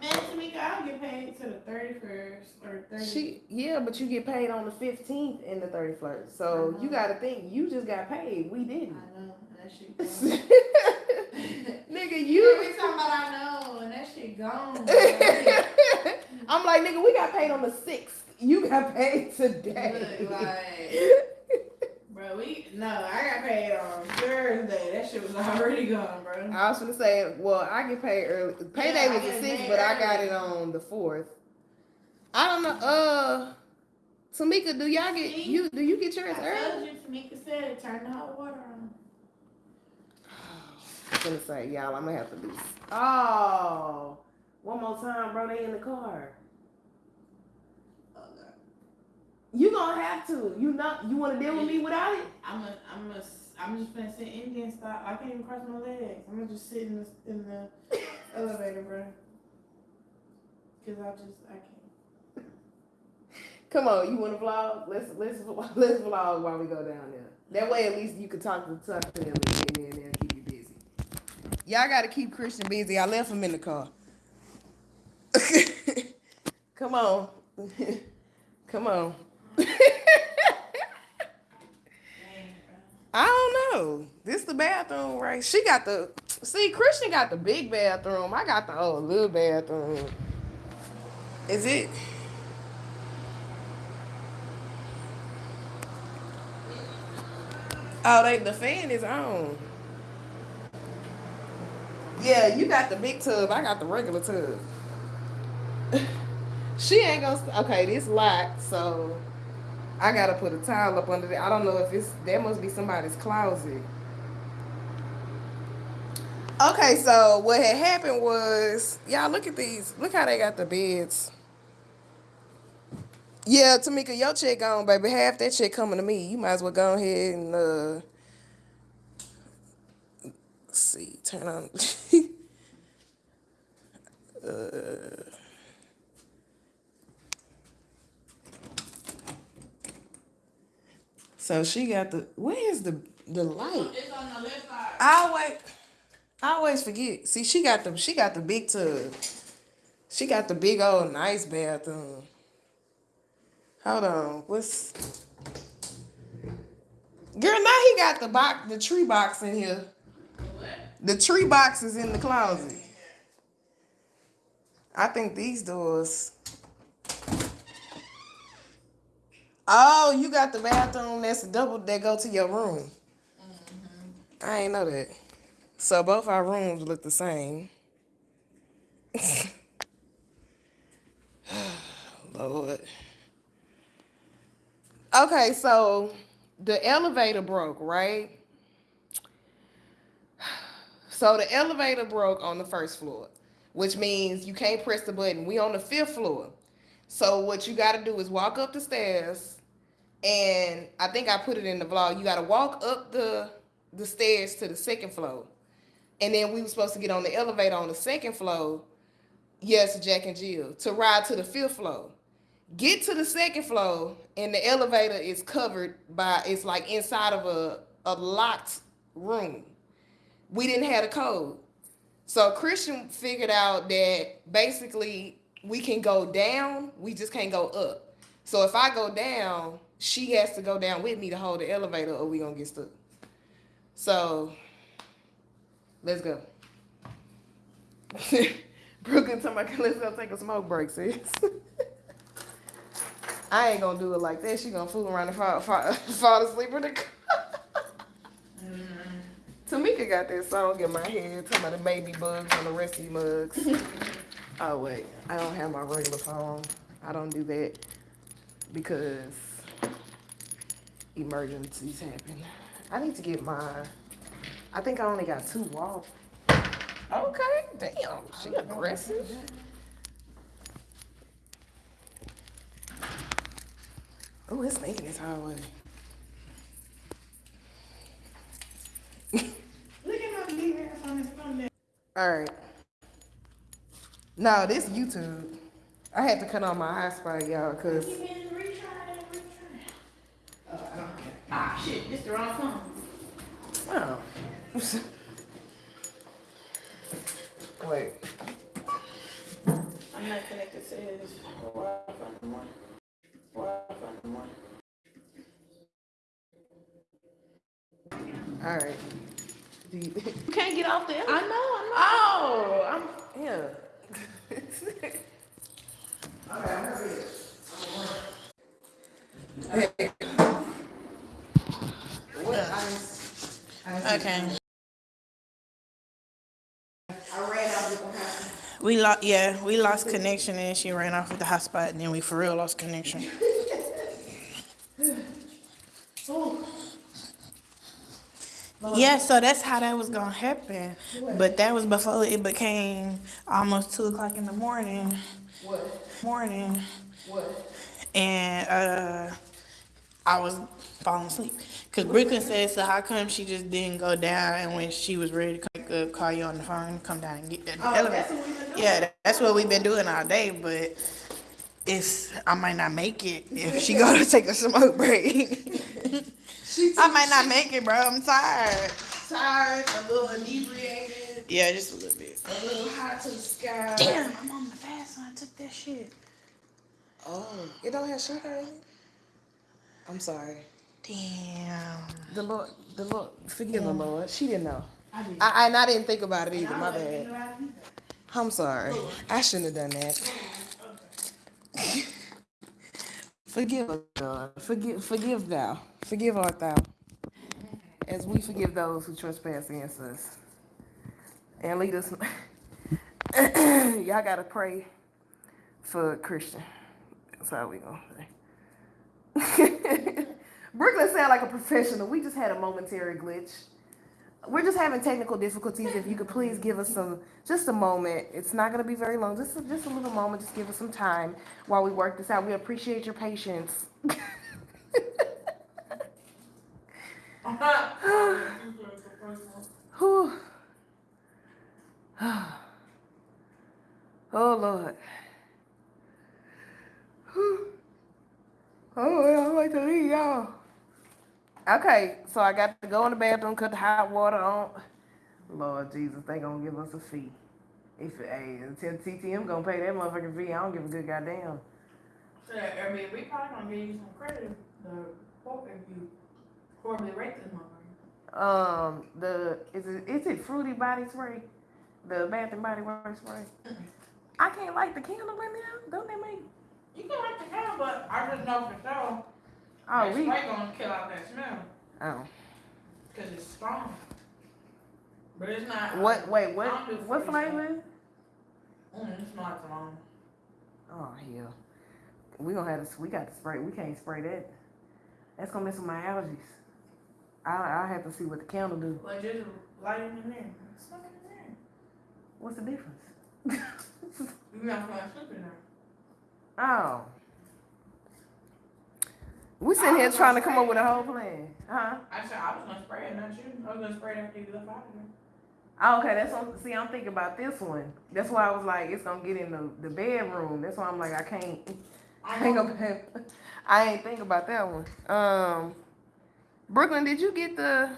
Man, Tamika, I'll get paid to the thirty first or thirty. She yeah, but you get paid on the fifteenth and the thirty first. So you Uh-huh. gotta think you just got paid. We didn't. I know that shit. nigga, You you be talking about I know, and that shit gone. I'm like, nigga, we got paid on the sixth. You got paid today. Look, like, bro, we no, I got paid on Thursday. That shit was already gone, bro. I was gonna say, well, I get paid early. Payday Yeah, was the paid but I got it on the fourth. I don't know. Uh, Tamika, do y'all get See? you? Do you get yours I early? told you, Tamika said, turn the hot water on. I'm gonna say, y'all, I'm gonna have to do. Oh, one more time, bro. They in the car. Oh god. You gonna have to. You not. You want to deal with me without it? I'm a, I'm a, I'm just gonna sit Indian style. I can't even cross my legs. I'm gonna just sit in the in the elevator, bro. Cause I just I can't. Come on, you want to vlog? Let's let's let's vlog while we go down there. That way, at least you can talk to talk to them and then they'll keep you busy. Y'all got to keep Christian busy. I left him in the car. Come on, come on. I don't know. This the bathroom, right? She got the see. Christian got the big bathroom. I got the old little bathroom. Is it? Oh, they the fan is on. Yeah, you got the big tub. I got the regular tub. she ain't gonna. Okay, this locked, so I gotta put a towel up under there. I don't know if it's that must be somebody's closet. Okay, so what had happened was, y'all look at these. Look how they got the beds. Yeah, Tamika, your check on, baby. Half that check coming to me. You might as well go ahead and uh see, turn on uh So she got the where's the the light? It's on the left side. I always I always forget. See, she got the she got the big tub. She got the big old nice bathroom. Hold on, what's Girl, now he got the box the tree box in here. What? The tree box is in the closet. I think these doors. Oh, you got the bathroom that's a double that go to your room. Mm-hmm. I ain't know that. So both our rooms look the same. Lord. Okay, so the elevator broke, right? So the elevator broke on the first floor, which means you can't press the button. We on the fifth floor. So what you got to do is walk up the stairs, and I think I put it in the vlog. You got to walk up the the stairs to the second floor. And then we were supposed to get on the elevator on the second floor. Yes, Jack and Jill to ride to the fifth floor. Get to the second floor, and the elevator is covered by it's like inside of a, a locked room. We didn't have a code. So Christian figured out that basically we can go down, we just can't go up. So if I go down, she has to go down with me to hold the elevator or we gonna get stuck. So let's go. Brooklyn told me let's go take a smoke break, sis. I ain't gonna do it like that. She gonna fool around and fall, fall, fall asleep in the car. Tamika got that song in my head talking about the baby bugs on the rest of you mugs. oh wait, I don't have my regular phone. I don't do that because emergencies happen. I need to get my. I think I only got two off. Okay, damn, she aggressive. Oh, it's making this hallway. Look at my big ass on this phone there. All right. No, this YouTube. I had to cut on my hotspot, y'all, cause You been retry and retry. Oh, I don't care. Ah, shit, this the wrong phone. oh. Wait. I'm not connected to his Wi-Fi anymore. Wi-Fi anymore. All right. You, You can't get off the. I know, I oh, I'm yeah. Hey. What ice? know. Okay. I ran out with the house. We lost, yeah, we lost connection and she ran off with the hotspot and then we for real lost connection. Yeah, so that's how that was gonna happen. But that was before it became almost two o'clock in the morning, What? morning, What? and uh, I was falling asleep. Cause Brooklyn said, so how come she just didn't go down and when she was ready to come, uh, call you on the phone, come down and get that elevator? Yeah, that's what we've been doing all day, but it's, I might not make it if she go to take a smoke break. I might not make it, bro, I'm tired. Tired, a little inebriated, Yeah, just a little bit. a little hot to the sky. Damn, I'm on the fast one, I took that shit. Oh, it don't have sugar in it. I'm sorry. Damn. The Lord, the Lord, forgive the Lord. She didn't know. I did. I, and I didn't think about it either. My bad. I'm sorry. I shouldn't have done that. forgive us, God. Forgive, forgive thou. Forgive art thou. As we forgive those who trespass against us. And lead us. Y'all gotta pray for Christian. That's how we gonna say. Brooklyn sound like a professional. We just had a momentary glitch. We're just having technical difficulties. If you could please give us some, just a moment. It's not going to be very long. Just, a, just a little moment. Just give us some time while we work this out. We appreciate your patience. Oh Lord. Oh, I like to leave y'all. Okay, so I got to go in the bathroom, cut the hot water on. Lord Jesus, they gonna give us a fee. If hey, until TTM gonna pay that motherfucking fee, I don't give a good goddamn. So, I mean, we probably gonna give you some credit, the quote if you horribly rate this motherfucker. Um, the is it is it fruity body spray, the Bath and Body Works spray? I can't light the candle in there. Don't they make? You can like the smell, but I just know for sure, Oh, that we. spray gonna kill out that smell, Oh, cause it's strong. But it's not. what? Wait, what? What flavor? it? Mm, it's not strong. Oh hell, we gonna have to. We got to spray. We can't spray that. That's gonna mess with my allergies. I I have to see what the candle do. But just light it in there. It's fucking in there. What's the difference? You not gonna slip in there. Oh. We sitting here trying to come up with a whole plan. Huh? I said I was gonna spray it, not you. I was gonna spray it after you left out of there. Oh, okay, that's what, see, I'm thinking about this one. That's why I was like, it's gonna get in the, the bedroom. That's why I'm like, I can't think about, I ain't think about that one. Um, Brooklyn, did you get the,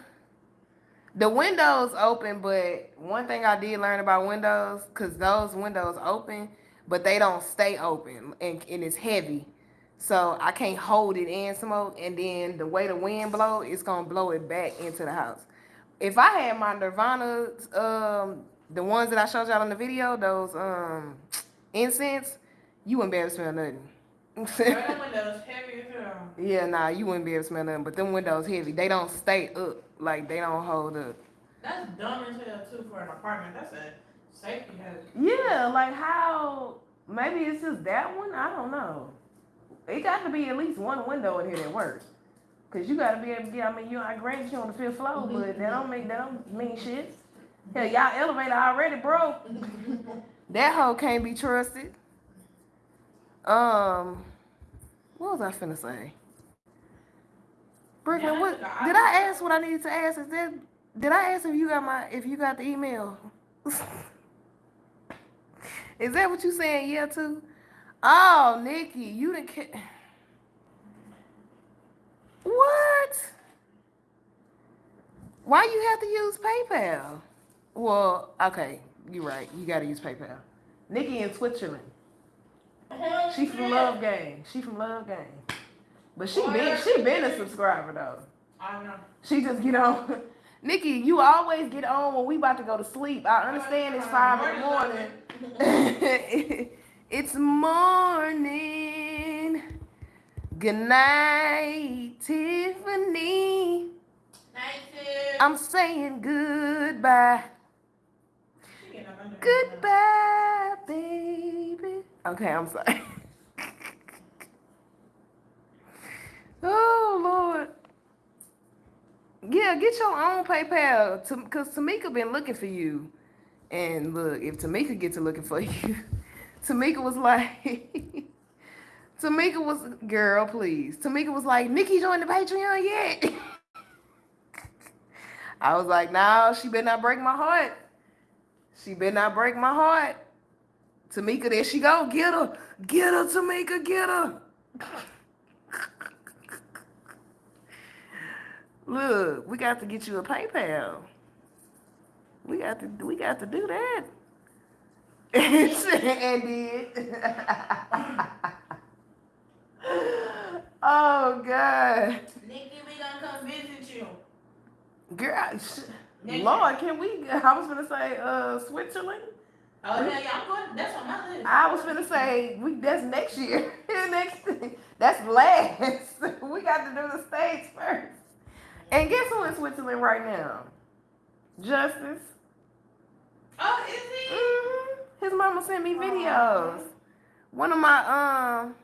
the windows open, but one thing I did learn about windows, cause those windows open, but they don't stay open and, and it's heavy. So I can't hold it in smoke and then the way the wind blow, it's gonna blow it back into the house. If I had my Nirvana, um, the ones that I showed y'all in the video, those um incense, you wouldn't be able to smell nothing. Right on windows, heavy yeah, nah, you wouldn't be able to smell nothing. But them windows heavy. They don't stay up. Like they don't hold up. That's dumb as hell too for an apartment. That's a safety hazard. Yeah, like how maybe it's just that one. I don't know. It got to be at least one window in here that works. Cause you gotta be able to get. I mean, you I granted you on the fifth floor, but that don't make that don't mean shit. Hell, y'all elevator already broke. that hoe can't be trusted. Um, what was I finna say? Brooklyn, Yeah, what I- did I ask? What I needed to ask is that did I ask if you got my if you got the email? is that what you saying? Yeah, too. Oh, Nikki, you didn't. Ca- what? Why you have to use PayPal? Well, okay, you're right. You got to use PayPal. Nikki in Switzerland. She from Love Gang. She from Love Gang. But she been she been a subscriber though. I know. She just get on. Nikki, you always get on when we about to go to sleep. I understand it's five in the morning. it's morning. Good night, Tiffany. Night. I'm saying goodbye. She getting up under- Goodbye, baby. Okay, I'm sorry. oh Lord. Yeah, get your own PayPal. Cause Tamika been looking for you. And look, if Tamika get to looking for you, Tamika was like Tamika was girl, please. Tamika was like, Nikki joined the Patreon yet? I was like, no, she better not break my heart. She better not break my heart. Tamika, there she go. Get her. Get her, Tamika, get her. Look, we got to get you a PayPal. We got to we got to do that. and did. oh God. Nikki, we gonna come visit you. Girl, sh- Next Lord, can we I was gonna say uh Switzerland. Oh yeah, yeah, I'm going. That's on my list. I was gonna say we that's next year. next that's last. we got to do the states first. And guess who in Switzerland right now? Justice. Oh, is he? hmm His mama sent me videos. One of my um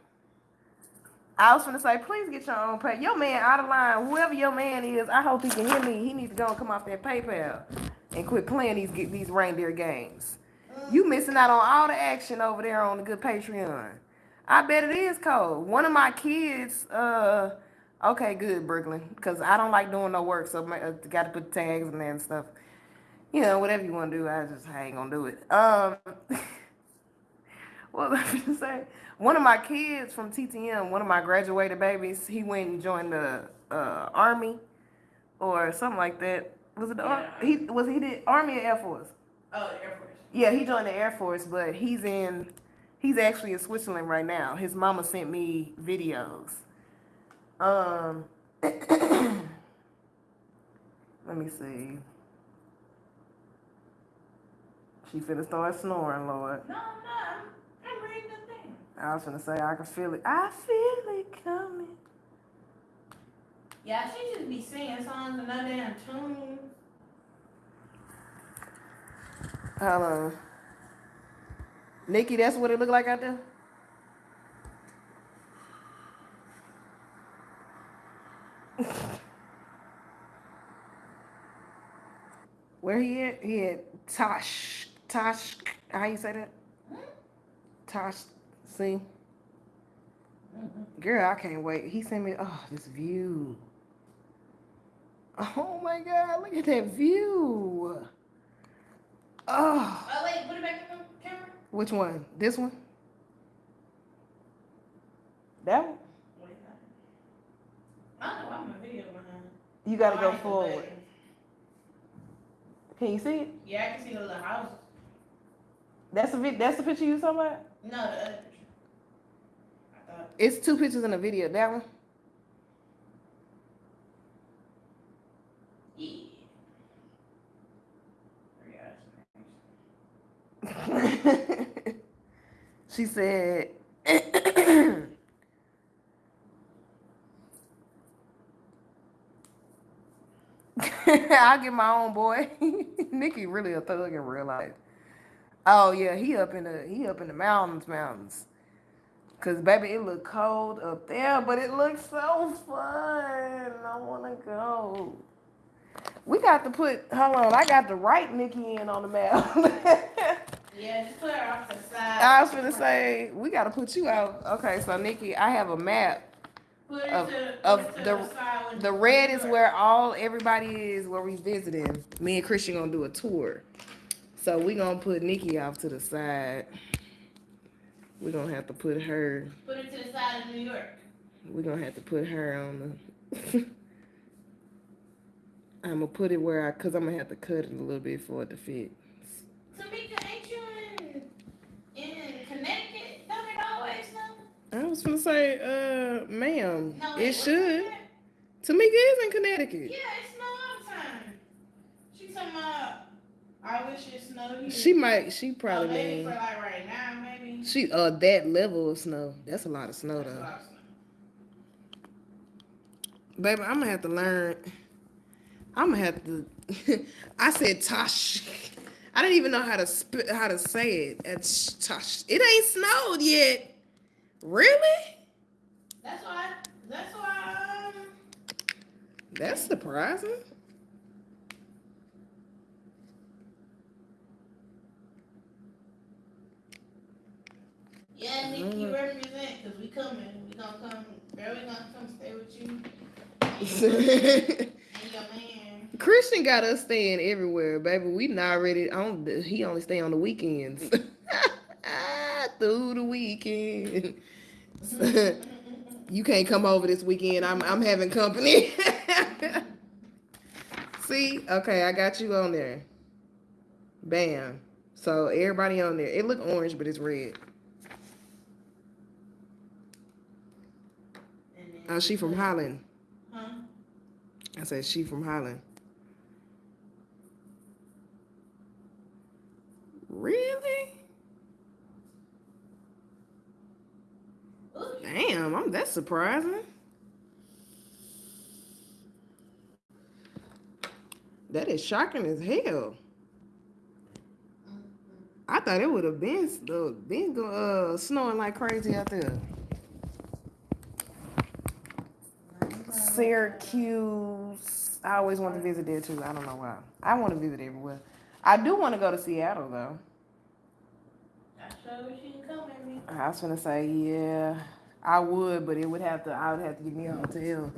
I was gonna say, please get your own pay. Your man out of line, whoever your man is, I hope he can hear me. He needs to go and come off that PayPal and quit playing these get these reindeer games. You missing out on all the action over there on the good Patreon. I bet it is cold. One of my kids, uh, okay, good, Brooklyn, because I don't like doing no work, so I got to put tags in there and stuff. You know, whatever you want to do, I just I ain't gonna do it. Um, what was I gonna say? One of my kids from TTM, one of my graduated babies, he went and joined the uh, army or something like that. Was it the ar- Yeah. he was he the army or Air Force? Oh, Air Force. Yeah, he joined the Air Force, but he's in he's actually in Switzerland right now. His mama sent me videos. Um let me see. She finna start snoring, Lord. No, I'm not. I'm, reading the thing. I was finna say I can feel it. I feel it coming. Yeah, she just be singing songs and no damn tune. Hold on. Nikki, that's what it look like out there? Where he at? He at Tosh. Tosh. How you say that? Tosh. See? Girl, I can't wait. He sent me oh this view. Oh my god, look at that view. Oh, Oh wait, put it back in the camera. which one? This one? That one? Wait, I know. I'm a video behind. You gotta Oh, go forward. Can you see it? Yeah, I can see the little house. That's the vid- that's the picture you talking about? No, the other picture. I thought. It's two pictures in a video. That one? Yeah. She said I'll get my own boy. Nikki really a thug in real life. Oh yeah, he up in the he up in the mountains, mountains. Cause baby, it look cold up there, but it looks so fun. I wanna go. We got to put hold on, I got to write Nikki in on the map. Yeah, just put her off the side. I was gonna say we gotta put you out. Okay, so Nikki, I have a map. Put of- to, of to the- The red is where all everybody is where we visiting. Me and Christian gonna do a tour. So we gonna put Nikki off to the side. We are gonna have to put her Put it to the side of New York. We are gonna have to put her on the I'm gonna put it where I cause I'm gonna have to cut it a little bit for it to fit. Tamika, ain't you in, in Connecticut? Don't it always snow? I was gonna say, uh, ma'am, No, it should. Tamika is in Connecticut. Yeah, it snow all the time. She talking about, I wish it snowed here. She might. She Oh, probably maybe mean for like right now, maybe. she uh that level of snow. That's a lot of snow That's though, of snow. baby. I'm gonna have to learn. I'm gonna have to. I said Tosh. I didn't even know how to sp- how to say it. It's Tosh. It ain't snowed yet. Really? That's why, that's why, um, That's surprising. Yeah, Nick, you Mhm. represent, cause we coming, we gonna come, girl, we gonna come stay with you. And your man. Christian got us staying everywhere, baby. We not ready. On he only stay on the weekends. Through the weekend. you can't come over this weekend. I'm I'm having company. See, okay, I got you on there. Bam. So everybody on there. It look orange, but it's red. Oh, she from Holland. Huh? I said she from Holland. Really? Damn, I'm that's surprising. That is shocking as hell. I thought it would have been uh, been uh, snowing like crazy out there. Syracuse. I always want to visit there too. I don't know why. I want to visit everywhere. I do want to go to Seattle though. I sure wish you come with me. I was gonna say yeah, I would, but it would have to. I would have to give me a hotel.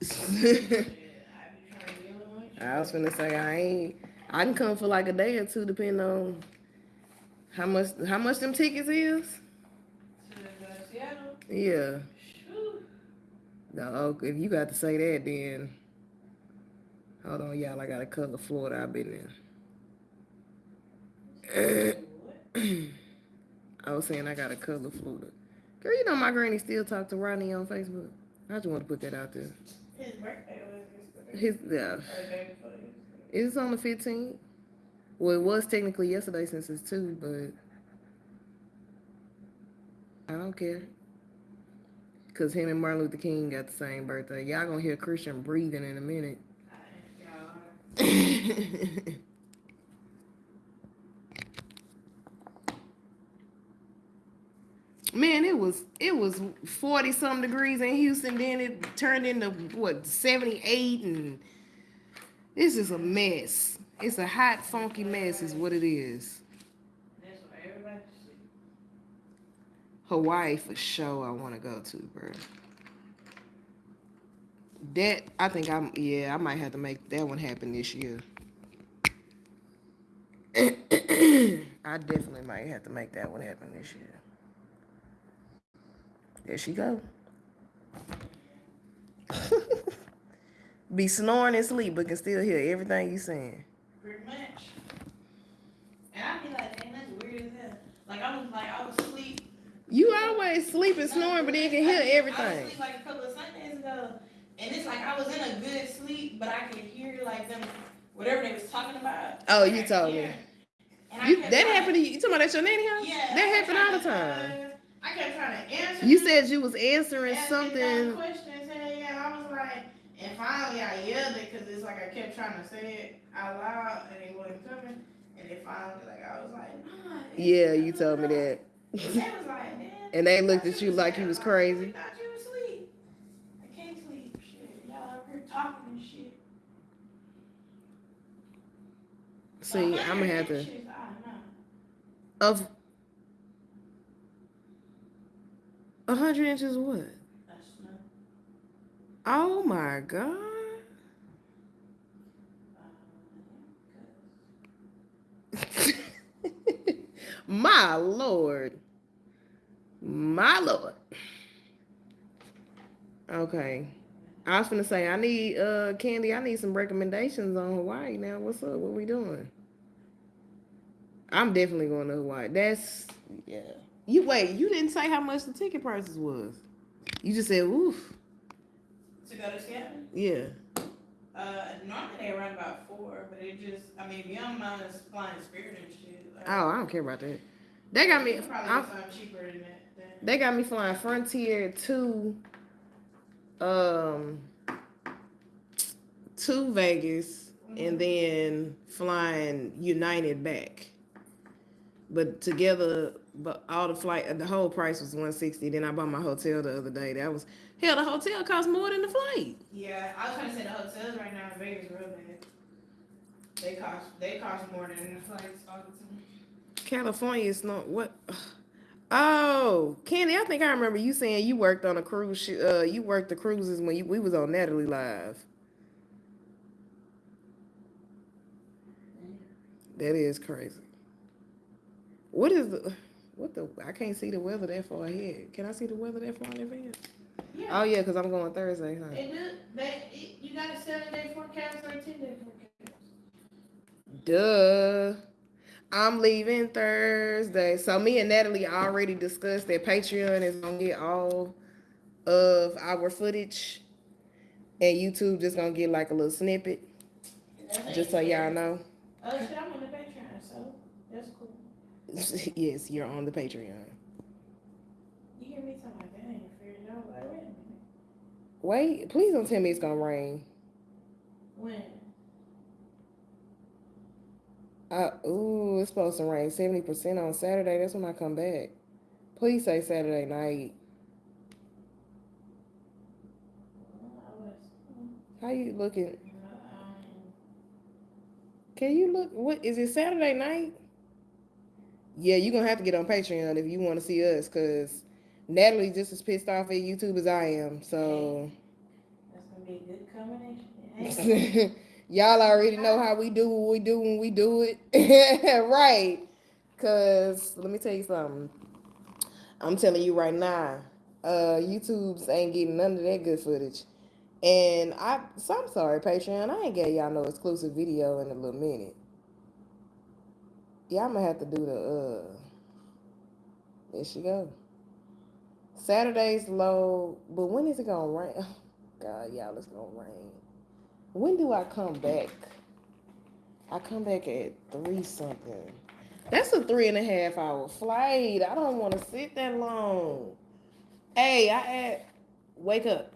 I be trying to get with you. I was gonna say I ain't. I can come for like a day or two, depending on how much how much them tickets is. To Seattle. Yeah. No, if you got to say that, then hold on, y'all. I gotta cover Florida. I've been there. I was saying I gotta cover Florida. Girl, you know my granny still talk to Ronnie on Facebook. I just want to put that out there. His birthday was yesterday. His yeah, Or the day before yesterday. it's on the fifteenth. Well, it was technically yesterday since it's two, but I don't care. Cause him and Martin Luther King got the same birthday. Y'all gonna hear Christian breathing in a minute. Man, it was it was forty some degrees in Houston. Then it turned into what seventy eight, and this is a mess. It's a hot, funky mess, is what it is. That's what everybody said. Hawaii for sure. I want to go to, bro. That I think I'm. Yeah, I might have to make that one happen this year. I definitely might have to make that one happen this year. There she go. Be snoring and sleep, but can still hear everything you saying. Pretty much. And I'd be like, dang, that's weird as hell. Like I was like, I was asleep. You always sleep and snoring, but then you can hear everything. I was like a couple of Sundays ago, and it's like I was in a good sleep, but I could hear like them, whatever they was talking about. Oh, you told me. And You, that happened to you. You talking about at your nanny house? Yeah. That happened all the time. to- I kept trying to answer. You said you was answering something. Questions, and yeah, I was like, and finally I yelled it because it's like I kept trying to say it out loud, and it wasn't coming. And then finally, like I was like, nah, Yeah, you told me that. And they like. And they looked at you like you was crazy. thought you was asleep. I can't sleep. Shit, y'all up here talking and shit. See, I'm gonna have to. inches, I don't know. Of a hundred inches, of what? Oh my god! Oh, My lord, my lord. Okay, I was gonna say I need uh Candy. I need some recommendations on Hawaii now. What's up? What we doing? I'm definitely going to Hawaii. That's yeah. You wait. You didn't say how much the ticket prices was. You just said oof. to go to Seattle? Yeah. Uh, normally they run about four, but it just, I mean, if you don't mind us flying Spirit and shit. Like, Oh, I don't care about that. They got me. Probably I'm, cheaper than that. Then. They got me flying Frontier to um to Vegas and then flying United back. But together, but all the flight, the whole price was one sixty. Then I bought my hotel the other day. That was hell. The hotel costs more than the flight. Yeah, I was trying to say the hotels right now in Vegas real bad. They cost, they cost more than the flights all the time. California is not what. Oh, Candy, I think I remember you saying you worked on a cruise. Sh- uh, you worked the cruises when you, we was on Natalie Live. That is crazy. What is the what the? I can't see the weather that far ahead. Can I see the weather that far in advance? Yeah. Oh yeah, cause I'm going Thursday. Huh? They do, they, it- you got a seven day forecast or a ten day forecast? Duh. I'm leaving Thursday. So me and Natalie already discussed that Patreon is gonna get all of our footage. And YouTube just gonna get like a little snippet. Just so y'all know. Oh shit, I'm on the Patreon, so that's cool. yes, you're on the Patreon. You hear me talking like that, I ain't figured it out. Like, wait a minute. Wait, please don't tell me it's gonna rain. When? Uh, ooh, it's supposed to rain 70% on Saturday. That's when I come back. Please say Saturday night. How you looking? Can you look? What is it? Saturday night? Yeah, you're gonna have to get on Patreon if you want to see us, cause Natalie just as pissed off at YouTube as I am. So that's gonna be a good combination. Y'all already know how we do what we do when we do it, right? Cause let me tell you something. I'm telling you right now, uh, YouTube's ain't getting none of that good footage. And I, so I'm sorry, Patreon. I ain't gave y'all no exclusive video in a little minute. Yeah, I'm gonna have to do the uh there she go. Saturday's low, but when is it gonna rain? Oh God, y'all, it's gonna rain. When do I come back? I come back at three something. That's a three and a half hour flight. I don't want to sit that long. Hey, I asked, wake up.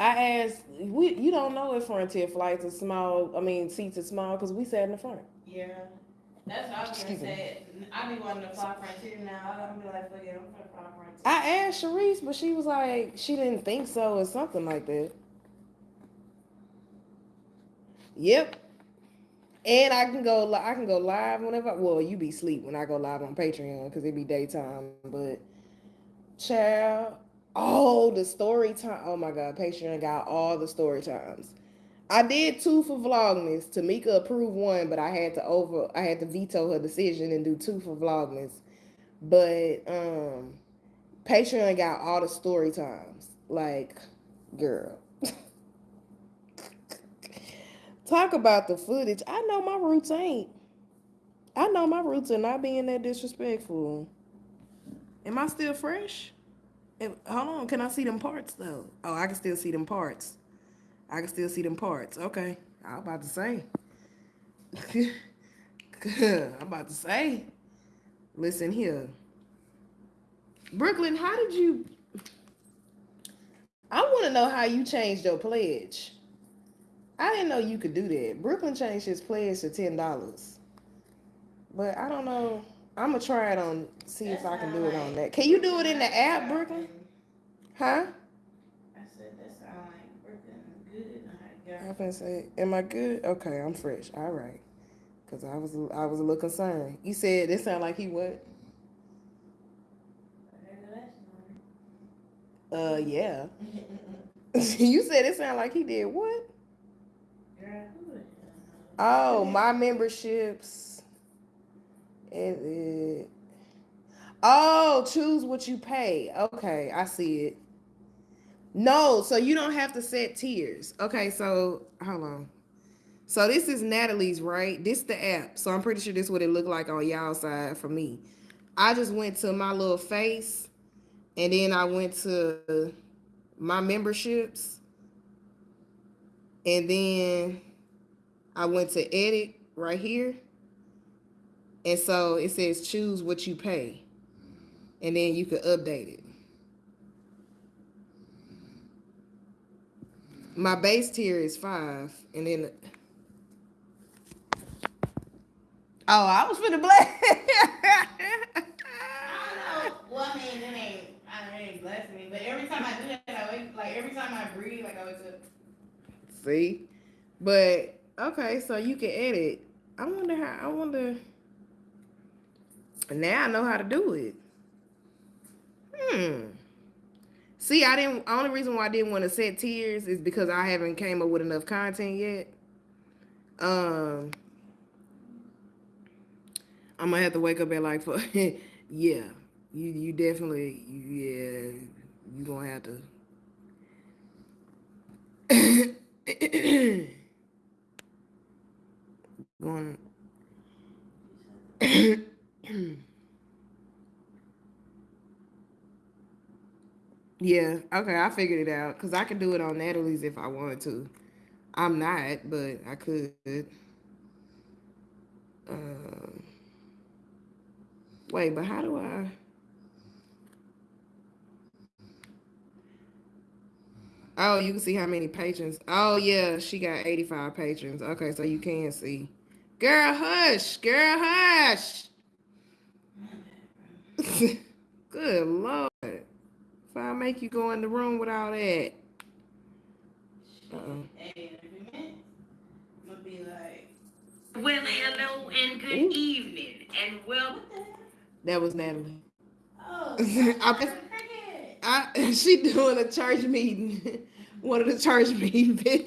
I asked, we you don't know if Frontier flights are small. I mean, seats are small because we sat in the front. Yeah. That's what I was gonna Excuse me. say. I be wanting to fly Frontier now. I'm be like, fuck it, I'm gonna fly Frontier. I asked Sharice, but she was like, she didn't think so or something like that. Yep. And I can go, li- I can go live whenever. Well, you be sleep when I go live on Patreon because it be daytime. But Child. Oh, the story time. Oh my god, Patreon got all the story times. I did two for Vlogmas. Tamika approved one, but I had to over I had to veto her decision and do two for Vlogmas. But um Patreon got all the story times. Like, girl. Talk about the footage. I know my roots ain't. I know my roots are not being that disrespectful. Am I still fresh? Am- hold on, can I see them parts though? Oh, I can still see them parts. I can still see them parts. Okay, I'm about to say. I'm about to say. Listen here, Brooklyn. How did you? I want to know how you changed your pledge. I didn't know you could do that. Brooklyn changed his pledge to ten dollars, but I don't know. I'm gonna try it on. See if I can do it on that. Can you do it in the app, Brooklyn? Huh? I said that sound like Brooklyn good. I I'm gonna say, am I good? Okay, I'm fresh. All right. Cause I was I was a little concerned. You said it sounded like he what? Uh, yeah. you said it sounded like he did what? Oh, my memberships. It, it, oh, choose what you pay. Okay, I see it. No, so you don't have to set tiers. Okay, so hold on. So this is Natalie's, right? This the app. So I'm pretty sure this what it looked like on y'all side for me. I just went to my little face and then I went to my memberships. And then I went to edit right here. And so it says choose what you pay. And then you could update it. My base tier is five. And then Oh, I was finna black. I don't know. Well, I mean, it ain't. I mean, it ain't blessing me. But every time I do that, I wake, like every time I breathe, like I wake up. See? But okay, so you can edit. I wonder how I wonder now I know how to do it. Hmm. See, I didn't only reason why I didn't want to set tiers is because I haven't came up with enough content yet. Um I'm gonna have to wake up at like for yeah. You you definitely yeah you gonna have to going yeah okay i figured it out because i could do it on natalie's if i wanted to. I'm not but i could. Um, wait but how do i oh you can see how many patrons. Oh yeah she got 85 patrons. Okay so you can see. Girl hush girl hush. Good lord if I make you go in the room with all that. Hey, in a few minutes, I'm gonna be like, Well, hello and good Ooh. evening, and well, what the heck? That was Natalie. Oh, I- I'm a crackhead. I, she doing a church meeting. One of the church meeting videos.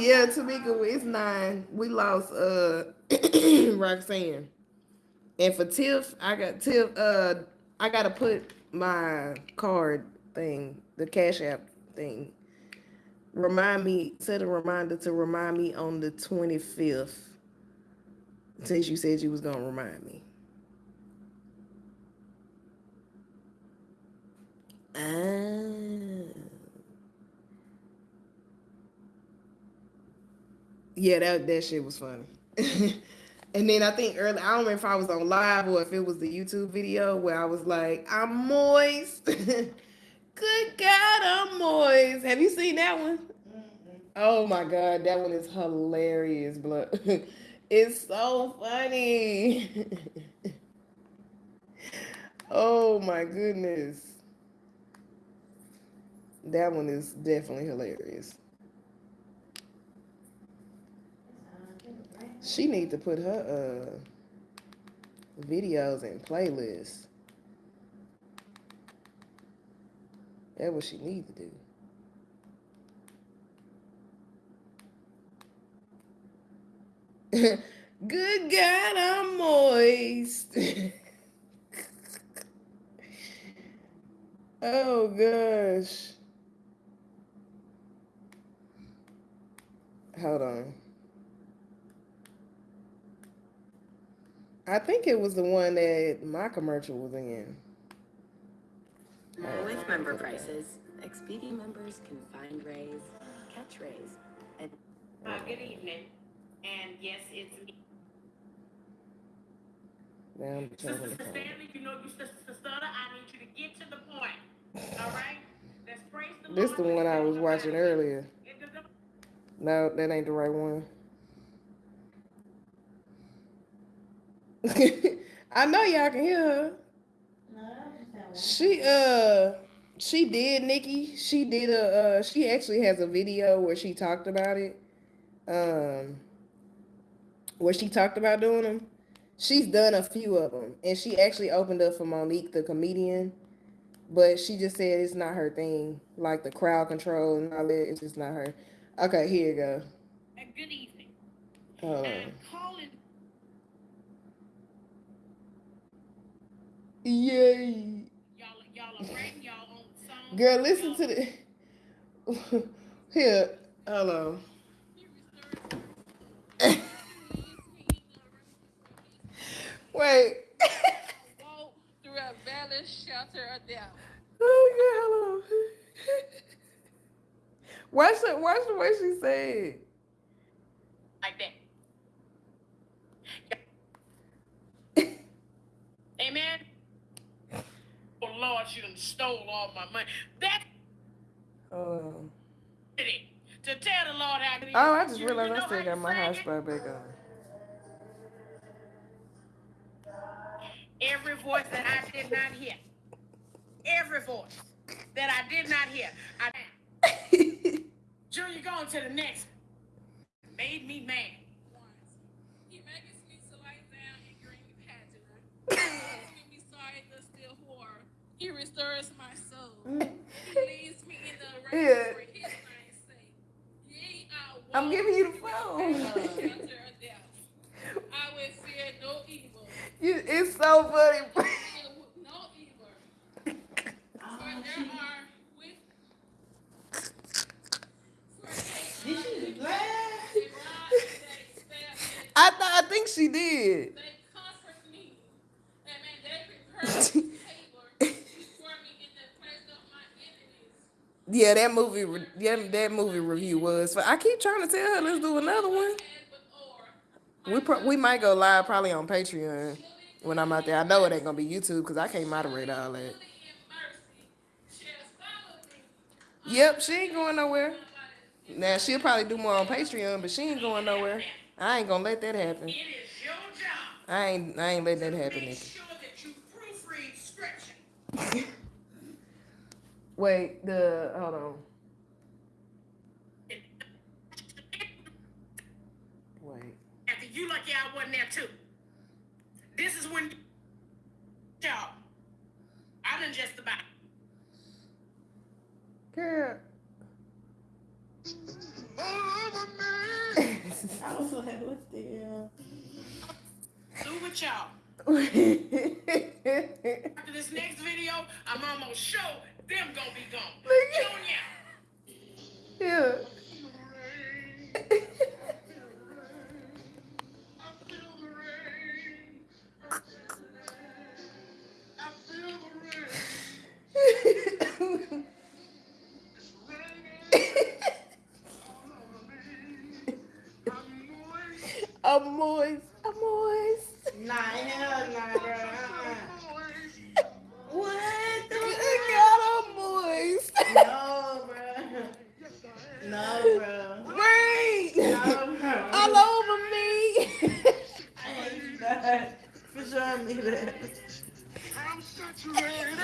yeah, Tamika, it's nine. We lost uh Roxanne. And for Tiff, I got Tiff, uh I gotta put my card thing, the cash app thing. Remind me, set a reminder to remind me on the 25th. Since you said you was gonna remind me. Ah. Yeah, that that shit was funny. and then I think early, I don't remember if I was on live or if it was the YouTube video where I was like, I'm moist. Good God, I'm moist. Have you seen that one? Mm-hmm. Oh my God, that one is hilarious, blood. it's so funny. oh my goodness. That one is definitely hilarious. She need to put her uh videos and playlists. That's what she need to do. Good God, I'm moist. oh gosh. Hold on. I think it was the one that my commercial was in. Alright, With member prices, Expedia members can find raise, catch raise, and Uh, good evening. And yes, it's me. Now I'm Sister trying to find it. Stanley, you know you sister stutter. I need you to get to the point. All right? Let's praise the This is the one I was watching earlier. No, that ain't the right one. I know y'all can hear her. She uh she did Nikki. She did a uh she actually has a video where she talked about it. Um where she talked about doing them. She's done a few of them and she actually opened up for Monique the comedian. But she just said it's not her thing. Like the crowd control and all that, it's just not her. Okay, here you go. Uh, Good evening. Hold I'm calling. Yay. Y'all, y'all are writing y'all own songs. Girl, listen Y'all- to the here. Hold on. Wait. walk through a valley shelter of death. Oh yeah, hold on. Watch the watch the way she said. like that. Amen. Oh Lord, she done stole all my money. Um, it. To tell the Lord how oh, I just realized you I know still got my it? hotspot back on. Every voice that I did not hear. Every voice that I did not hear. I Junior going to the next. Made me mad. He makes me so I down in green pattern. He me sorry the still whore. He restores my soul. He leads me in the right Yeah. for his name's sake. Yea, I I'm giving you the phone. valley shelter of death. I will fear no evil. You, it's so funny. No evil. For oh, there are with Did she laugh? they rise, they stand, they I thought I think she did. They comfort me. Amen. They prepare a table before me in the place of my enemies. Yeah, that movie. re- Yeah, that movie review was. But I keep trying to tell her let's do another one. And with oar, We pro- we might go live probably on Patreon when I'm out there. I know it ain't gonna be YouTube because I can't moderate all that. in mercy shall follow me. Yep, she ain't going nowhere. Now she'll probably do more on Patreon, but she ain't going nowhere. I ain't gonna let that happen. It is your job I ain't I ain't letting that happen. Nikki. sure that you proofread scripture. Wait, the hold on. Wait. After you lucky I wasn't there too. This is when y'all. I done just about. Girl. I was like, what the hell? through with y'all. After this next video, I'm almost sure them gonna be gone. Look Junior. yeah. I'm moist. I'm moist. Nah, hell nah, bro. Uh-uh. What? Good God, I'm moist. No, bro. No, bro. Rain. No, bro. All over me. I hate that. For showing me that. I'm saturated.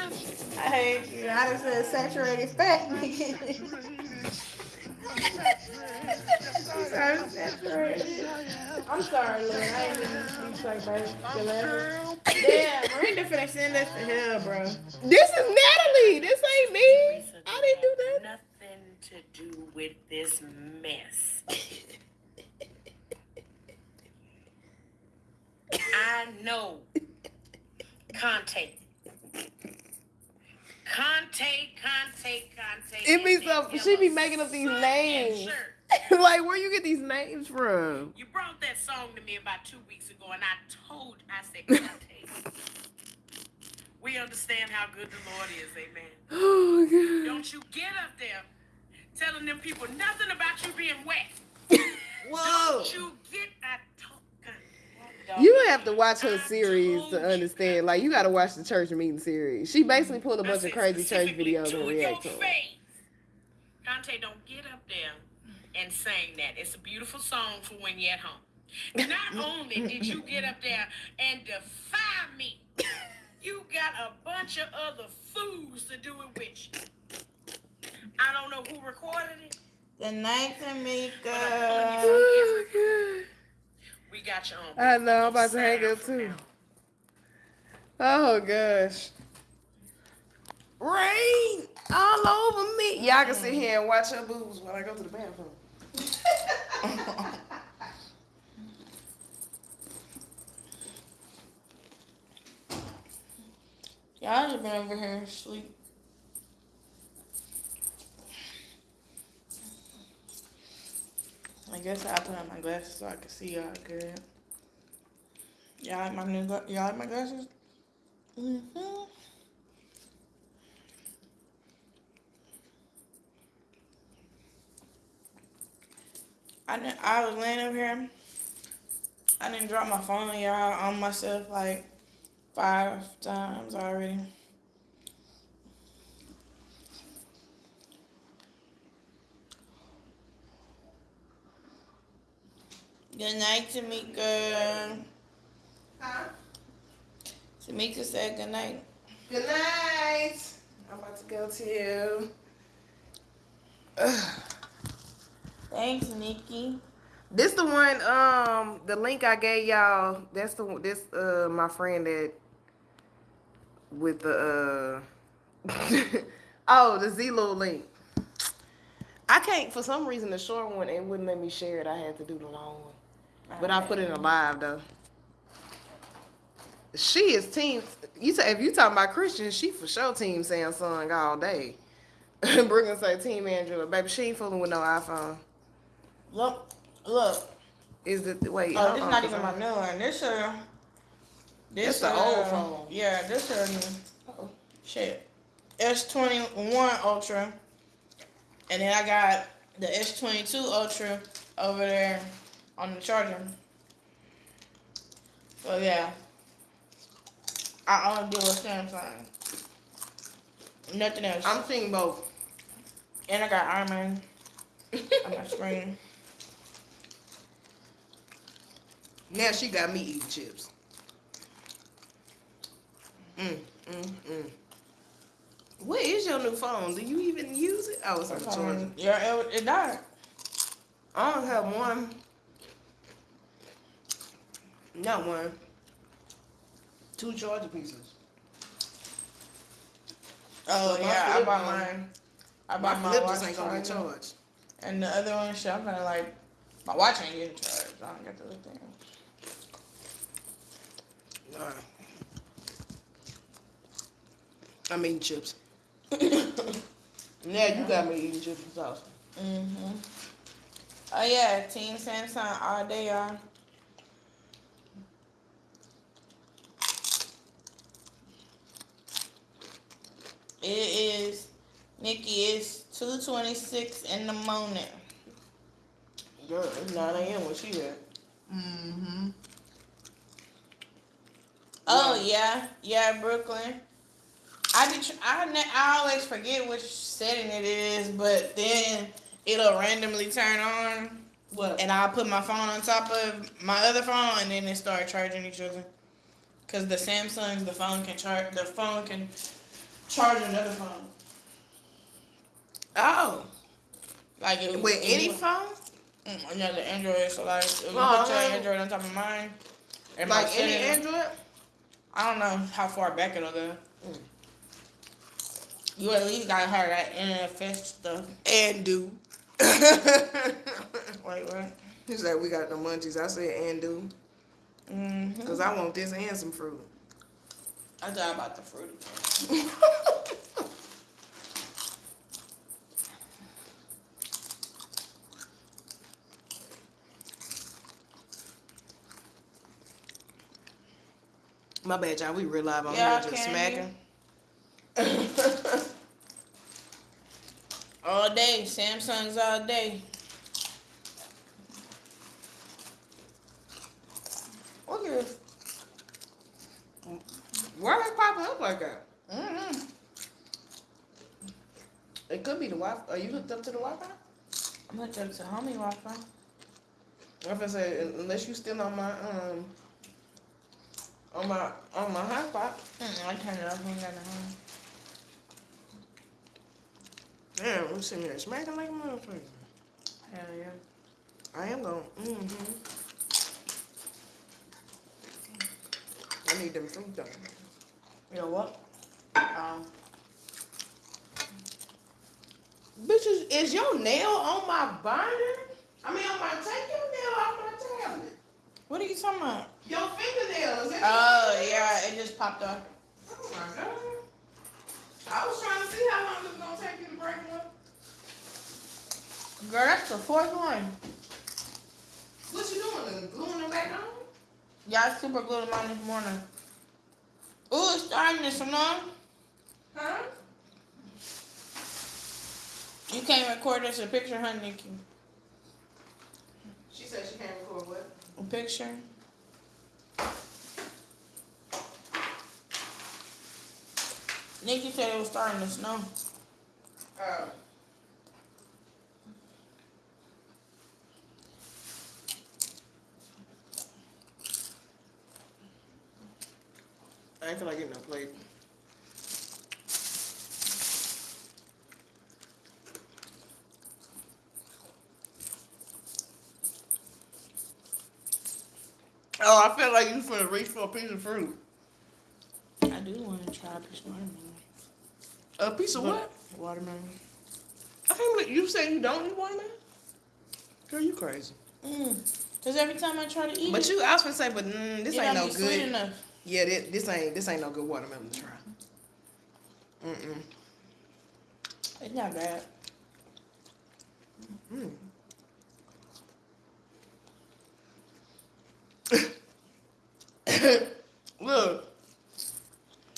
I hate you. I just said saturated fat. I'm sorry, saturated. I'm sorry, Lord. I ain't to speak like that. Brenda finna send us to hell, bro. This is Natalie. This ain't me. I didn't do that. Nothing to do with this mess. I know. Conte. Conte, Conte, Conte. It be so- she be making up these names. Like, where you get these names from? You brought that song to me about two weeks ago, and I told, I said, Conte. We understand how good the Lord is, amen. Oh god. Don't you get up there telling them people nothing about you being wet. Whoa. Don't you get I told You have to watch her series to understand. Like, you got to watch the church meeting series. She basically pulled a bunch of crazy church videos to and react to them. face. Conte, don't get up there and sing that. It's a beautiful song for when you're at home. Not only did you get up there and defy me, you got a bunch of other fools to do it with you. I don't know who recorded it. The night, but I'm Tamika. telling Oh, We got you on. I know. I'm about to hang up too. now. Oh gosh. Rain all over me. Y'all can sit here and watch her boobs while I go to the bathroom. Y'all just been over here asleep. I guess I put on my glasses so I can see y'all good. Y'all like my new y'all like my glasses? Mm-hmm. I didn't, I was laying over here. I didn't drop my phone on y'all on myself like five times already. Good night, Tamika. Huh? Tamika said good night. Good night. I'm about to go to. Ugh. Thanks, Nikki. This the one. Um, the link I gave y'all. That's the one- this. Uh, my friend that with the. uh Oh, the Zelo link. I can't for some reason the short one it wouldn't let me share it. I had to do the long one, but I put it in a live though. She is team. You say if you talking about Christian, she for sure team Samsung all day. Brooklyn say team Android, baby. She ain't fooling with no iPhone. Look, look. Is it wait? Oh, hold this on, not even my new one. This uh, this the uh, old phone. Yeah, this uh, Uh-oh. shit. S twenty one Ultra, and then I got the S twenty two Ultra over there on the charger. So yeah, I only deal with Samsung. Nothing else. I'm seeing both. and I got Iron Man on my screen. Now she got me eating chips. Mm, mm, mm. What is your new phone? Do you even use it? Oh, it's on the charger. Yeah, it, it died. I don't have one. Not one. Two charger pieces. Oh my yeah, I bought mine. I bought my, flip watch ain't gonna charger. charged. And the other one, shit, I'm gonna like, my watch ain't getting charged. I don't get the other thing. Alright. I'm eating chips. now you got me eating chips and sauce. Mm-hmm. Oh yeah, Team Samsung all day, y'all. It is, Nikki, it's 2.26 in the morning. Girl, it's 9 a.m. when she at. Mm-hmm. Oh yeah, yeah, Brooklyn. I be I I always forget which setting it is, but then it'll randomly turn on, What? and I'll put my phone on top of my other phone, and then they start charging each other. Cause the Samsung's the phone can charge the phone can charge another phone. Oh. Like it, With any phone? Mm, another Android. So like, if you Oh, put your. Android on top of mine, Like any Android? I don't know how far back it'll go. You at least got her that NFS stuff. And do. Wait, what? He said we got the munchies. I said and do. Mm-hmm. Because I want this and some fruit. I thought about the fruity. My bad, y'all. We real live on Yeah, here just smacking. all day. Samsungs all day. Look at this. Why they popping up like that? Mm-hmm. It could be the Wi-Fi. Are you hooked up to the Wi-Fi? I'm hooked up to homie Wi-Fi. I'm gonna say unless you still on my um on my on my hotspot. Mm, I turned it off. I ain't got home. Damn, we sitting here smacking like a motherfucker. Hell yeah. I am going. Mm-hmm. I need them fruit though. You know what? Um, Bitches, is your nail on my binder? I mean, on my take your nail off my tablet. what are you talking about? Your fingernails. is it? Oh yeah, it just popped up. Oh my god. I was trying to see how long it's gonna take you to break one. Girl, that's the fourth one. What you doing? Gluing them back on? Yeah, I super glued them on this morning. Ooh, it's starting to snow. Huh? You can't record us a picture, huh, Nikki? She said she can't record what? A picture. Nikki said it was starting to snow. Oh. I ain't feel like getting no plate. Oh, I felt like you was finna reach for a piece of fruit. I do want to try a piece of watermelon. A piece of what? Watermelon. I can't believe you say you don't eat watermelon. Girl, you crazy. Mm. Cause every time I try to eat But it, you, I was gonna say, but mm, this ain't no be sweet good. enough. Yeah, this, this ain't this ain't no good watermelon to try. Mm It's not bad. mm. Look,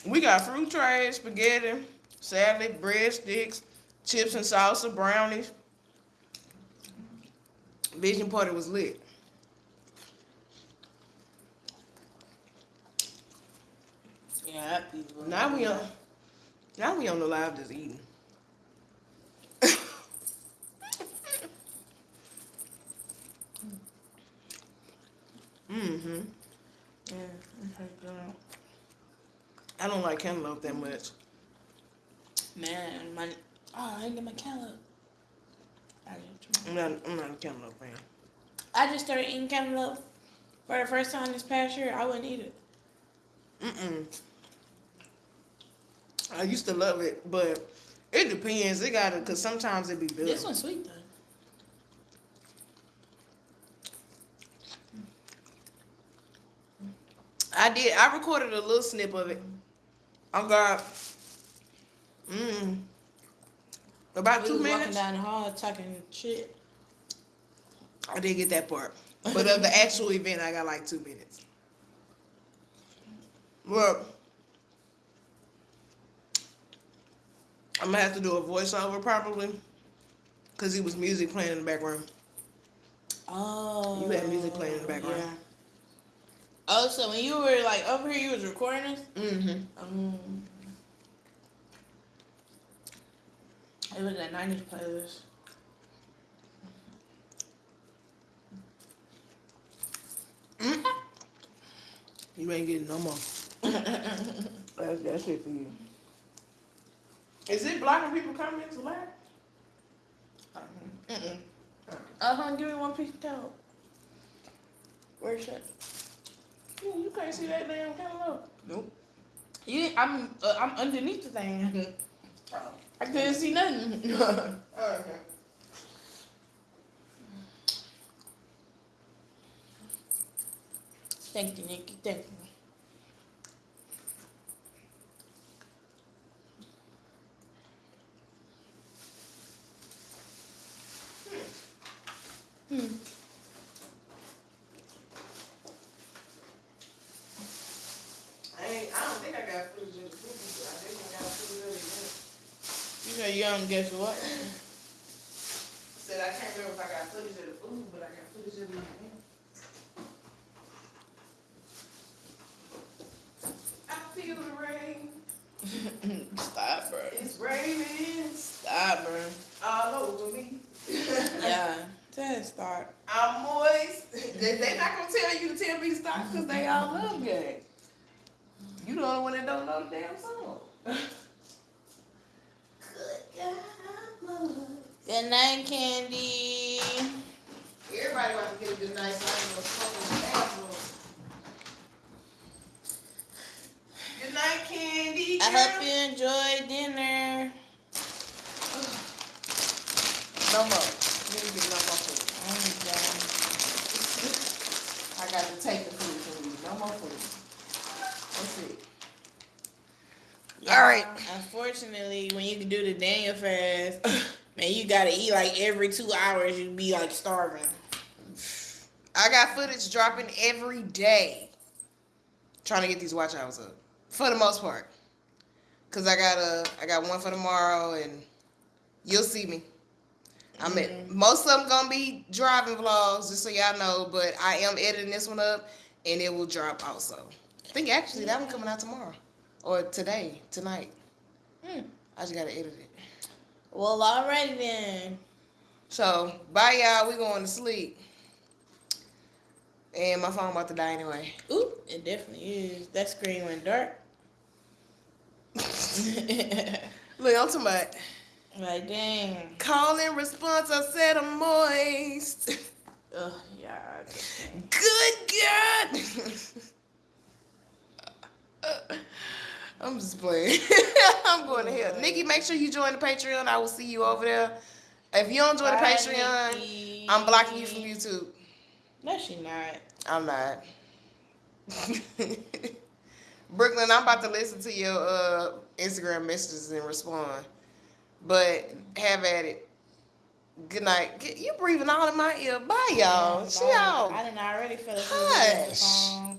we got fruit trays, spaghetti, salad, breadsticks, chips and salsa, brownies. Vision party was lit. Yeah, that piece was Now we on now we on the live just eating. mm-hmm. Yeah. I don't like cantaloupe that much. Man, my oh, I didn't get my cantaloupe. I'm not I'm not a cantaloupe fan. I just started eating cantaloupe for the first time this past year. I wouldn't eat it. Mm-mm. I used to love it, but it depends. It gotta cause sometimes it be good. This one's sweet though. I did. I recorded a little snip of it. Oh, I got mm, about We two was walking minutes. down the hall talking shit. I did get that part. But of the actual event, I got like two minutes. Look, I'm gonna have to do a voiceover probably, cause it was music playing in the background. Oh. You had music playing in the background. Yeah. Oh, so when you were like over here, you was recording this? Mm-hmm. Um, it was a 90s playlist. You ain't getting no more. That's that's it for you. Is it blocking people coming to laugh? Mm-mm. Uh huh. Give me one piece of toast. Where's that? Ooh, you can't see that damn camera. Nope. You, I'm, uh, I'm underneath the thing. I couldn't see nothing. Okay. Thank you, Nikki. Thank you. Hmm. I ain't, I don't think I got footage of the food, but I definitely got footage of it. You know, you guess what? Said I can't remember if I got footage of the food, but I got footage of it. I feel the rain. Stop, bro. It's raining Stop, bro. all over me. Yeah. Just start. I'm moist. they, they not gonna tell you to tell me to stop because they all love game. You the only one that don't know the damn song. Good night, Candy. Everybody wants to get a good night so I can go smoke in the bathroom. Good night, Candy. I girl. hope you enjoy dinner. No more. You didn't get no more food. I'm done. I got to take the food from you. No more food. That's it. All right. Unfortunately, when you can do the Daniel fast, man, you gotta eat like every two hours. You'd be like starving. I got footage dropping every day. Trying to get these watch hours up. For the most part. Cause I got a I got one for tomorrow and you'll see me. I mean mm-hmm. most of them gonna be driving vlogs, just so y'all know, but I am editing this one up and it will drop also. I think actually that one coming out tomorrow. Or today, tonight. Hmm. I just gotta edit it. Well, alrighty then. So bye y'all, we going to sleep. And my phone about to die anyway. Ooh, it definitely is. That screen went dark. Look, I'm talking about like dang. call and response. I said I'm moist. Ugh, yeah. I just can't. Good God. I'm just playing. I'm going to hell. Nikki, make sure you join the Patreon. I will see you over there. If you don't join the Patreon, Nikki. I'm blocking you from YouTube. No, she not. I'm not. Brooklyn, I'm about to listen to your uh, Instagram messages and respond. But have at it. Good night. Get- You breathing all in my ear. Bye, y'all. She Bye. out. I didn't already feel it. Hush.